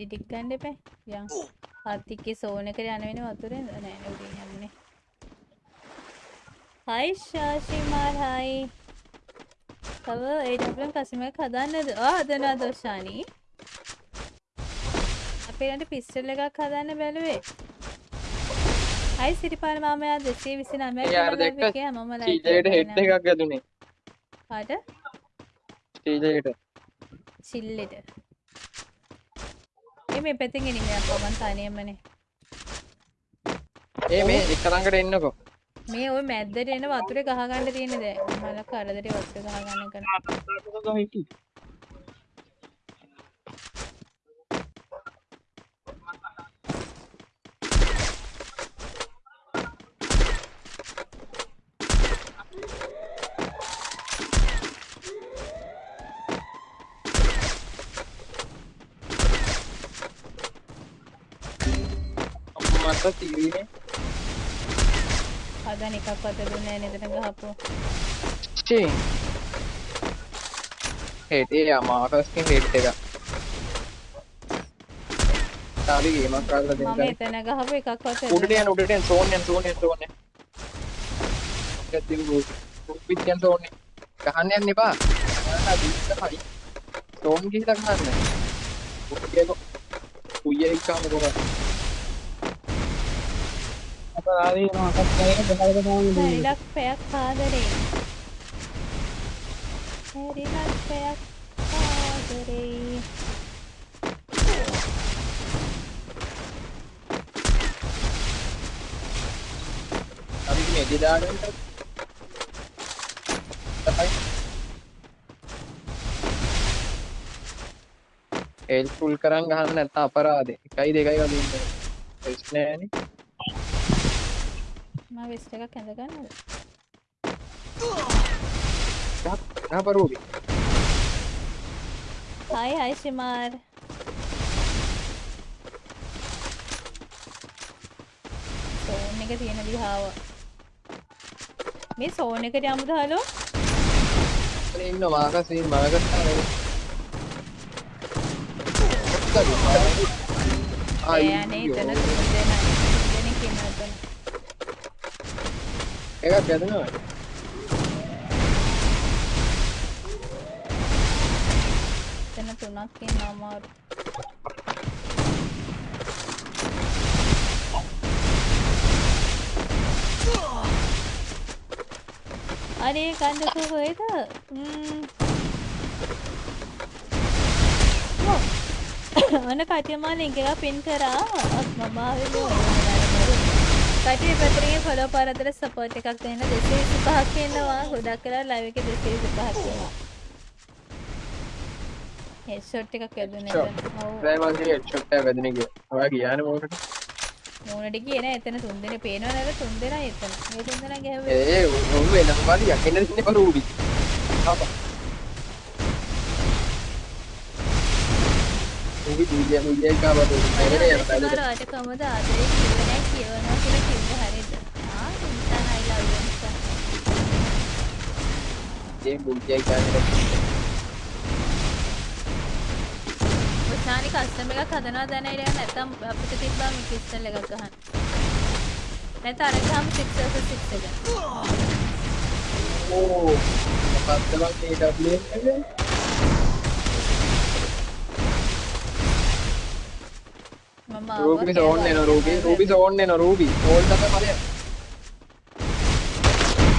එඩි ටික් ගන්න එපා. යන් හත්තික්කේ සෝන එකට යන වෙන වතුරේ නෑ නේ උඩින් යන්නේ. හයි ශාෂිමාල් හයි තව ඒඩම් කසිමක් හදන්නද? ආ හදනවා දොෂානී. අපේ රට පිස්ටල් එකක් හදන්න බැලුවේ. හයි සිරිපාල මාමයා දෙසේ විසි නමය ඒ අර දැක්ක චීජයට හෙඩ් එකක් ඇදුනේ පාට චීජයට චිල්ලෙට එ මේ පැතින් එනිමයක් පමන් තනියමනේ ඒ මේ එක ළඟට එන්නකෝ. මේ ඔය මැද්දට එන වතුරේ ගහගන්න තියෙන දැන් මල කරදරේ වතුර ගහගන්න කරන මට තීරණේ හදන එකක් වත දුන්නේ නෑ නේද ගහපුවා චී හෙඩ් ඒ මාකස්ගේ හෙඩ් එක තාලි ගේමක් කරලා මම දෙන්න එතන ගහපු එකක් වත උඩට යන උඩට යන සෝන් යන සෝන් යන සෝන් යන ගැතින් රූප් පිට යන සෝන් ගහන්න යන්න එපා ගහන්න දීලා හරි සෝන් ගිහිලා ගහන්න උඩට යන කුయ్య එක්කම කොහොමද අපරාධී මොකක්ද කියලා බහලා දාන්න හැරිලක් පැයක් ආදරේ. හැරිලක් පැයක් ආදරේ. අපි මේ එදි දාගන්න තමයි එල් ෆුල් කරන් ගහන්න නැත්නම් අපරාධේ. එකයි දෙකයි වගේ ඉන්නේ. ප්‍රශ්න නෑනේ මම වෙස්ට් එකක් ඇඳ ගන්නද ගහ පරෝබි හයි හයි ශිමාර් සෝන් එක තියෙන දිහාව මේ සෝන් එකට යමුද හලෝ ඉන්න මාකස් මාකස් ඒ අනේ එතන තුන් දෙනා තුන් දෙනෙක් ඉන්නවා එතන එකක් ඇදෙනවා එතන තුනක් ඉන්නවා අමාරු අනේ කන්දකෝ කොහෙද ම්ම්. ඔව්. ඔන්න කටියම ලින්ක් එක පින් කරා මම ආවේ කටිය පැත්තකින් ෆලෝ පාරතර සපෝට් එකක් දෙන්න 225ක් ඉන්නවා ගොඩක් කරලා ලයිව් එකේ 225ක් ඉන්නවා හෙඩ්ෂොට් එකක් වැදුනේ ඔව් දැන් මම කියේ ෂොට් එක වැදෙන කිය. ඔයා ගියානේ මොකට? මූණට ගියේ නෑ එතන තුන් දෙනෙක් පේනව නේද තුන් දෙනා එතන මේ තුන් දෙනා ගැහුවේ ඒ උන් වෙනම පාලියක් එන්න දෙන්නේ පරෝබි. ආපා. උඹ දීලිය මුලිය? නේද යන බයිද? වාට කමද ආදරේ කියවනවා කියලා කිව්වේ හරියද ආ ඉන්සන් I love you ඉන්සන් ඒ මුලිය කියන්නේ ඔචානි කස්ටම් එකක් හදනවා දැන ඉතින් නැත්තම් අපිට තිබ්බා මේ ක්‍රිස්ටල් එකක් ගහන්න නැත්නම් අර ගහමු 6 versus 6 එක ඕ මොකක්ද මේ ඩබ්ලිව් එකේ? රූබි සෝන් එන රූබි රූබි සෝන් එන රූබි ඕල් තමයි ඵලය.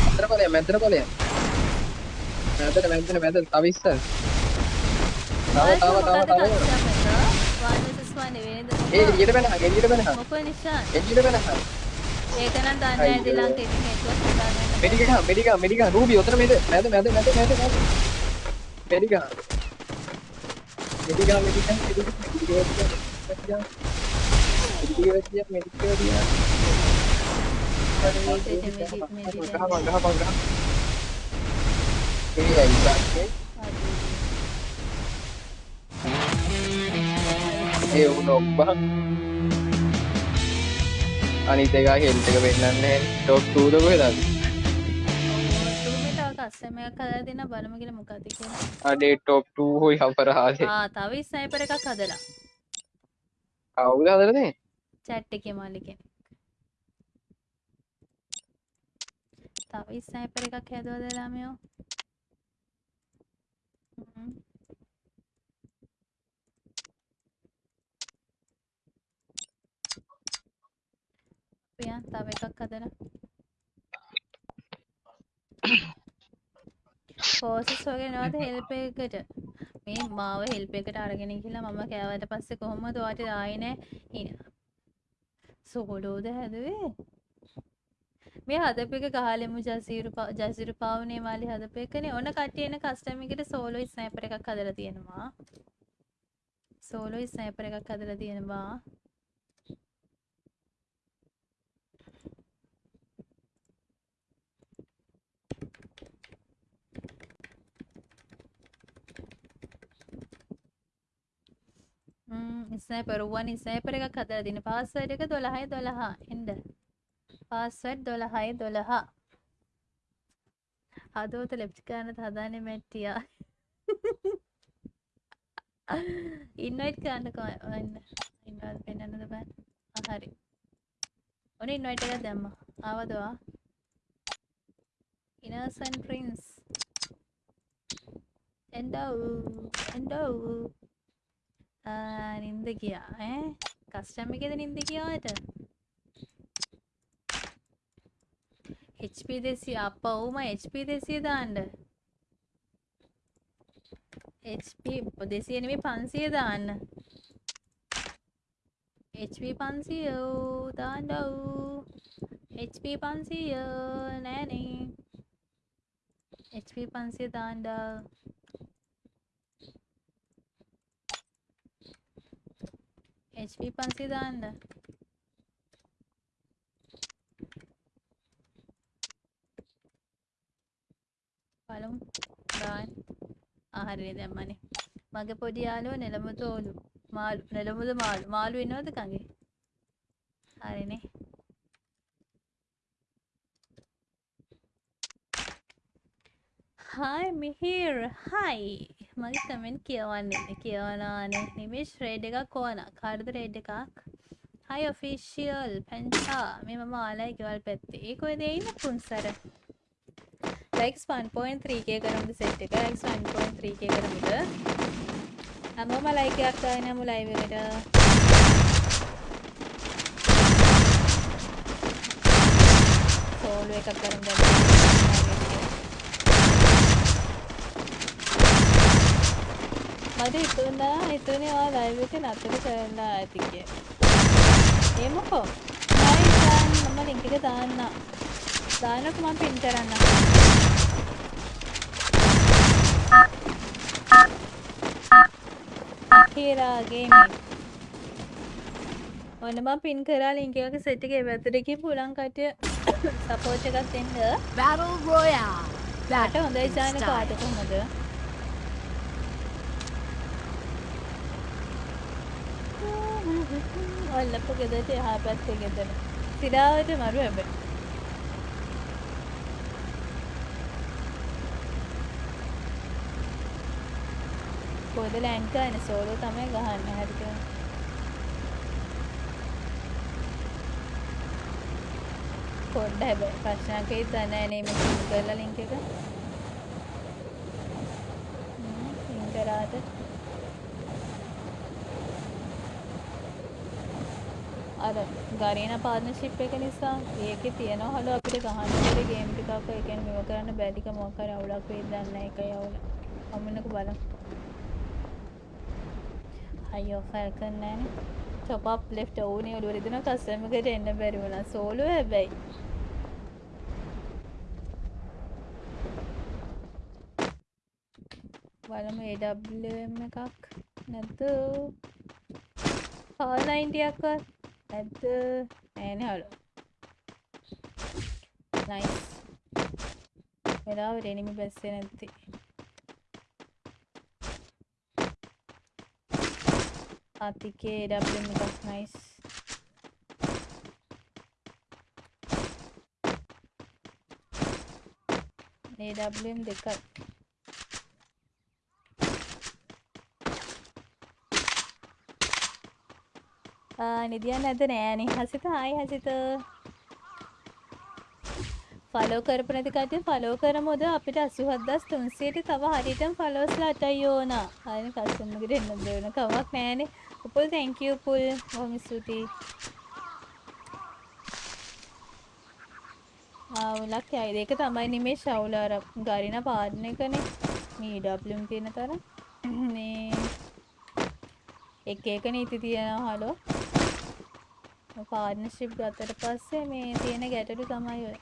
අතර ඵලය මැදට ඵලය. මැදට මැදට මැදට තව ඉස්සර. තව තව තව තව. ඒ එළියට බැනහ එළියට බැනහ. මොකෝ නිෂාන් එළියට බැනහ. ඒක නම් දන්නේ නැහැ දිලංක ඉතින් නෙට්වර්ක් හදාගන්න මෙඩිකහ මෙඩිකහ මෙඩිකහ රූබි ඔතන මැද මැද මැද මැද මැද මැද. මෙඩිකහ. මෙඩිකහ මෙඩිකහ මෙඩිකහ මෙඩිකහ මෙඩිකහ ගහ ගහ ගහ. ඒ අයිසක්ගේ ඒ උන ඔබ අනිත් එක හෙල්ට් එක පෙන්නන්නේ ටොප් 2 ද කොහෙද අපි? මේ තව කස්ටම් එකක් හදලා දෙන්න බලමු කියලා මොකද කියලා අනේ ටොප් 2 හොයි අපරාධේ ආ තව ස්නයිපර් එකක් හදලා කවුද හදලා තියෙන්නේ චැට් එකේ මල්ලි කෙනෙක් තව ස්නයිපර් එකක් හැදුවද ළමයෝ? හ්ම්. පියන් තව එකක් හදලා. ෆෝසස් වගේ නේද හෙල්ප් එකකට? මේ මාව හෙල්ප් එකට අරගෙන ගිහලා මම කෑවට පස්සේ කොහොමද ඔයාට ආයේ නෑ. සෝඩෝද හැදුවේ මේ හදපු එක ගහලෙමු ජසීරු පා- ජසීරු පාවනේ මාලි හදපු එකනේ. ඔන්න කට්ටිය එන කස්ටම් එකට සෝලෝ ස්නයිපර් එකක් හදලා තියෙනවා. සෝලෝ ස්නයිපර් එකක් හදලා තියෙනවා. ස්නයිපර් වන් ස්නයිපර් එකක් හදලා තියෙන පාස්වර්ඩ් එක 12යි 12 එන්න පාස්වර්ඩ් 12යි 12 හදවත ලෙෆ්ට් කරන්නත් හදාන්නේ මැට්ටියා ඉන්වයිට් කරන්න කො- එන්න ඉන්වයිට් පෙන්නන්නද බෑ ආ, හරි ඔන්න ඉන්වයිට් එකක් දැම්මා ආවද වා ඉනසන් ප්‍රින්ස් එන්ඩව් එන්ඩව් ආ, නින්ද ගියා. ඈ? කස්ටම් එකේද නින්ද ගියාට HP දෙසිය අපවුම HP දෙසිය දාන්න. HP දෙසිය නෙමෙයි පන්සිය දාන්න. HP පන්සිය දාන්න HP පන්සිය නෑනේ. HP පන්සිය දාන්න HP පන්සිය දාන්න බලමු දාන්න ආහාරනේ දැම්මනේ මගේ පොඩි යාළුවා නෙළමුතෝලු මාළු නෙළමුද මාළු මාළු ඉන්නවද කගේ හරිනේ හයි මිහිර් හයි මගේ කමෙන්ට් කියවන්නේ. කියවනානේ නිමිෂ් රේඩ් එකක් ඕන. කාර්ද රේඩ් එකක්? හයි ඔෆිෂියල් පැන්චා මේ මම ආලයි ගෙවල් පැත්තේ. ඒක ඔය දෙන්න පුන්සර? ලයික්ස් 1.3k කරමුද සෙට් එක? ලයික්ස් 1.3k කරමුද? හැමෝම ලයික් එකක් දාගෙන යමු ලයිව් එකට සෝලෝ එකක් කරමු දැන් මට හිතුණා හිතුනේ ඔයා ලයිව් එක නතර කරලා ඇති කියලා. ඒ මොකෝ? හයි දාන්න මම ලින්ක් එක දාන්න. දාන්නකො මම පින් කරන්න. කීරා ගේමින්. ඔන්න මම පින් කරා ලින්ක් එකක සෙට් එකේ පැත්තට ගිහින් පුලන් කටිය සපෝට් එකක් දෙන්න. Battle Royale. මට හොඳයි ජාන කාට කොහමද? ඔල්ලපු ගෙදරට එහා පැත්තේ ගෙදර. සිරාවට මරු හැබැයි. කොහෙද ලෑන්ඩ් ගන්න සෝලෝ තමයි ගහන්න හරිද? පොඩ්ඩ හැබැයි ප්‍රශ්නයක් වෙයිද දන්නේ නැහැ නේ මේ ලින්ක් කරලා ලින්ක් එක. හ්ම් ලින්ක් කරාද? ගරීන පාර්ට්නර්ෂිප් එක නිසා ඒකේ තියෙන හොල අපිට ගහන්න බැරි ගේම් ටිකක් ඒ කියන්නේ මෙව කරන්න බැරික මොකක් හරි අවුලක් වෙයි දන්නේ එකයි අවුල. අමන්නක බලමු. අයියෝ ෆල්කන් නැනේ. top up left ඕනේ ඔළුව රිදෙන කස්ටම් එකට එන්න බැරි වුණා. සෝලෝ හැබැයි. බලමු AWM එකක් නැත්නම් 490ක්වත් ඇත්ත නෑනහලු නයිස් වෙලාවට එනිමි බැස්සේ නැත්ති ආතිකේ ඩබ්ලම් එකක් නයිස් ඒ ඩබ්ලම් දෙකක්. නිදියන් නැද්ද නෑනේ. හසිත හායි හසිත. ෆලෝ කරපු නැති කට්ටිය ෆලෝ කරමුද අපිට 87300ට තව හරියටම ෆලෝස්ලා 8යි ඕන. හරිනේ කස්ටමර් එකට එන්න දෙන්න කමක් නෑනේ. Upul thank you Upul. බොහොම ස්තුතියි. අවුලක් යයිද ඒක තමයි නෙමේ ශවුල අර ගරින පාඩන එකනේ මේ ඩබ්ලියුම් තියෙන තරම් මේ එක එක නීති තියෙනවා හලෝ පාර්ට්නර්ෂිප් ගත්තට පස්සේ මේ තියෙන ගැටලු තමයි ඔය.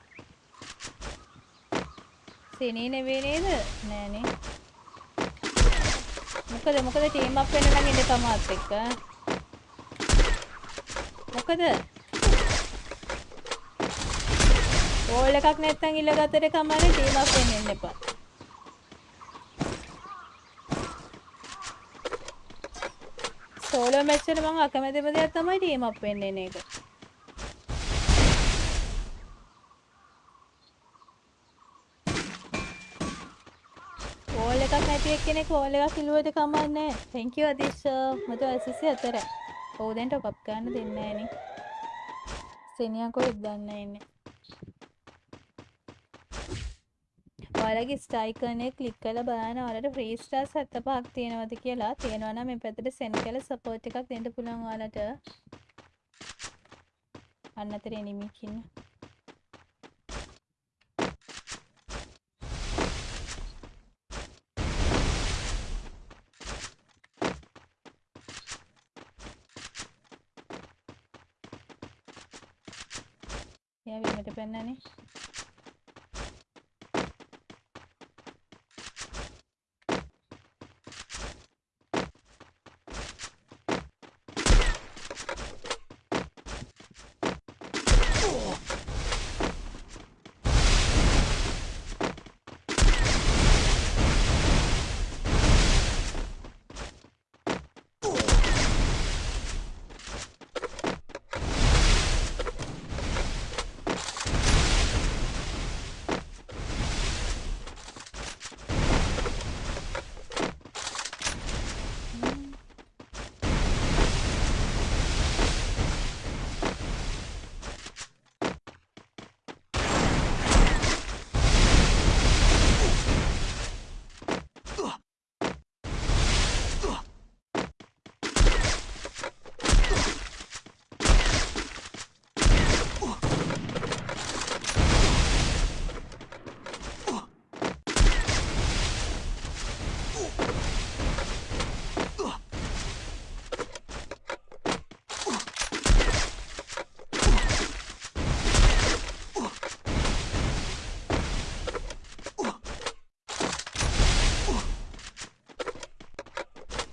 සෙනේ නෙවෙයි නේද? නෑනේ. මොකද මොකද ටීම් අප් වෙන්න නම් ඉන්න තමත් එක්ක? මොකද? ඕල් එකක් නැත්තම් ඉල්ලගත්තට කමන්නේ ටීම් අප් වෙන්න එන්න එපා. සෝලෝ මැච් වල මම අකමැතිම දෙයක් තමයි ටීම් අප් වෙන්න එන එක. ඕල් එකක් නැති එක්කෙනෙක් ඕල් එකක් ඉල්ලුවට කමන්නේ නැහැ. thank you අදිෂ් මට ICC හතරයි. ඔව් දැන් ටොප් අප් ගන්න දෙන්නේ නැහැ නේ. සෙනියා කොහෙද දන්නේ නැහැ ඉන්නේ. ඔයාලගේ ස්ටයිකනය කලික් කල බාන ඔලට ප්‍රීස්ටා සත්ත පහක් තියෙනවද කියලා. තියෙනවනම් මේ පැතට සෙන් කල සපෝට් එකක් දෙන්න පුළුවන් ඔයාලට. අන්නතර එනිමිකින්න එයා වීමට පැන්නනේ.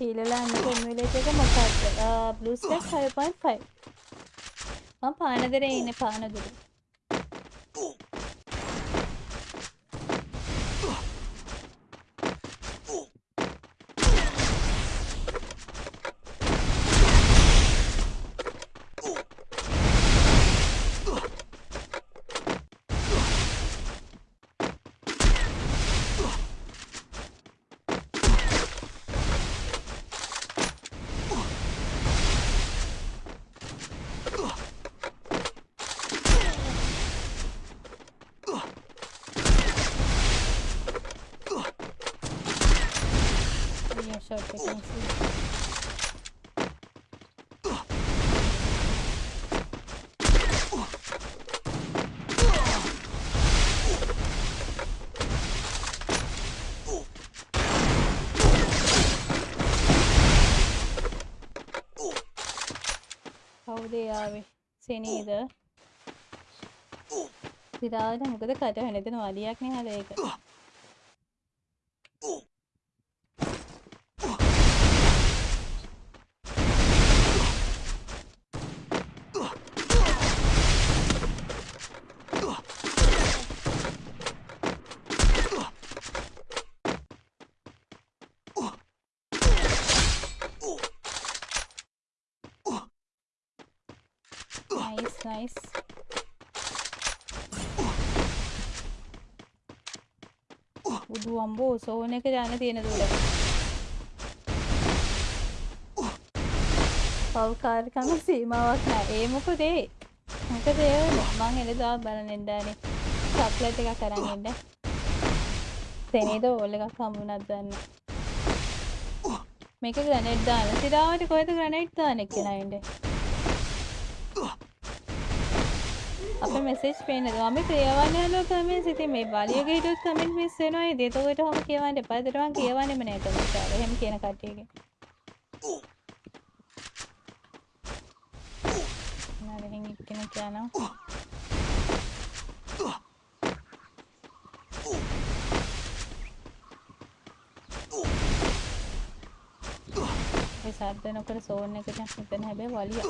ඊළලා අන්න කොම්මිලේට එක මොකක්ද බ්ලූ ස්ටැක් 5.5 මම පානදරේ ඉන්නේ පානදුර අයියෝ ෂොට් එක මිස් කවුද යාවේ සෙනීද සිරාවට මොකද කට හැනෙතන වලියක් නේ හද ඒක නයිස් නයිස් බුදු අම්බෝ සෝන එක යන්න තියෙන දුර. පව්කාරකම සීමාවක් නෑ. ඒ මොකද ඒ? මොකද ඒ මං එළදා බලන්න එන්ඩානේ චක්ලට් එකක් කරන්න එන්න. තෙනේද ඕල් එකක් හම්බුනත් දන්න. මේක ග්‍රනේඩ් දාන. සිරාවට කොහෙද ග්‍රනේඩ් දාන එක්කෙනයින්ට අප මෙසේජ් පේනද මම ක්‍රියවන්න යනවා කමෙන්ට්ස් ඉතින් මේ බලියක හිටියොත් කමෙන්ට් මිස් වෙනවා. ඉතින් එතකොට ඔහම කියවන්න එපා. ඒතර මම කියවන්නෙම නෑ කමෙන්ට් වල එහෙම කියන කට්ටියගෙන් නරහෙන් එක්කෙනෙක් යනවා. ඒ සද්ද නොකර සෝන් එකට හිතන හැබැයි වලිය.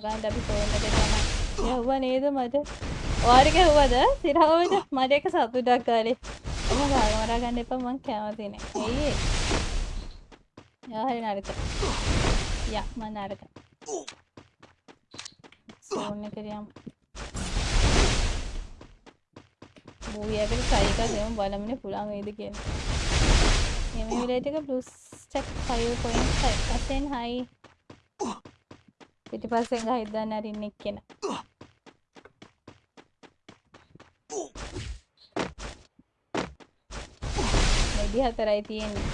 ආග හගන්න අපි සෝන් එකට යනවා යව්වා නේද මට? ඔයාට ගැහුවද? සිරාවට මට එක සතුටක් කාලේ ඔහොම ගාන මරා ගන්න එපා මං කැමති නෑ. ඇයි ඒ? යා හරි නරක. යා මං නරක. සෝන් එකට යමු මූවී එකට try එකක් දෙමු බලමුනේ පුළුවන් වේද කියලා. මේ විලේට් එක බ්ලූ ස්ටැක් 5.5 අසෙන් හයි පිටිපස්සෙන් ගහිද්දන්න අරින්න එක්කෙනා. වැඩි හතරයි තියෙන්නේ.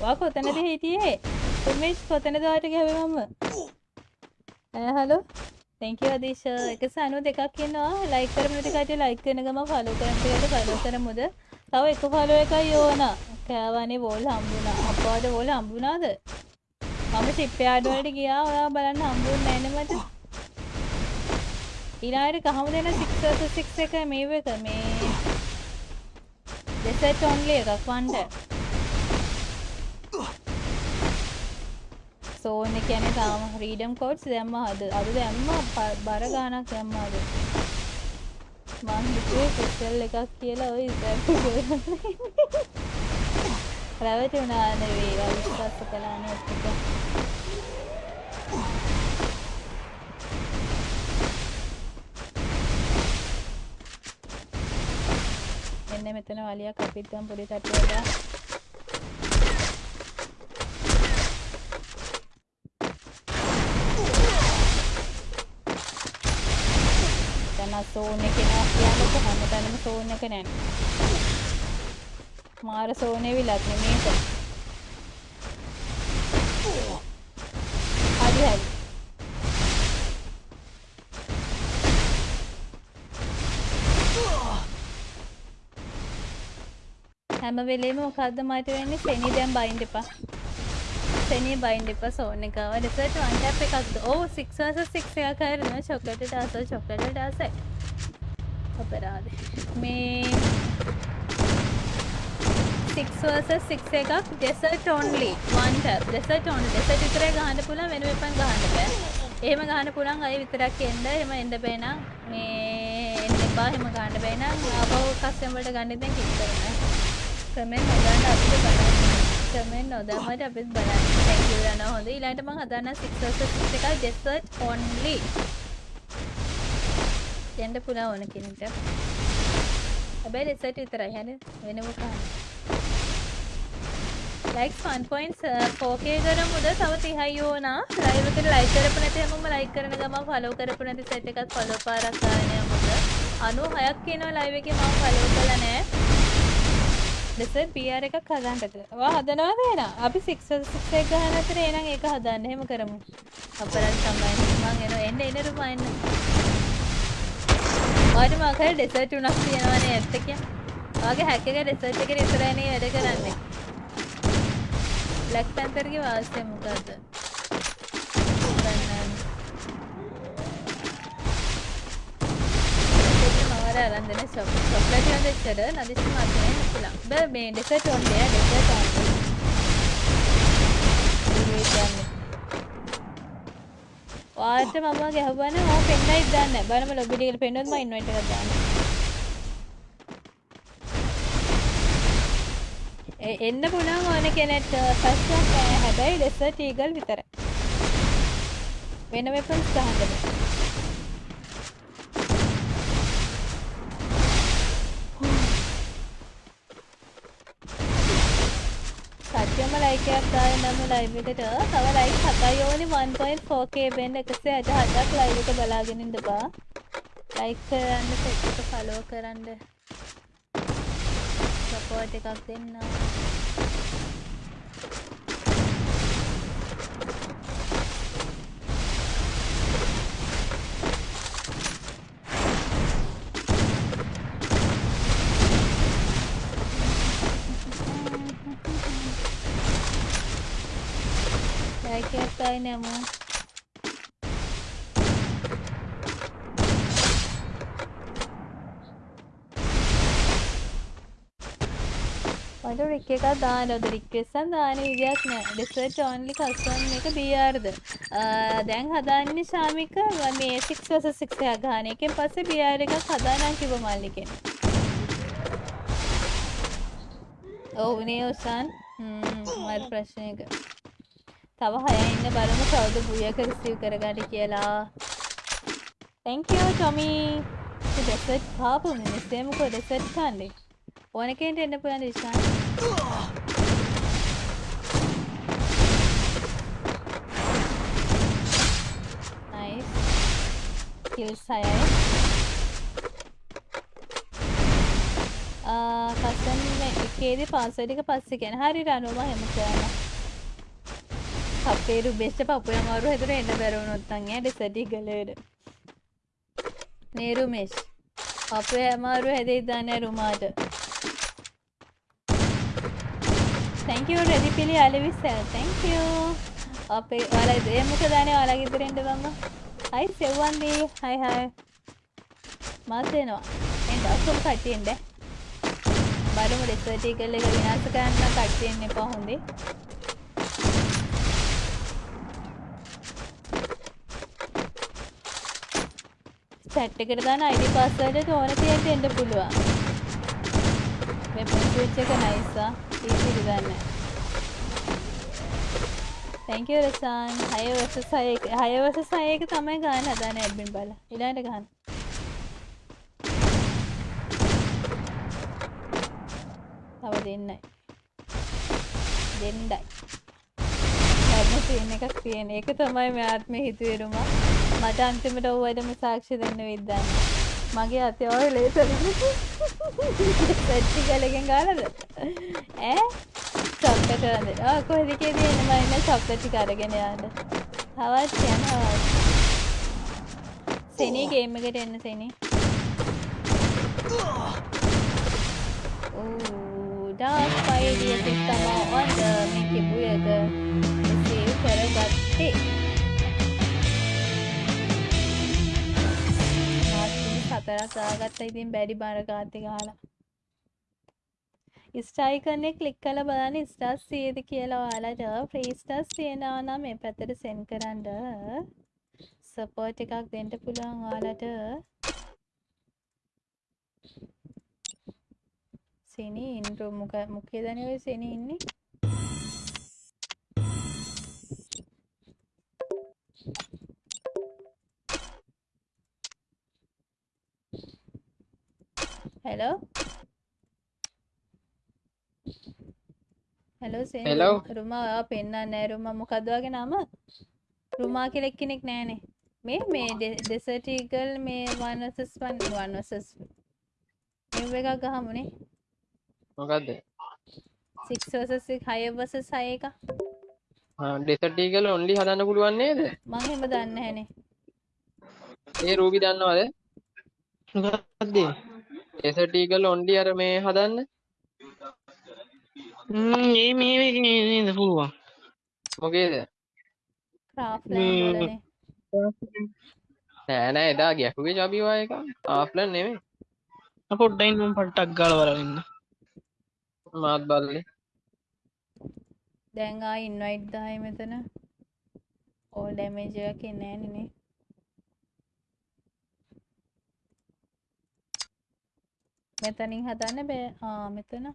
වා කොතනද හිටියේ උමේෂ් කොතනද වාට ගැහුවේ මම ඈ හලෝ තැන්ක් යු අදීශ 192ක් ඉන්නවා ලයික් කරමු නැති කට්ටිය ලයික් කරන ගම ෆලෝ කරන ටිකට ෆලෝ කරමුද? තව එක ෆලෝ එකයි ඕනා. කෑවනේ වෝල් හම්බුණා. අප්පාද වෝල් හම්බුණාද? මම ෂිප් යාඩ් වලට ගියා. ඔයා බලන්න හම්බුන්නේ නැහැ නේ මට. ඊළඟට කහම දෙන 6 versus 6 එක මේව එක මේ දෙසට් ඔන්ලි එකක් වන්ඩ සෝන් එක කියන්නේ තාම ෆ්‍රීඩම් කෝඩ්ස් දැම්ම. අද අද දැම්ම. ප- බර ගාණක් දැම්ම අද. මං හිතුවේ කුසල් එකක් කියලා ඔය ඉතින් රැවටුණා නෙවෙයි විශ්වාස කළානේ ඔක්කොම එන්න මෙතන වලියක් අපිත් ගම් පොඩි තට්ටුවක දැන් ආ සෝන් එකේ නා කියන්නකො හැමතැනම සෝන් එක නැන්නේ මාර සෝනේ විලක් නෙමේක හැම වෙලේම මොකද්ද මට වෙන්නේ? සෙනි දැන් බයින්ඩ් එපා. සෙනි බයින්ඩ් එපා සෝන් එක. ආව රිසර්ච් වන් ටැප් එකක්ද? ඔව් 6 versus 6 එකක් හරිනවා චොක්ලට් ඩාස චොක්ලට් ඩාසයි අපරාධේ. මේ 6 versus 6 එකක් desert only. One tap. Desert only. Desert විතරයි ගහන්න පුළුවන් වෙන වෙපන් ගහන්න බෑ. එහෙම ගහන්න පුළුවන් අය විතරක් එන්න. එහෙම එන්න බෑ නම් මේ එන්න එපා. එහෙම ගහන්න බෑ නම් ආපහු කස්ටමර් වලට ගන්න ඉතින් කික් කරන්න කමෙන්ට් නොදාන්න අපිට බලන්න. කමෙන්ට් නොදාමට අපිත් බලන්න. Thank you යනවා හොඳ ඊළඟට මම හදන්න 6 versus 6 එකයි desert only. එන්න පුළුවන් ඕන කෙනෙක්ට. හැබැයි desert විතරයි. හරි. වෙනම ගහන්න ලයික්ස් 1.4k කරමුද තව 30යි ඕනා. ලයිව් එකට ලයික් කරපු නැති හැමෝම ලයික් කරන ගමන් ෆලෝ කරපු නැති සෙට් එකත් ෆලෝ පාරක් ගන්න යමුද 96ක් කියනවා ලයිව් එකේ මම ෆලෝ කළා නෑ. දෙසර් PR එකක් හදන්නද වා හදනවද එහෙනම් අපි 6 6 එක ගහන අතර එහෙනම් ඒක හදන්න එහෙම කරමු අපරාධ තමයි මං එනවා එන්න එන්න රුමා එන්න ඔයාලට මම කරේ ඩෙසර්ට් තුනක් තියෙනවානේ ඇත්ත කිය. ඔයාගේ හැක් එක ඩෙසර්ට් එකේ ඉස්සරහනේ වැඩ කරන්නේ. බ්ලැක් පැන්තර්ගේ වාසිය මොකද්ද? දන්නේ මවර අරන් දෙන චොක් චොක්ලට් එක දෙච්චර නදිස් මාතේ නෙකුලා. බෑ මේ ඩෙසර්ට් ඔන්නේ ඩෙසර්ට් ඔන්නේ. වාට මම ගැහුවන මම පෙන්නයි දන්න බලම ලොබිටිකට පෙන්නුවත් මම ඉන්වයිට් එකක් දාන්න. එ- එන්න පුළුවන් ඕන කෙනෙක්ට ෆස්ට් නෑ හැබැයි ඩෙසර්ට් ඊගල් විතරයි. වෙන වෙපන්ස් ගහන්න බෑ. ලයිකයක් දාන්න නම් ලයිව් එකට. තව ලයික් හතයි ඕනි. 1.4k වෙන්න 168ක් ලයිව් එක බලාගෙන ඉන්න බා ලයික් කරන්න සෙට් එක ෆලෝ කරන්න. සපෝට් එකක් දෙන්න ලයික් එකක් දාන්න යමු මට රික් එකක් දාන්න ඔද රික්වෙස්ට් එකක් දාන්න විදියක් නෑ ඩෙසර්ට් ඔන්ලි කස්ටම් එක BRද දැන් හදන්නේ ශාමික මේ 6 versus 6 එකක් ගන්න එකෙන් පස්සේ BR එකක් හදානම් කිව්ව මල්ලිකෙන්. ඔව් නේ ඔසන්. හ්ම් මට ප්‍රශ්නයක. තව හය ඉන්න බලමු කවුද බුයක රිසීව් කරගන්න කියලා. Thank you Tommy. ඩෙසර්ට් කාපු මිනිස්සේ මොකෝ ඩෙසර්ට් කන්නේ? ඕන කෙනෙක් එන්න පුළුවන් ඉෂාන් nice. Kills හයයි. Uh, ආ කසන් මේ එකේදී පාස්වර්ඩ් එක පස්සේ කියන හරි රණුව මම හැම කරනවා. අපේ රුබෙස්ට පපුය අමාරු හැතර එන්න බැරවුණොත් අංගේ ඩෙසටි කලේට නේරුමේෂ් අපේ අමාරු හැදේ දන්න රුමාට. තැංකව රෙදි පිළි අලවිස් තැංකෝ අපේ ඔල දේමක දාන ඔලගිතරෙන්ට බම්ම. හයි සෙව්වන්දී. හයි හයි මාසයනවා එන්ඩ ඔක්කොම කටියෙන්ඩ බරම ඩෙසටි කල්ල එක විනාස කරන්න කට්ටයෙන් එපා හොඳේ චැට් එකට දාන අයිඩි පාස්වර්ඩ් ඕන තියෙන්න එන්න පුළුවන්. වෙබ් ස්විච් එක නයිසා. ඊසිලි දාන්න. thank you රසන්. 6 versus 6 එක 6 versus 6 එක තමයි ගන්න හදන්නේ ඇඩ්මින් බලලා. ඊළඟට ගන්න. තව දෙන්නයි. දෙන්නයි. ලැබෙන සීන් එකක් තියෙන. ඒක තමයි මෙයාත් මේ හිතුවේ රුමා. මට අන්තිමට ඔව්වටම සාක්ෂි දෙන්න විද්දන්න. මගේ අතේ ඔය ලේසර් සෙට්ටි ගලගෙන් ගානද? ඈ? චොක්ලට් වන්ද? ආ කොහෙද කේදී එන්න මම ඉන්න චොක්ලට් ටික අරගෙන යන්න. හවස් යන හවස්. සෙනී ගේම් එකට එන්න සෙනී. ඕ ඩාක් ෆයිඩිය සිස්ටම ඔන්න මේකේ බුයක සේව් කරගත්තේ. හතරක් දාගත්ත ඉතින් බැරි බර ගාති ගාලා ස්ටයි කරන්නේ ක්ලික් කළ බලන්න ස්ටස් සියද කියලා ඔයාලට ෆ්‍රී ස්ටස් තියෙනවා නම් මේ පැත්තට සෙන්ඩ් කරන්න. සපෝට් එකක් දෙන්න පුළුවන් ඔයාලට. සෙනී ඉන්ට්‍රෝ මොක මොකේද නේ ඔය සෙනී ඉන්නේ. Hello hello Hello. රුමා ඔයා පෙන්නන්නේ නැහැ. රුමා මොකද්ද වගේ නම? රුමා කියලා එක්කෙනෙක් නැහනේ. මේ මේ ඩෙසර්ට් ඊගල් මේ 1 vs 1 1 vs මෙව එකක් ගහමුනේ. මොකද්ද? 6 vs 6 5 vs 6 එක. ඩෙසට් ඊගල් ඔන්ලි හදන්න පුළුවන් නේද? මං එහෙම දන්නේ නැහනේ. ඒ රූබි දන්නවද? මොකක්ද ඩෙසට් ඊගල් ඔන්ලි අර මේ හදන්න? ම්ම් ඒ මේ නේද පුළුවන්. මොකේද? ක්‍රාෆ්ට් ලෑන් වලනේ. නෑ නෑ එදා ගැහුවේ චබිවා එක. ආෆ්ලන් නෙමෙයි. පොඩ්ඩයින් මම පට්ටක් ගාලා බලන්න මාත් බල්ලේ. දැන් ආ ඉන්වයිට් දායි මෙතන. ඕල් ඩැමේජ් එකක් එන්නේ නැහනේ මෙතනින් හදන්න බෑ. ආ මෙතන.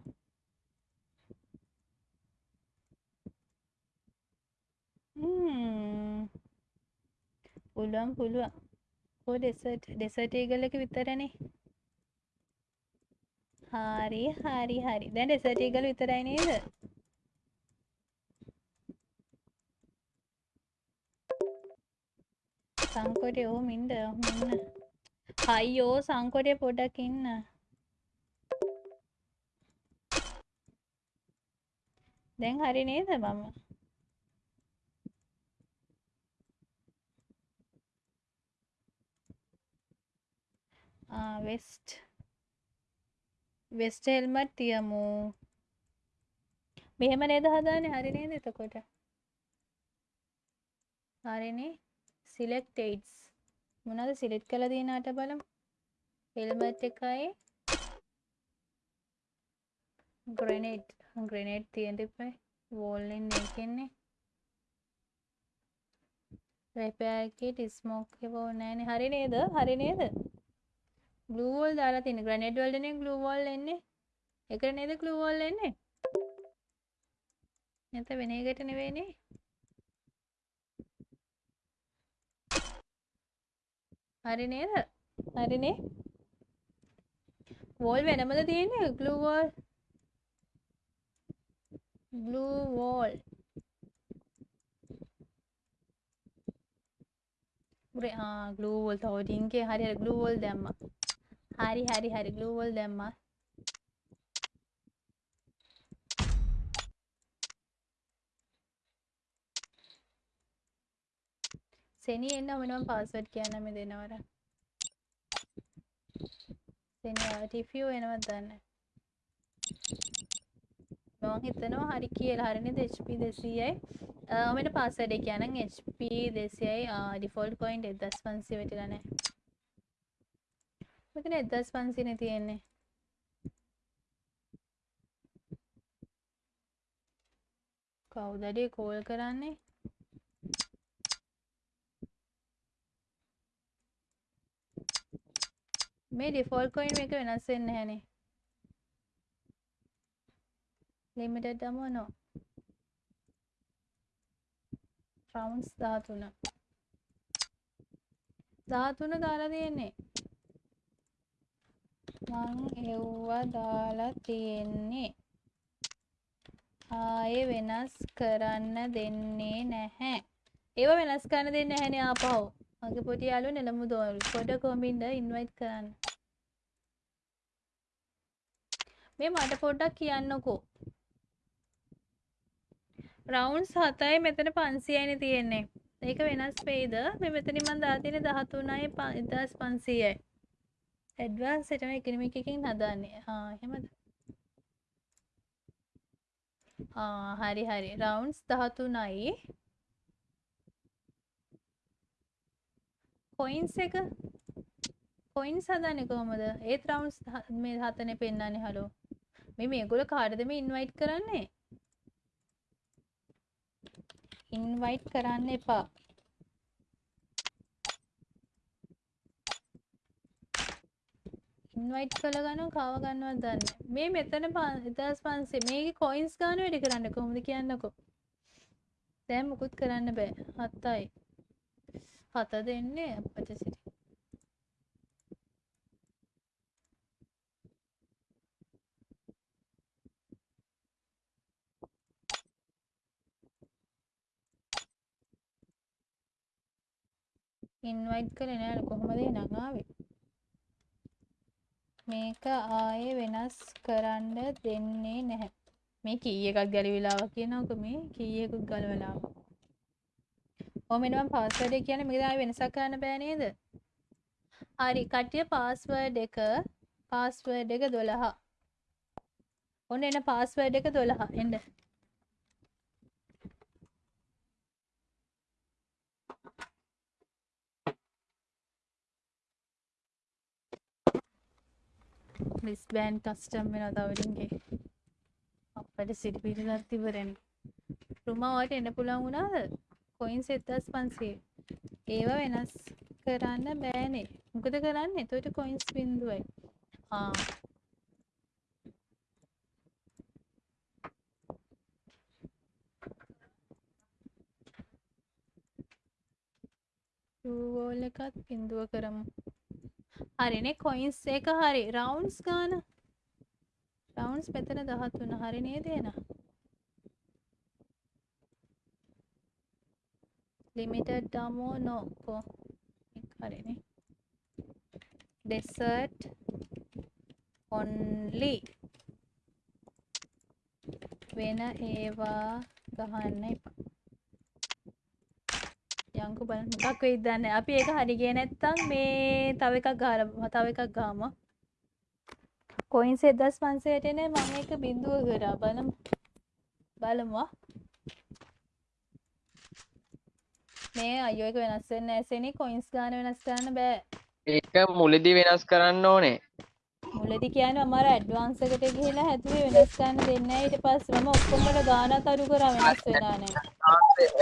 හ්ම්. පුළුවන් පුළුවන්. කො ඩෙසර්ට් ඩෙසර්ට් ඊගල් එක විතරනේ. හරි හරි හරි. දැන් ඩෙසර්ට් ඊගල් විතරයි නේද? සංකොටේ ඔහොම ඉන්න ඔහොම ඉන්න අයියෝ සංකොටේ පොඩක් ඉන්න. දැන් හරි නේද මම? වෙස්ට් වෙස්ට හෙල්මට් තියමු. මෙහෙම නේද හදාන්නේ? හරි නේද එතකොට? හරිනේ සිලෙක්ටේට්ස් මොනවද සිලෙක්ට් කරලා දිනාට බලමු. හෙල්මට් එකයි. ග්‍රනේඩ් ග්‍රනේඩ් තියෙන්න එපා වෝල් එකේ එකන්නේ රෙපෙයාර් කිට් ස්මෝක් එක ඕනේ නැහනේ හරි නේද? හරි නේද? ග්ලූ වෝල් දාලා තියෙන ග්‍රනේඩ් වලටනේ ග්ලූ වෝල් එන්නේ? එකට නේද ග්ලූ වෝල් එන්නේ? නැත්නම් වෙන එකට නෙවෙයිනේ හරි නේද? හරිනේ වෝල් වෙනමද තියෙන්නේ? Gloo blue wall. Gloo wall තවටින්ගේ හරි ගලූ වොල් දැම්ම. හරි හරි හරි ගලූ වොල් දැම්ම. සෙනී එන්න මනම පාස්වට් කියන්නම දෙනවර. සෙනී ටිෆියෝ එනවත් දන්න? මම හිතනවා හරි කියලා. හරිනේද HP 200යි ඔමට පාස්වර්ඩ් එක කියනනම්. HP 200යි ඩිෆෝල්ට් කොයින් 1500 වැටිලා නැහැ. මෙතන 1500 නේ තියෙන්නේ. කවුද අඩේ කෝල් කරන්නේ? මේ ඩිෆෝල්ට් කොයින් එක වෙනස් වෙන්නේ නැහනේ. ලිමිටඩ් අමුව නෝ රවුන්ස් 13 13 දාලා තියෙන්නේ. මං එව්වා දාලා තියෙන්නේ. ආයේ වෙනස් කරන්න දෙන්නේ නැහැ. ඒව වෙනස් කරන්න දෙන්නේ නැහැනේ ආපහු. මගේ පොඩි යාළුවා නෙළමු දෝරු. පොඩ කොමින්ද ඉන්වයිට් කරන්න. මේ මට පොඩ්ඩක් කියන්නකෝ. රවුන්ස් හතයි මෙතන පන්සියයින තියෙන්නේ. ඒක වෙනස් වෙයිද? මේ මෙතනින් මං දාලා තියෙන්නේ 13යි 1500යි ඇඩ්වාන්ස් එකම එකිනෙක එකකින් හදන්නේ. ආ එහෙමද? ආ හරි හරි. රවුන්ස් 13යි කොයින්ස් එක? කොයින්ස් හදන්නේ කොහමද? ඒත් රවුන්ස් මේ හතනේ පෙන්නන්නේ හලෝ මේ මේගොල්ලෝ කාටද මේ ඉන්වයිට් කරන්නේ? ඉන්වයිට් කරන්න එපා. ඉන්වයිට් කළ ගන්න කව ගන්නවත් දන්න මේ මෙතන ඉදස් පන්සේ මේක කොයින්ස් ගාන වැඩි කරන්න කොහොමද කියන්නකො? දැම් මුකුත් කරන්න බෑ. හත්තයි හත දෙන්නේ අපට සිරි ඉන්වයිට් කළේ නෑනේ කොහොමද එහෙනම් ආවේ? මේක ආයේ වෙනස් කරන්න දෙන්නේ නැහැ. මේ කී එකක් ගැලවිලාව කියනකො මේ කී එකක් ගලවලාව ඔය මෙන්න මම පාස්වර්ඩ් එක කියන්නේ මේක ආයේ වෙනසක් කරන්න බෑ නේද? හරි කට්ටිය පාස්වර්ඩ් එක පාස්වර්ඩ් එක 12 ඔන්න එන පාස්වර්ඩ් එක 12 එන්න. රිස්බෑන් කස්ටම් වෙන තවරින්ගේ අපට සිටි පිරිලත් තිබරෙන රුමාවට එන්න පුළන් වුණාද? කොයින් සෙත්තස් පන්සේ ඒව වෙනස් කරන්න බෑනේ. මොකද කරන්න? එතොට කොයින්ස් බින්දුවයි. ආ. ගෝල් එකත් බින්දුව කරමු. හරිනේ කොයින්ස් එක හරි. රවුන්ස් ගාන? රවුන්ස් මෙතන දහත්වන හරි නේද එන? ලිමිටඩ් ඩමෝ නෝකෝ හරිනේ ඩෙසර්ට් ඔන්ලි වෙන ඒවා ගහන්න එපා. යංකු බලන්න මොකක් වෙයිද දන්නේ. අපි ඒක හරි ගියේ නැත්තම් මේ තව එකක් ගහලා තව එකක් ගහමු. කොයින්ස් 1500ට නේ මම ඒක බිඳුව කරා. බලමු. බලමු මේ අයියෝ එක වෙනස් වෙන්නේ නැහැ සෙනි. කොයින්ස් ගන්න වෙනස් කරන්න බෑ. ඒක මුලදී වෙනස් කරන්න ඕනේ. මුලදී කියන්නේ මම අර ඇඩ්වාන්ස් එකට ගිහිලා හැදුවේ වෙනස් කරන්න දෙන්නේ නැහැ. ඊට පස්සේ මම ඔක්කොම වල ගානක් අඩු කරා වෙනස් වෙනා නැහැ.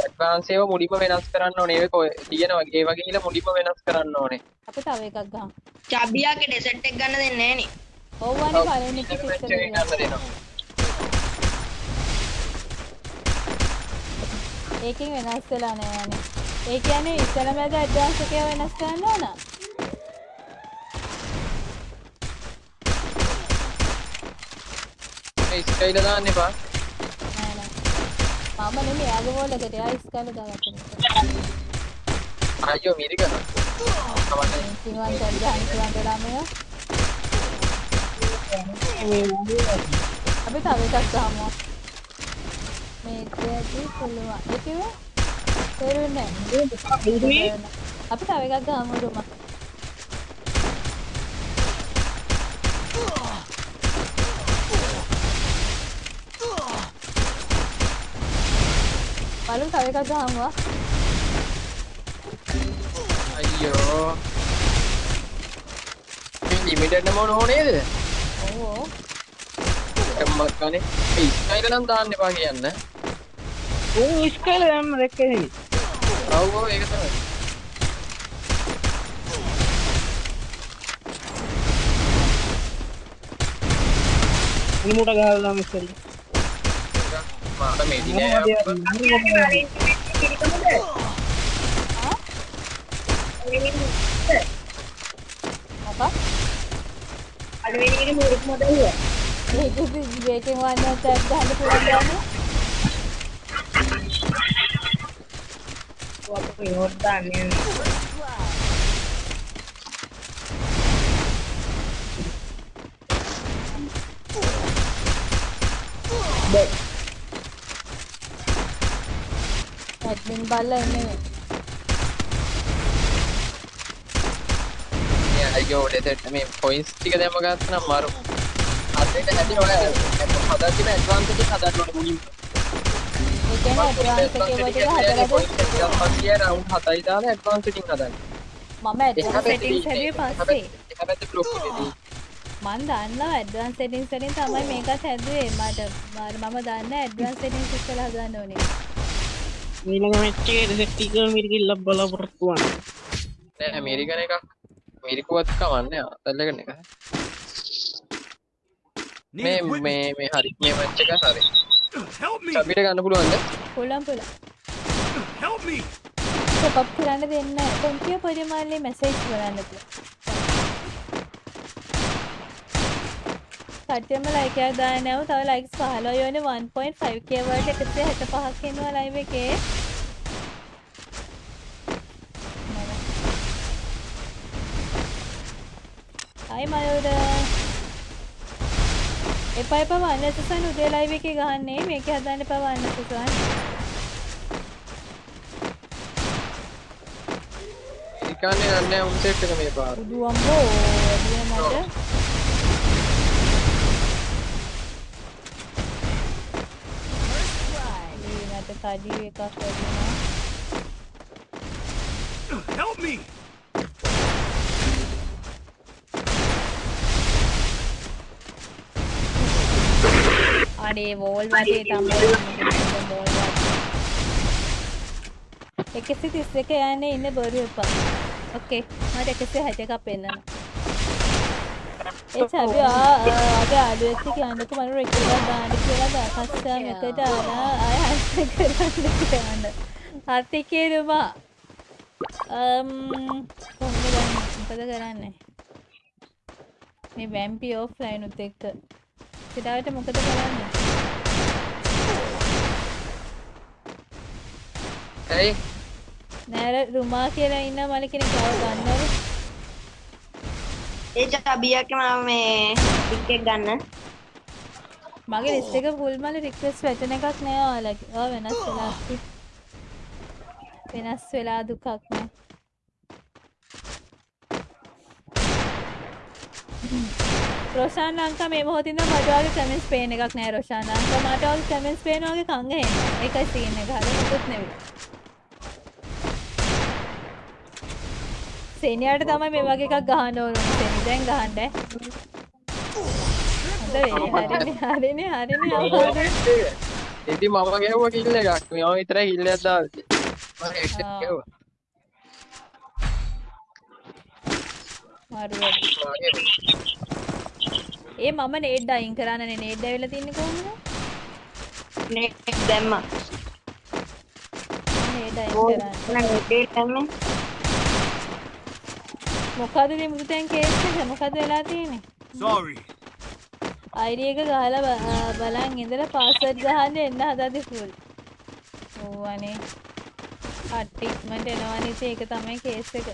ඇඩ්වාන්ස් ඒවා මුලින්ම වෙනස් කරන්න ඕනේ. ඒක ඔය තියෙනවා. ඒ වගේ ගිහලා මුලින්ම වෙනස් කරන්න ඕනේ. අපි තව එකක් ගහමු. චබියාගේ ඩෙසර්ට් එක ගන්න දෙන්නේ නැහැ නේ. ඔව්වනේ පළවෙනි එක වෙච්ච ඉස්සර එක ගන්න ඒකෙන් වෙනස් වෙලා නෑනේ ඒ කියන්නේ ඉස්සර මැද ඇඩ්වාන්ස් එකේ වෙනස් කරන්න ඕන ස්කයිල දාන්න එපා. නෑ නෑ. මම නෙමෙයි එයාගේ වෝල් එකට එයා ඉස්කල දාගත්තා අයියෝ මිරික කවන්නේ කිනුවන් දැන් ගහන්න ළමයා අපි තව එකක් ගහමු මේකදී පුළුවන්. ඒ කිව්වේ? තේරුන්නේ නැහැ. අපි තව එකක් ගහමු රුම. බලමු තව එකක් ගහමු ආ. අයියෝ. මේ ලිමිටඩ් නම ඕනේද ඕ එම්මත් කනේ ඒ ස්කයිල නම් දාන්න එපා කියන්න. උන් ස්කයිල දැම්ම දැක්කේ ඔව් ඔව් ඒක තමයි. ඉමුට ගහලා මෙස්සල් මාට මෙඩි නෑ මොකක්? අඩුවෙනිකට මුරුක් මොදල්ල ඒක බේකින් වන්න ටැබ් ගහන්න පුළුවන් ගන්න. අප නෝට් දාන්න ඇඩ්මින් බල්ලා ඉන්නේ. අයියෝ ඩෙසට් මේ පොයින්ස් ටික දැම්ම ගත්තනම් මරු අදට හැටි ඔය හදන්න ඇඩ්වාන්ස් එකකින් හදන්න ඕනේ මුලින්ම ඒ කියන්නේ ඇඩ්වාන්ස් එකේ ටික හදලාද පස්සේ රවුන්ඩ් 7යි දාලා ඇඩ්වාන්ස් එකකින් හදන්න මම ඇඩ්වාන්ස් සෙටින්ග්ස් හැදුවේ පස්සේ. එක පැත්තේ බ්ලොක් එකේදී මන් දන්නවා ඇඩ්වාන්ස් සෙටින්ග්ස් වලින් තමයි මේකත් හැදුවේ මට මම දන්න ඇඩ්වාන්ස් සෙටින්ග්ස් ඉස්සෙල්ලා හදන්න ඕනේ. ඊළඟ මැච් එකේ රිසෙට් එක මිරිකිල්ල බලාපොරොත්තු වන්න නෑ ඇමරිකන එකක් මිරිකුවත් කවන්නේ අතල්ලගෙන එක මේ මේ මේ හරි මේ මච්ච එක හරි සබිට ගන්න පුළුවන්ද පුළුවන් පුළුවන්. Help me! සප් කරන්න දෙන්න නැහැ. කොන්තිය පරිමාණයේ මැසේජ් කරන්න පුළුවන්. කට්ටියම ලයික් එකක් දාන්න නැව තව ලයික්ස් 15 යෝනේ 1.5k වලට 165ක් ඉන්නවා ලයිව් එකේ. හයි මයුර. එපා එපා වන්න සුසන් උදේ ලයිව් එකේ ගහන්නේ මේකේ හදන්න එපා වන්න සුසන්. ඉකාන්නේ නන්නේ උන් සෙට් එක මේ පාර උදු අම්බෝ එළිය මට. මට කඩි එකක් ලැබුණා. Help me! අනේ වෝල් වටේ තමයි වෝල් වටේ. එකසි තිස් එක යන්නේ ඉන්න බොරු එපා. ඕකේ මට එකසි හැට එකක් පෙන්නන්න. ඒ චබි ආගේ අඩුවෙච්ච කියන්නක මම රෙකෝඩ් දාන්න කියලා දකස්ටම් එකට ආලා ආය හස්ත කරන්න කියන්න. හර්තිකේ රුමා. අම් කොහොමද? මොකද කරන්නේ? මේ වැම්පි ඔෆ්ලයින් උත් එක්ක සිතාවට මොකද කරන්නේ? ඇයි නෑර රුමා කියලා ඉන්න මල කෙනෙක් ආව ගන්නවලු. ඒ චබියක මම මේ ටික් එක ගන්න මගේ ලිස්ට් එක ෆුල් මල රික්වෙස්ට් වැටෙන එකක් නෑ ඔයාලගේ. ඔයා වෙනස් වෙලා. වෙනස් වෙලා දුකක් නෑ. රොෂාන් ලංකා මේ මොහොතින් මට වගේ කමෙන්ට්ස් පේන එකක් නෑ රොෂාන් ලංකා මට වගේ කමෙන්ට්ස් පේන වගේ කංග එන්නේ. ඒකයි සීන් එක. හරි මුකුත් නෙවෙයි. සේනියාට තමයි මේ වගේ එකක් ගහන්න ඕන සේනි දැන් ගහන්න ඈ. හොඳ. හරිනේ හරිනේ හරිනේ. ඉතින් මම ගැහුවා කිල්ල එකක් මම විතරයි කිල්ල එකක් දාන්නේ මම. ඒ මම නේඩ් අයින් කරන්නනේ නේඩ් ඇවිල්ලා තින්නේ කොහොමද? නේට් දැම්මා නේඩ් අයින් කරන්න. නේට් දැම්මේ මොකද මේ මුදුතෙන් කේස් එක මොකද වෙලා තියෙන්නේ? Sorry. ID එක ගහලා බලන් ඉඳලා පාස්වර්ඩ් ගහන්න එන්න හදද්දි ෆුල්. ඕවනේ. කට්ටි ඉක්මනට එනවනේ ඉතින් ඒක තමයි කේස් එක.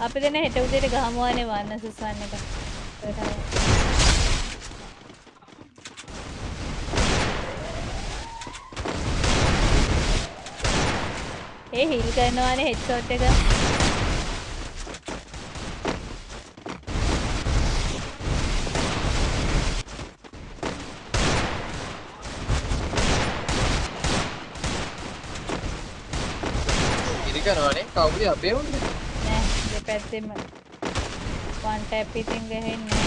අපි දෙන හෙට උදේට ගහමුවානේ වන්න සුසන් එක. ඒකට. ඒ හිල් කරනවානේ හෙඩ්ෂොට් එක. ඉරි කරනවානේ? කවුද අපේ උන්නේ නෑ දෙපැත්තෙම වන් ටැප් ඉතින් ගහෙන්නේ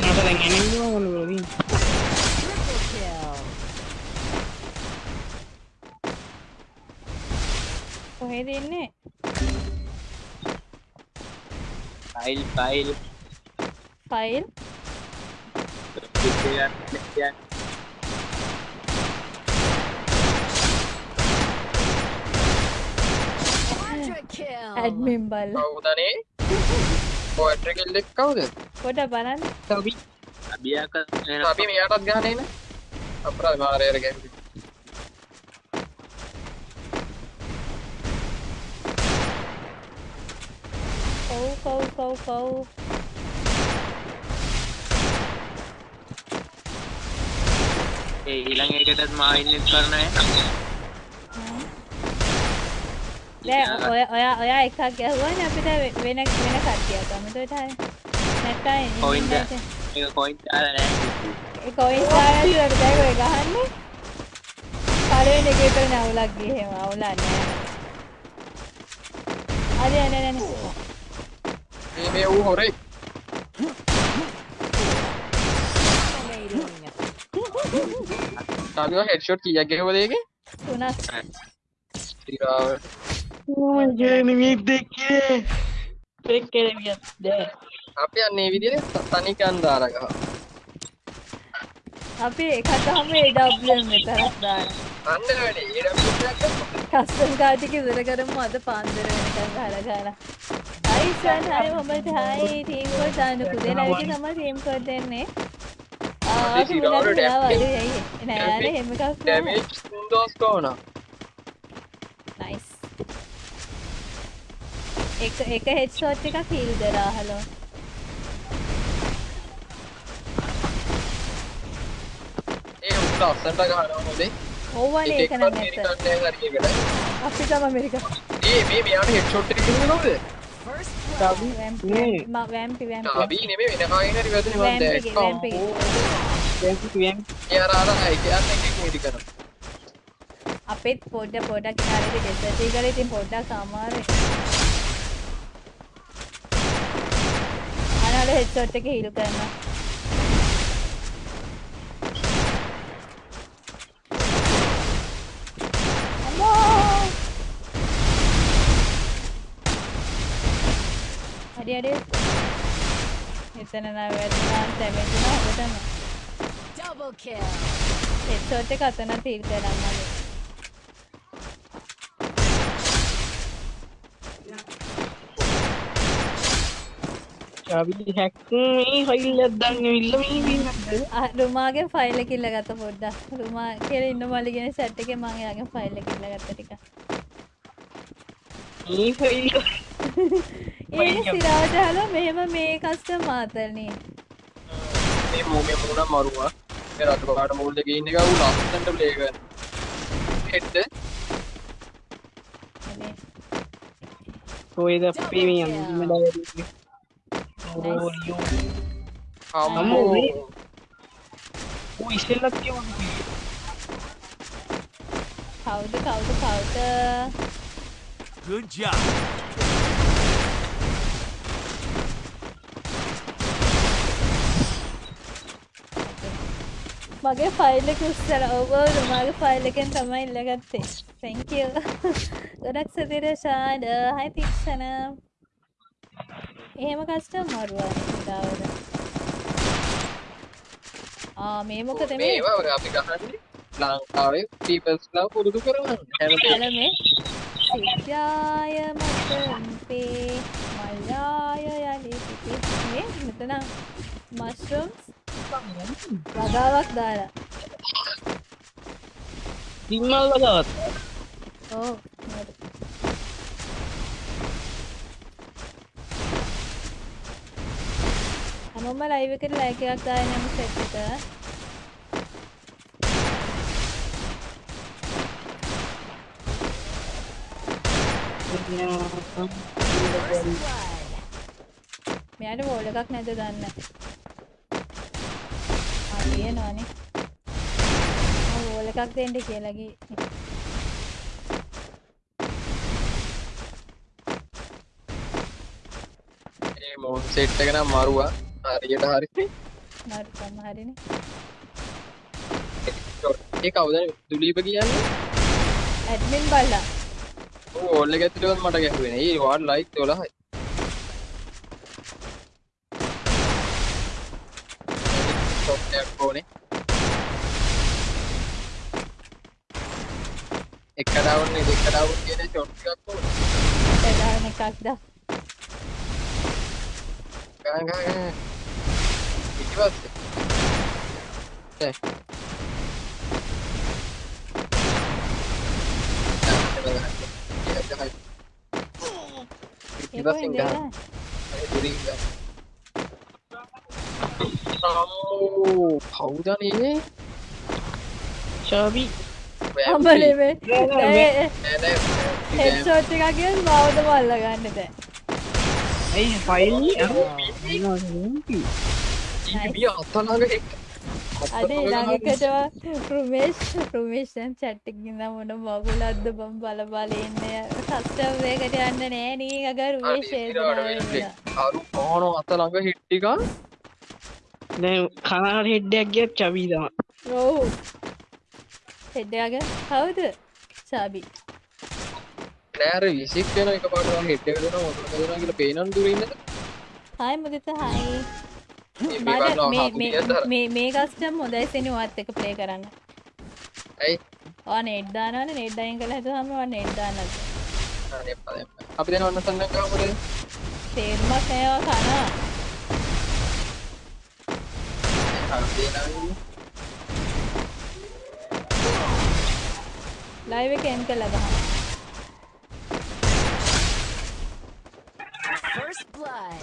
මට දැන් එනෙන්නේ මොන වෙලදී කොහෙද ඉන්නේ ෆයිල් ෆයිල් ෆයිල් ඇඩ්මින් බල්ල කවුදනේ පොට්‍ර කෙල්ලෙක් කවුද? පොට බලන්න. තවි අභියක අපි මෙයාටත් ගහනේන අපරාධ මාරයට ගැ කව් කව් කව් කව් ඒ ඊළඟ එකටත් මා ඉන්නෙත් කරන අය දැන් ඔය ඔයා ඔයා එකක් ගැහුවනේ අපිට වෙන වෙන කට්ටියක් අමතකට හරි නැත්තම් කොයින්ද ඒක කොයින් දාලා නැහැ ඒ කොයින් සාරයට දැන් ඔය ගහන්නේ පළවෙනි එකේ විතර නවුලක් ගියේ අවුලක් නෑ හරි නෑ නෑ නෑ මේ මේ ඌ හොරේ තාමිවා හෙඩ්ෂොට් කීයක් ගෙවද ඒකේ තුනක් තිරාවට මගේ නෙමෙයි දෙකේ දෙකේ නෙමෙයි දැන් අපි යන්නේ මේ විදිහට තනිකන් දාලා ගහ අපි එකක් ගහමු AWM විතරක් දාලා අන්න වැඩි ඊට කස්ටම් කාඩ් එක ඉවර කරමු. අද පාන්දර වෙනකන් ගහලා ගහලා හයි සන් hi Mohammed hi team code දාන්න පුදේ ලයිව් තමයි ටීම් කෝඩ් දෙන්නේ. ආ අපි මුලට දාවලු ඇයි? නෑ නෑ එහෙම එකක් නෑ. ඩැමේජ් තුන්දොස් ගාන නයිස් එක එක හෙඩ්ෂොට් එකක් හීල් කරා හලෝ අස්සන්ට ගහනවා හොඳේ ඕවනේ ඒක නම් ඇත්ත අපි තම අමරික ඒ මේ මෙයාට හෙඩ්ෂොට් එක කිව්වේ නෝද වැම්පි වැම්පි තාබී නෙමෙයි වෙන කාගෙන් හරි වැදුනේ මම වැම්පි දැක්කා වැම්පි එයා අර අර කියන්නේ එකෙක් ඉදි කරනවා අපිත් පොඩ්ඩ පොඩ්ඩක් හරියට ඩෙසර්ට් එකේ ඉතින් පොඩ්ඩක් අමාරුයි අනාල හෙඩ්ෂොට් එක හීල් කරනවා හරි එතන නෑ වැදුනා දැමෙන්නා හොඳටම. Double kill. හෙඩ්ෂොට් එක අතන හීල් කරනවා චාවි හැක් මේ ෆයිල් එකක් දාන්න ඉල්ල මේ වින්නද රුමාගේ ෆයිල් එක ඉල්ලගත්ත පොඩ්ඩක්. රුමා කියලා ඉන්න මල්ලිගෙන සැට් එකේ මම එයාගේ ෆයිල් එක ඉල්ලගත්ත ටික මේ ෆයිල් ඒක සිරාට හලෝ මෙහෙම මේ කස්ටම් මාතල්නේ මේ මූ මේ මූණ මරුවා. මේ රතු පාට මූල් දෙකේ ඉන්න එක ඌ ලස්සනට ප්ලේ කරන හෙඩ් කොයිද අපේ මේ අම්මලා වැඩි ඕරියෝ අම්මෝ. ඌ ඉස්සෙල්ලත් කියවන්නේ කවුද කවුද කවුද? Good job. මගේ ෆයිල් එක උස්සලා ඔව් රුමාගේ ෆයිල් එකෙන් තමයි ඉල්ලගත්තේ. Thank you. ගොඩක් සතිර ෂාඩ හයි තික්ෂණ එහෙම කස්ටම් මරුවා දාවද ආ මේ මොකද මේ? මේවා අපි ගහන්නේ ලංකාවේ පීපල්ස් ලා පුරුදු හැමතිස්සෙම ඇල මේ සිත්‍යාය මතම්පේ මල්ලාය යලි පිපි මෙතන මස්රම්ස් වගාවක් දාලා. සිම්මල් වගාවත් ඕ හැමෝම ලයිව් එකට ලයික් එකක් දාගෙන යමු සෙට් එක මෙයාට වෝල් එකක් නැද දන්න ආ වෝල් එකක් දෙන්න කියලා ගියේ. ඒ මෝන් සෙට් එක නම් මරුවා. හරියට හරි. මරු සමහරනේ ඒ කවුද දුලීප කියන්නේ? ඇඩ්මින් බල්ලා. ඕල් එක ඇතුළේවත් මට ගැහුවේ නේ. ඒ වාඩ් ලයික් 12යි. ෂොට් එකක් ඕනේ. එක ඩවුන් නේ දෙක ඩවුන් කියන ෂොට් එකක් ඕනේ. ප්‍රධාන එකක් දා ගහන් ගහන් ගහන්. ඊට පස්සේ ඒ ඉවසින් ගහන්න. දුරින් ගහන්න. අම්මෝ කවුදනේ ශාවි අම්බලේ මේ හෙඩ්ෂොට් එකක් ගියොත් මාවත බල්ල ගන්න දැන් ඇයි ෆයිල් ඊබිය අතලඟ එක් අද ළඟකට රුමේෂ් රුමේෂ් දැන් chat එකකින් මොන මගුලක්ද බම් බල බල ඉන්නේ කස්ටම් එකකට යන්න නෑ නී අග රුමේෂ් ඒදනා අරු ඕන අතලඟ හිට්ටික දැන් කනාට හෙඩ්ඩයක් ගියත් චවී තමයි ඔව්. හෙඩ්ඩයාග? කවුද සාබි. නෑර විසික් වෙන එක පාට හිට්ට දෙන මොට දෙන කියලා පේනන් දුරන්නද හයි මුදිත හයි? මේ මේ- මේ-. මේ කස්ටම් හොඳයි සෙනි වත් එක ප්ලේ කරන්න. ඇයි? ඕ නෙට් දානවනේ නෙට් අයින් කළා හිතුවම ඔන්න නෙට් පදේ. අපි දැන් ඔන්න සඳන් ගමුද තේරුමක් නෑවා කනවා ලයිව් එක එන් කළා ගහන්න First blood.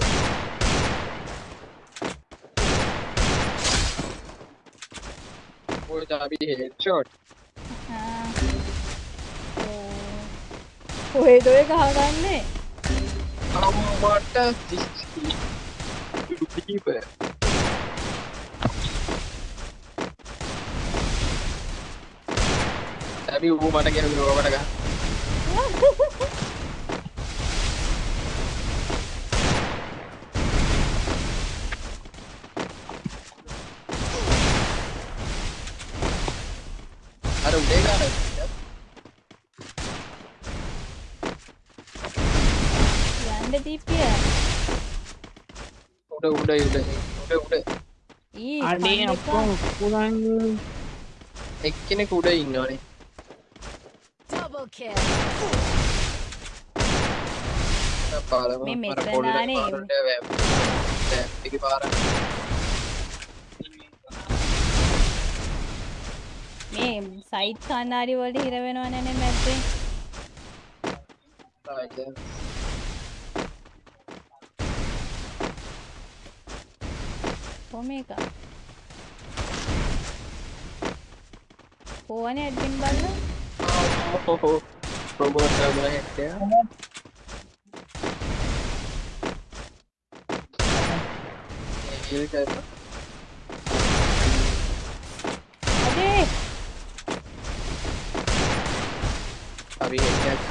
ඔය අපි හෙඩ්ෂොට් කොහෙද ඔය ගහගන්නේ. අම්මට දීප ඇබි ඌ මට කියන රෝවට ගහ. අර උඩේ ගන්න යන්න දීපිය උඩ උඩ උඩ උඩ උඩ. ඊ අඩේ අපෝ පුරන් එක්කෙනෙක් උඩ ඉන්නවනේ kill. මේ මෙතන පාර. මේ සයිට් කන්නාඩි වලට හිර වෙනව නැනේ මැද්දේ ආයෙත් කොහොම එක ඕනේ ඇඩ්මින් බලලා ඔහො රොබෝට් කරලා හෙට්ටය ඒක අඩේ අපි හෙට්ටයක්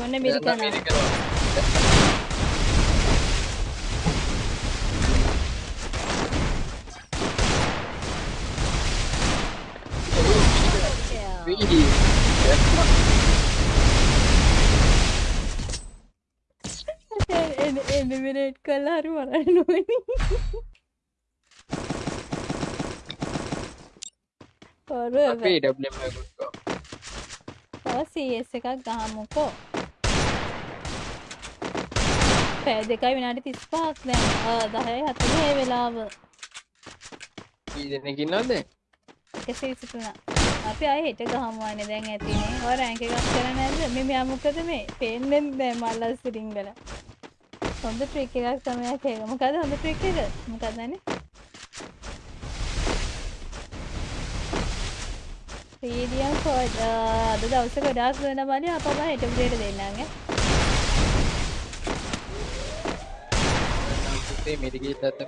කරා ඉතින් ගත්තත් කියන්නේ මොන මිරිකනා එලිමිනේට් කල්ලා හරි මරන්න නොවනි අපි ඩම් එකකුත් තව CS එකක් ගහමුකෝ පෑ දෙකයි විනාඩි තිස් පහක් දැන් දහයයි හතුනේ වෙලාව. කී දෙනෙකින්නද එකසේ විසිතුනා අපි අය හෙට ගහමුවන්නේ දැන් ඇතිනේ ඔය රැංක එකක් කරන්න නැද්ද? මේ මෙයා මොකද මේ? පේන්නේ නැහැ මල්ලස් සිරින්ගල හොඳ ට්‍රික් එකක් තමයි ඒක. මොකද හොඳ ට්‍රික් එක? මොකක්ද නේ පීඩියම් කෝඩ් අද දවස ගොඩාක් වෙන මලි අපම හෙට උදේට දෙන්නගේ පුතේ මෙඩිකේට් ඇත්ත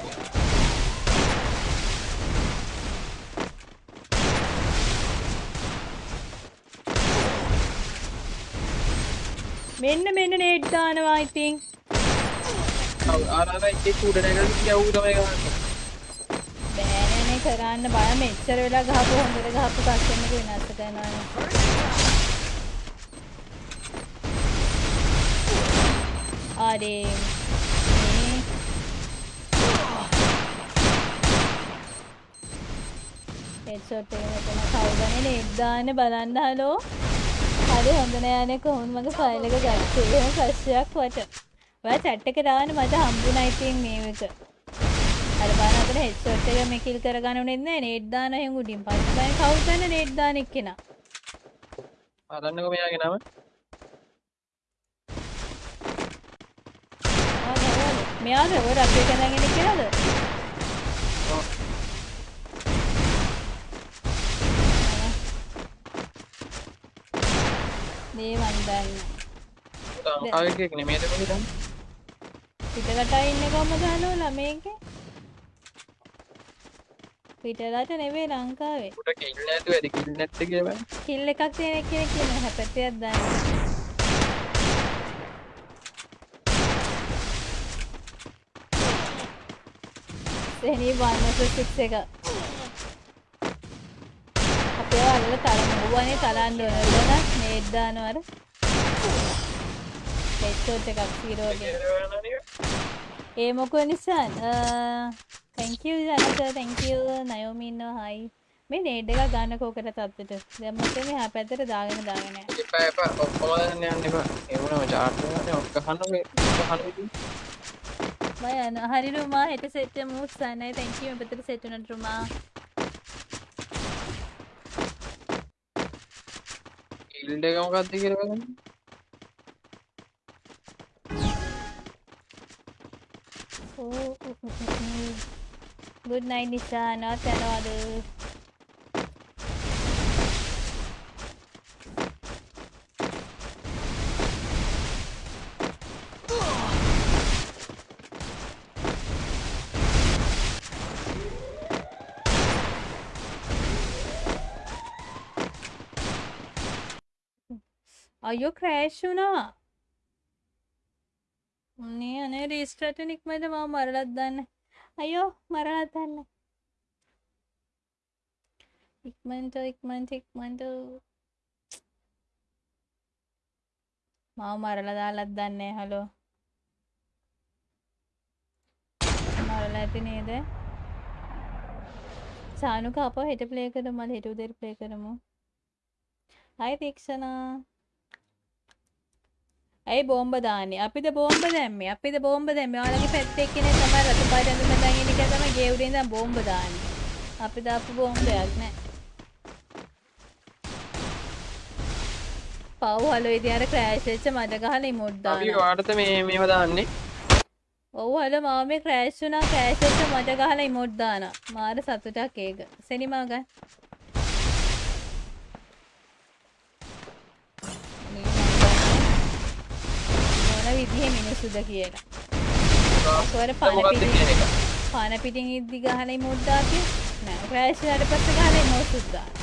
මෙන්න මෙන්න නේට් දානවා ඉතින් ආරාර එක උඩ නැගලා කියවු තමයි ගහන්නේ. බෑනනේ කරන්න බය මෙච්චර වෙලා ගහපු හොඳට ගහපු කස්ටමර් එක විනාශ කරනවානේ අනේ මේ හෙඩ්ෂොට් එක මෙතන කවුදනේ නේට් දාන්න බලන්න හලෝ හරි හොඳ නෑනේ කොහොමද මගේ ෆයිල් එක ගත්තේ. එහෙම ප්‍රශ්නයක් වට. ඔයා chat එකට දාන්න මට හම්බුණා ඉතින් මේ එක. අර බලන්න අතන හෙඩ්ෂොට් එක මෙකිල් කරගන්න උනේ නැහැ නේට් දාන එහෙන් උඩින් පස්සේ බලන්න. කවුද දන්නේ නේට් දාන එක්කෙනා? බලන්නකො මෙයාගේ නම. මෙයාද ඔය එක නැගෙන කියලාද මේ මන් දන්න. ලංකාවකෙක් නෙමේද කොහෙද පිටරට ඉන්න කොහමද හලෝ ළමයෙක්ගේ පිටරට නෙවෙයි ලංකාවේ. උට කිල් නැතුව ඇති කිල් නැත්ත කියලා කිල් එකක් තියෙන කෙනෙක් කියන හැපැත්තයක් දන්න. සෙනී වන්නස එක. අපේ වල්ල තරමුවනේ තරන්න ඕනලන නේද්දානවර හෙච්චෝට් එකක් සීරෝගේ ඒ මොකුව නිසාන් තැංකව ජනත තැංකව නයෝමින්න හයි මේ නේඩ් එක ගන්න කෝකට තත්වට දැම්මත මේ හ පැතර දාගෙන දාගෙන එපා එපා ඔක්කොම යන්න එපා. එවනම චාර්ට් ඔක්ක හන්න මය යන හරි රුමා. හෙට සෙට්ට මූස් සන්නයි. තැංකීම පෙතර සෙට්ටනට රුමා ඉල්ඩ එක මොකක්ද කියලා බලන්න ගුඩ් නයි නිසා නවත් යනවාද අයෝ ක්‍රෑෂ් වුණා. මේ අනේ රීස්ටාර්ට් නික්මද මම මරලත් දන්න. අයෝ මරලත් දන්න. ඉක්මනට ඉක්මනට ඉක්මනට. මම මරලා දාලත් දන්නේ හලෝ. මරලා ඇති නේද? සානුක අප හෙට ප්ලේ කරමු මම හෙට උදේට ප්ලේ කරමු. හයි තීක්ෂණා ඇයි බෝම්බ දාන්නේ? අපිද බෝම්බ දැම්මේ? අපිද බෝම්බ දැම්මේ? ඔයාලගේ පැත්තේ එක්කෙනෙක් තමයි රතු පාට ඇඳුම දාගෙන ඉන්න. එක තමයි ගේ උඩින් ඉඳන් බෝම්බ දාන්නේ. අපි දාපු බෝම්බයක් නෑ. පව් හලෝ ඉතින් අර ක්‍රෑෂ් වෙච්ච මඩ ගහලා ඉමෝට් අපි දානවා වාටත මේ මේව දාන්නේ. ඔව් හලෝ මාව මේ ක්‍රෑෂ් වුණා. ක්‍රෑෂ් වෙච්ච මඩ ගහලා ඉමෝට් දානවා. මාර සතුටක් ඒක. සෙනිමා ගන්න විදිහේ මිනිස්සුද කියලා. පන මොකක්ද පිටින් පන පිටින් ඉද්දි ගහලා ඉමෝට් දාතිය. නෑ ක්‍රෑෂ් වුණාට පස්සේ ගහලා ඉමෝට් දානවා.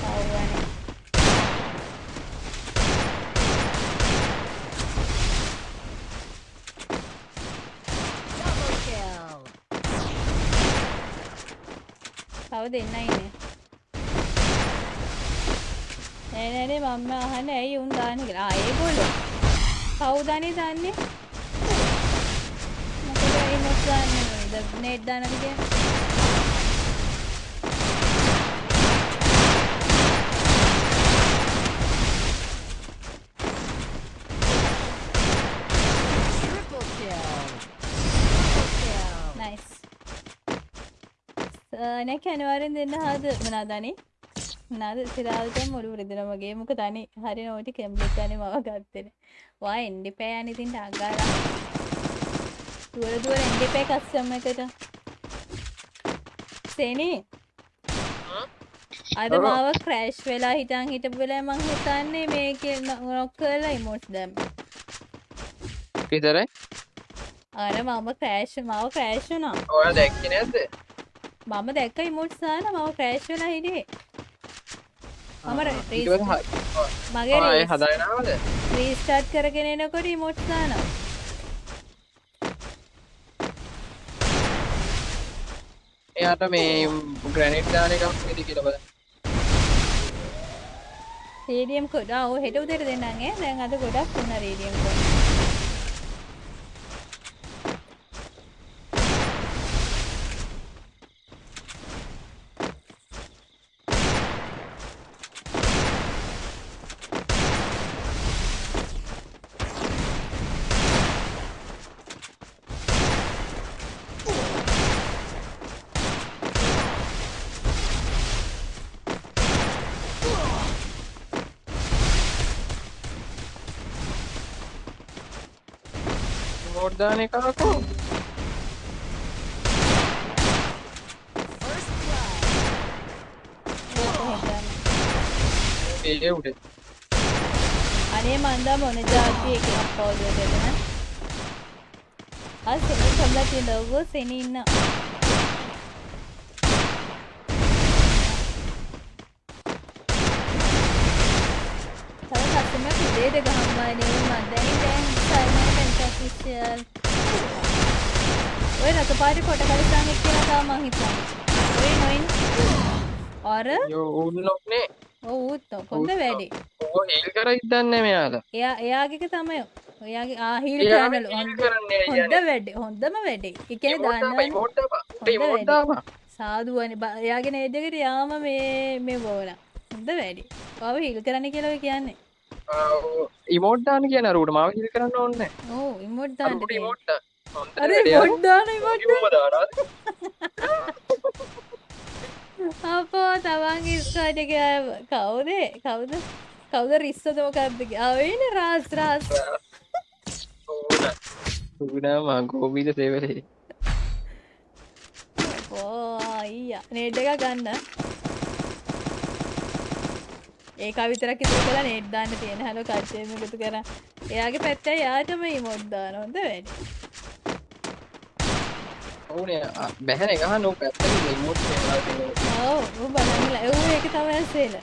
පව්වනේ. තව තව දෙන්නයි ඉන්නේ. නෑ නෑ නෑ මම අහන්නේ ඇයි උන් දාන්නේ කියලා. ආ ඒගොල්ලෝ. කවුද අනේ දන්නේ? මොකද ඒ මොස් දාන්නේ නේට් දානද කියන්නේ? නයිස්. නැක අනිවාර්යෙන් දෙන්න හද මොනාදනේ? මොනාද සිරාල්ට මුළු රිදෙනවා වගේ මොක තනි හරි නෝටි කැම්බ්ලික් ගානේ මම ගත්තේ. වා එන්ඩිපෑ ඉතින් ඩග්ගාලා. දුර දුර එන්ඩිපෑ කස්ටම් එකට. සේනි අද. මාව ක්‍රෑෂ් වෙලා හිටන් හිටපු වෙලාවේ මං හිතන්නේ මේකේ නොක් කරලා ඉමෝට්ස් දැම්ම. විතරයි අර මම ක්‍රෑෂ් මාව ක්‍රෑෂ් වුණා. ඔයා දැක්කේ නැද්ද මම දැක්ක ඉමෝට්ස් දාලා මාව ක්‍රෑෂ් වෙලා හිටියේ. මම මගේ ආයේ රීස්- හදාගෙන ආවද රීස්ටාර්ට් කරගෙන එනකොට ඉමෝට්ස් දානවා. එයාට මේ ග්‍රැනිට් දාන එකක් විදි කියලා බලන්න රේඩියම් කොඩ ඔව් හෙට උදේට දෙන්නම් ඈ. දැන් අද ගොඩක් වුණා රේඩියම් කොඩ. මෝඩ් දාන එක අහකෝ ඒ උඩ අනේ මන්දා මොන જાති එකක් පවුද දෙන්න. ආ සෙනි සම්ලා තියෙන ලෝගෝ සෙනි ඉන්න. තව කස්ටමර් උදේට ගහම්මා නේ මම දැන් දැන් පෙන්ටෆිෂල්. ඔය රතපාරි කොට කලිසන් එක්ක කියලා තා මං හිතන්නේ. ඔය නොයින්. අර යෝ උන්නොක්නේ ඔව් උත් කොන්ද වැඩි. ඕ හෙල් කර ඉදන්නේ මෙයාලා එයා එයාගේක තමයි ඔයාගේ එයාම කෑනලු heal හොඳ හොඳ. වැඩි හොඳම වැඩි emote දාපන්, දන්න emote දාපන්. සාදුවන එයාගෙන ඒදකට යාම මේ මේ බෝල හොඳ වැඩි පව හිල් කරන්න කියලව කියන්නේ ඉමෝට් දාන කියන රුට මාව හිල් කරන්න ඕන්න ඕ ඉමොට් දාන්න ඉමෝට් අර මොඩ්දාන අපෝ තවන් ඉස්කාටක කවුදේ? කවුද? කවුද රිස්සතමකක්දක අවෙන රාස් රාස් ගුණා ගෝබීද සේවලේ. අයිය. නේට් එක ගන්න ඒක විතරක් ඉතුරු කළා නේට් දාන්න තියෙන හැලෝ කච්චේම එකතු කරා. එයාගේ පැත්තේ යාටම ඉමෝට් දාන හොඳ වැඩි. ඕනේ බැහැන එක නෝ පැත්තක ඉමෝට් ඔව් ඌ බලන්නලා ඌ ඒක තමයි සේල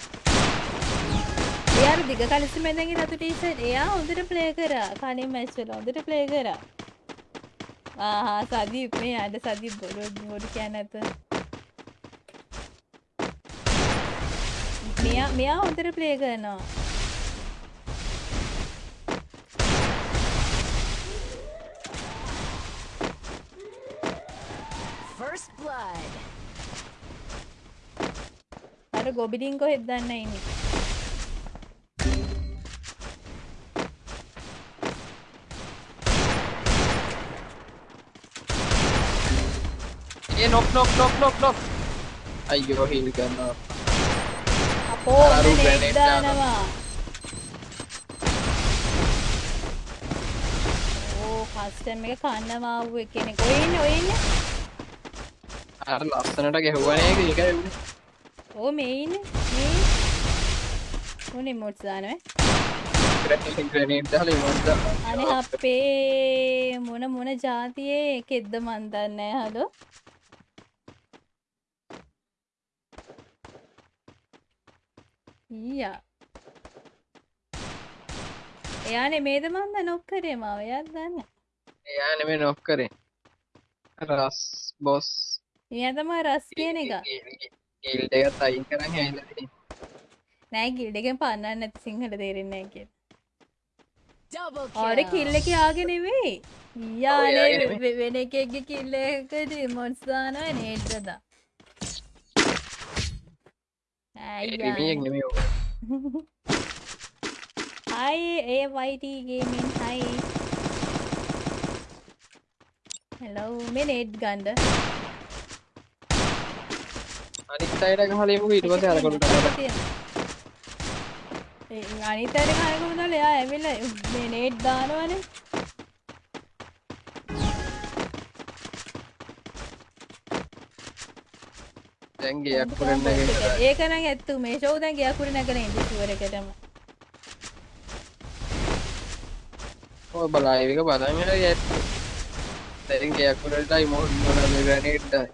එයාර දිග කලිසි මැදගේ රතු ටීෂර්ට් එයා හොඳට ප්ලේ කරා. කලින් මැච් වල හොඳට ප්ලේ කරා. ආහා සදීප් මේ අද සදීප් බොරු බොරු කියන්නේ නැත මෙයා මෙයා හොඳට ප්ලේ කරනවා. First blood. අර ගොබිලින් කොහෙද දන්න ඉන්නේ? ඒ නොක් නොක් නොක් නොක් නොක් අයියෝ හිල් කරනවා grenade නෙට් දානවා? ඕ කස්ටම් එක කන්නවා ආපු කෙනෙක් ඔය ඉන්නේ ඔය ඉන්නේ? අර ලස්සනට ගැහුවනේ ඒක ඒකයි උනේ ඕ මේ ඉන්නේ මේ උනේ මොට්ස් දානවා ග්‍රැනේඩ් දාලා දාලා අනේ අපේ මොන මොන જાතියේ එකෙක්ද මන් දන්නේ හලෝ ඊයා. එයා නෙමේද මන්ද නොක් කරේ මාව එයාත් දන්න. එයා නෙමෙයි නොක් කරේ රස් බොස්. එයා තමයි රස් කියන එක. ගිල්ඩ් එකත් අයින් කරන් ඇවිල්ලා තියෙන්නේ නෑ ගිල්ඩ් එකෙන් පන්නන්න නැති සිංහල තේරෙන්නේ නැහැ කියලා. Kill. කිල්ල එක යාගෙන නෙවෙයි. යානේ වෙන එකෙක්ගේ කිල්ල එකදී මොන්ස් දානවා දා. රිමියෙක් නෙමෙයි ඔක Hi AYT gaming hi. Hello මේ නේට් ගන්න. අනිත් අයට ගහලා එමුකෝ ඊට පස්සේ අර කොල්ලට අරගෙන ඒ අනිත් අයට දාලා එයා ඇවිල්ලා මේ නේට් දානවනේ. දැන් ගියක් කරන්න නැගෙන්න ඒක නම් ඇත්තු මේ ෂෝව දැන් ගියා කුරි නැගලා ඉන්නේ ෂුවර් එකටම. ඔය බලයිව එක බලන් ඉන්න යත් දැන් ගියක් කරන්නයි මොන මොන දායි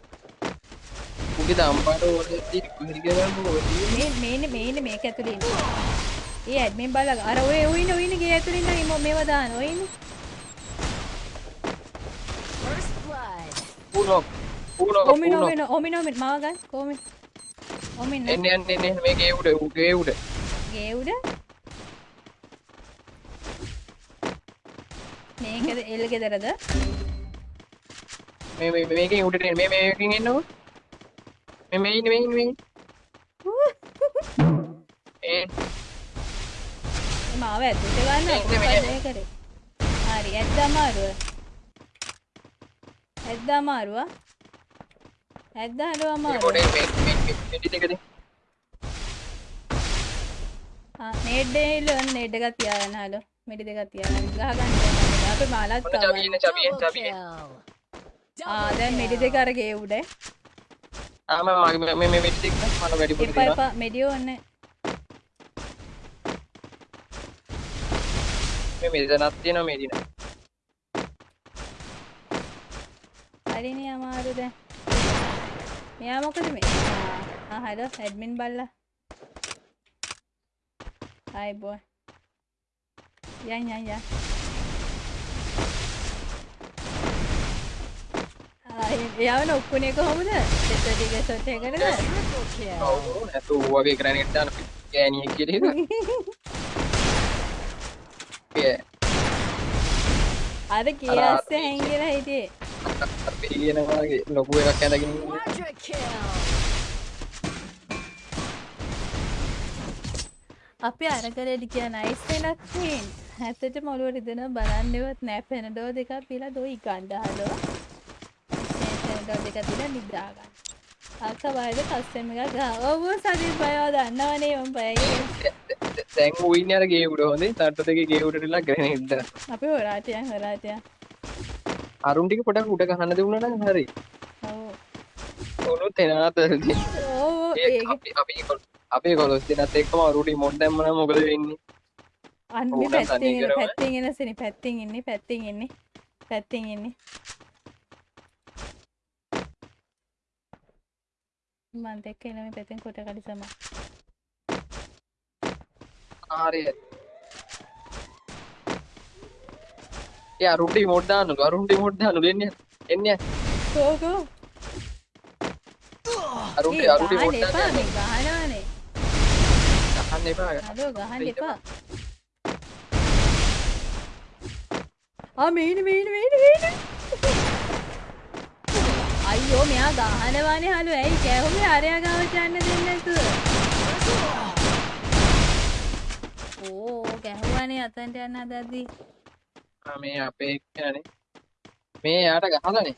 උගේ දම්පාට ඕනේ කොහෙද ගමන් ඕනේ මේ මේනේ මේනේ මේක ඇතුලේ ඉන්නේ. ඒ ඇඩ්මින් බලලා අර ඔය ඔයිනේ ඔයිනේ ගේ ඇතුලේ ඉන්න ඉම මේව දාන ඔයිනේ. First blood. පුනොක් පුනොක් ඔමින ඔමින ඔමින මාව ගන්න කොමින්. ඔමින් එන්න එන්න එන්න මේක ඒ උඩ උගේ උඩ ගේ උඩ. මේකද එල් ගෙදරද? මේ මේ මේකෙන් උඩට එන්න මේ මේකෙන් එන්නකෝ මේ මේ ඉන්න මේ ඉන්න මේ ඉන්න. ඒ මාව ඇතුලට ගන්න. මේ කරේ? හරි ඇද්දා මාරුව. ඇද්දා මාරුව. ඇද්දා හලුවා මේ මාරුව. පොඩේ මේ මේ මේ මෙඩි දෙකද ආ නේඩ් එකක් තියාගන්න හලෝ. මිඩි දෙකක් තියාගන්න. ගහ ගන්න. අපේ මාලත්. ආ දැන් මිඩි දෙක අර ගේ උඩ. ආ මම මේ මේ මෙඩි දෙක මම වැඩිපුර එපා දෙනවා මෙඩියෝ ඕනේ. මේ මෙතනක් තියෙනවා මේ දින හරිනේ අමාරු දැන්. මෙයා මොකද මේ? ආ ආ හලෝ ඇඩ්මින් බල්ලා. හයි බොයි. යන් යන් යන්. ආ එයාව නොක්කුනේ කොහොමද? දෙත ටික සොට් එකකටද? Triple kill. ඔව් නැතු වගේ ග්‍රැනේඩ් දාන ගෑණියෙක් කියලා ඒ අර කියස්ස හැංගිලා හිටියේ. අර පිළිගෙන වගේ ලොකු එකක් ඇඳගෙන. අපි අරකරෙඩි කිය නයිස් වෙනක් ක්වීන් ඇත්තට මොළුව රිදෙන බලන්නවත් නෑ. පෙනඩෝ දෙකක් පිලා දොයි ගණ්ඩ හලෝ. පෙනඩෝ දෙක තිල නිදාගන්න අක්ක බයද කස්සම එක ගහ ඔවු සදිල් බයෝ දන්නවනේ ඔම් පයගේ දැන් ඌ ඉන්නේ අර ගේ උඩ හොඳේ. තට්ටු දෙකේ ගේ උඩටලා ග්‍රැනේඩ් දාන. අපි හොරාටයන් හොරාටයන් අරුන් ටික පොඩක් උඩ ගහන්න නම් හරි. ඒ ඒක අපි අපි කොල්- අපේ කොලොස් දෙනත් එක්කම අරුටි මොඩ් දැම්ම නම් මොකද වෙන්නේ? අන්න පැත්තිෙන් තනි එන කරම. පැත්තිෙන් ඉන්නේ පැත්තිෙන් ඉන්නේ පැත්තිෙන් ඉන්නේ මන් දෙක්ක එනම පැතෙන් කොට කඩි සම හරි. ඒ අරුන්ටි මොඩ් දාන්නලු අරුන්ටි මොඩ් දාන්නලු එන්නේ එන්නේ. කෝකෝ අරුන්ටි අරුන්ටි මොඩ් එපා දාන්න මේ ගහනවානේ. ගහන්න එපා. අදෝ ගහන්න එපා. ආ මේන මේන මේන මේන. අයියෝ මෙයා ගහනවානේ හලු. ඇයි කැහුමේ අරයා ගාවට යන්න දෙන්නේ නැතුව. ඕ ගැහුවානේ අතන්ට යන්න හදද්දී මේ අපේ එක්කනේ. මේ යාට ගහලානේ.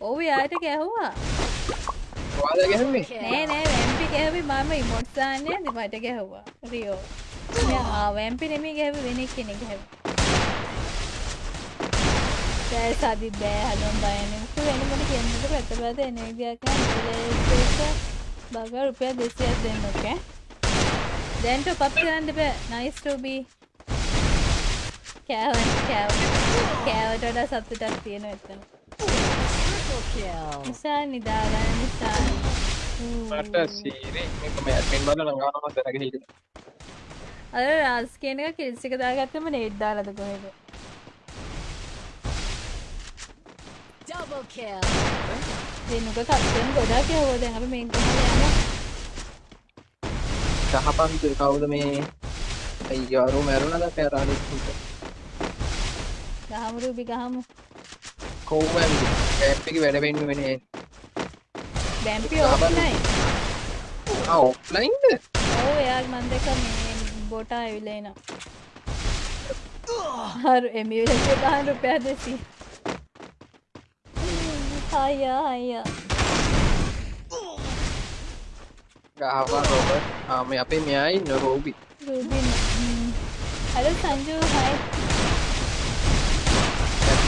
ඔව් යාට ගැහුවා ඔයාලා ගැහුවේ? නෑ නෑ වැම්පි ගැහුවේ මම ඉමොට් දාන්නේ මට ගැහුවා. රියෝ. මෙයා වැම්පි නෙමෙයි ගැහුවේ වෙන කෙනෙක් ගැහුවා. දැන් සදි බෑ හලොම් බයන්නේ උතු වෙන මොන කියන්නද පැත්තපැත එන විදියක් නෑ බග රුපියල් 200ක් දෙන්න ඕකේ දැන් ටොප් අප් කරන්න බෑ. නයිස් ටු බී කෑවන් කෑව. කෑවට වඩා සතුටක් තියෙනවා එතන. නිසා නිදාගන්න නිසා. මට සීරේ. මේක මේ ඇඩ්මින් බලලා ගන්නවා මතක හිටියේ. අර රාස් කියන එක කිල්ස් එක දාගත්තම නේට් දාලාද කොහෙද? Double kill. දෙනුක කස්ටම් ගොඩක් යවුවා. දැන් අපි මේක ගහලා යමු කහපන්තු කවුද මේ? අයියෝ අරු මැරුණාද? උන්ට ගහමු රූබි ගහමු. කොහොමද කැම්ප් එකේ වැඩ වෙන්න වෙන්නේ බැම්පි ඕෆ්ලයින් ආ ඔෆ්ලයින්ද ඔව් එයාගේ මන් දැක්ක මේ බොටා ඇවිල්ලා එනවා. හරි එමියුලේටර් ගහන රුපියල් 200 අයියා අයියා ගහවා රොබර්ට් ආ මේ අපේ මෙයා ඉන්න රෝබි රූබි හලෝ සංජු හයි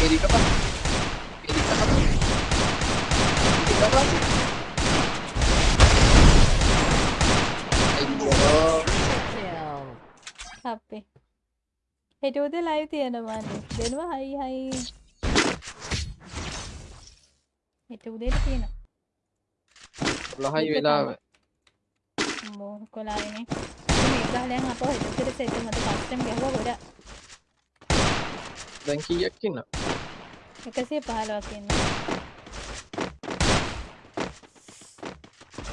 එරිකපා එරිකපා එරිකපා අයියෝ අපේ හෙට උදේ ලයිව් තියෙනවා නේ දෙනවා හයි හයි හෙට උදේට තියෙනවා ලහයි වෙලාව මෝ කොලායිනේ මේ ගාලයන් අපෝ හෙට සෙට් මත කස්ටම් ගහුවා ගොඩක් දැන් කීයක් ඉන්න 115ක් ඉන්න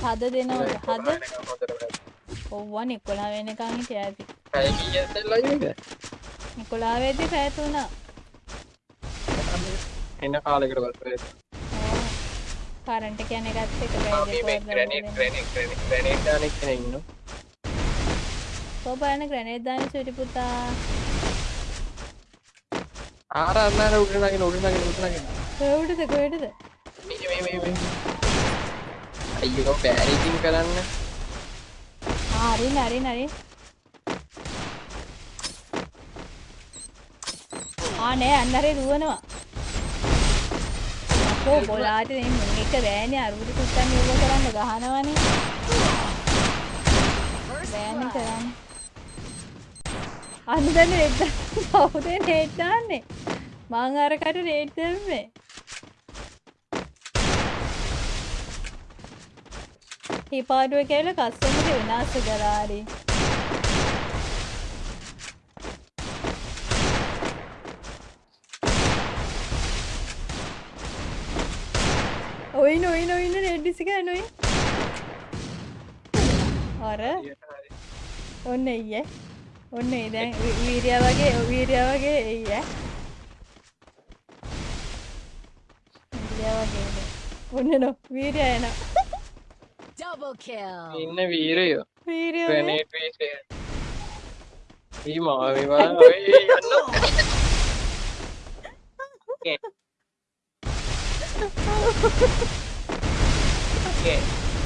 හද දෙනවද? හද? ඔව්වා නිකොලා වෙනකන් හිටියා ඇති. පැය කීයක්ද ලයිව් එක නිකොලා වෙද්දි පැය තුනක්. එන්න කාලෙකට පස්සේ කරන්ට් එක යන එකත් එක ආ මේ මේ ග්‍රැනේඩ් ග්‍රැනේඩ් ග්‍රැනේඩ් ග්‍රැනේඩ් දාන එක්කනේ ඉන්නෝ කොබාන ග්‍රනේඩ් දාන සුටි පුතා ආර අන්නර උඩ නගින උඩ නගින උඩ නගින කොහෙටද කොහෙටද මේ මේ මේ මේ අයියෝ බෑරිකින් කරන්න හරි හරි හරි ආ නෑ අන්නරේ දුවනවා අපෝ බොලාට මේ මුන් එක බෑනේ අරුදු කුත්තන් යෝග කරන්න ගහනවනේ බෑනේ කරන්න අන්න දැන් රේට් කවුද රේට් දාන්නේ? මං අරකට රේට් දැම්මේ හිපාඩුව කියලා කස්සමට විනාශ කරාරි ඔයින ඔයින ඔයින රෙඩ්ඩිසික නොයි අර ඔන්න එය ඔන්න ඒ දැන් වීරිය වගේ වීරිය වගේ එය වීරිය වගේ ඔන්න නො වීරිය එන Double kill. ඉන්න වීරයෝ. වීරිය ග්‍රැනේඩ් වේස් එක. ඊ මාවේ බලන්න ඔය යන්න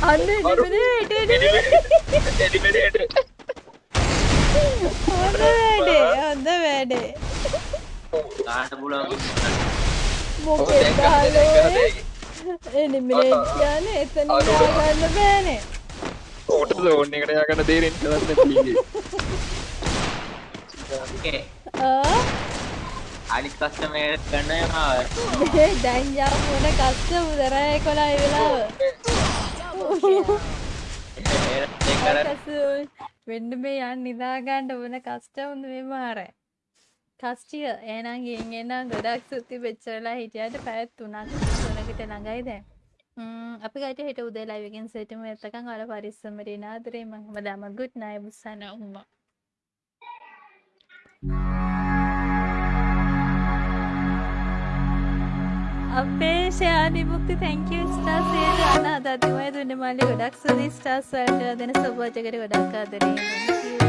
අන්න එඩිමනේට හොඳ වැඩේ හොඳ වැඩේ ගාට පුළුවන් මොකෙද හලෝ එනිමිනේට් කියන එතන ගන්න බෑනේ ඕට ලෝන් එකට යගන්න දේරෙන් කරන්න ඕකේ ආ අනිත් කස්ටමර් ගන්න මාව මේ දැන් යා මොන කස්ස උදරය කොලයි වෙලාව වෙන්න මේ යන් නිදාගන්න ඕන කස්ටවුන් මේ මාර කස්ටිය ඒනම් ගින් එනම් ගොඩක් සුත්ති වෙච්චරලා හිටියට පැත් තුනක් තුනකට ළඟයි දැන් අපි ගට හිට උදේ ලයිවකින් සෙටම එතකන් අල පරිස්සමරි නාදරේ මහම දම ගුඩ් නයි බුස්සන උම්ම අපේ ශයානිමුක්ති තැංකව ස්ටාසේද අන්න අදතිමය දුන්න මල්ලි ගොඩක් සුදි ස්ටාස් වලට දෙන සබෝජකට ගොඩක් ආදරේ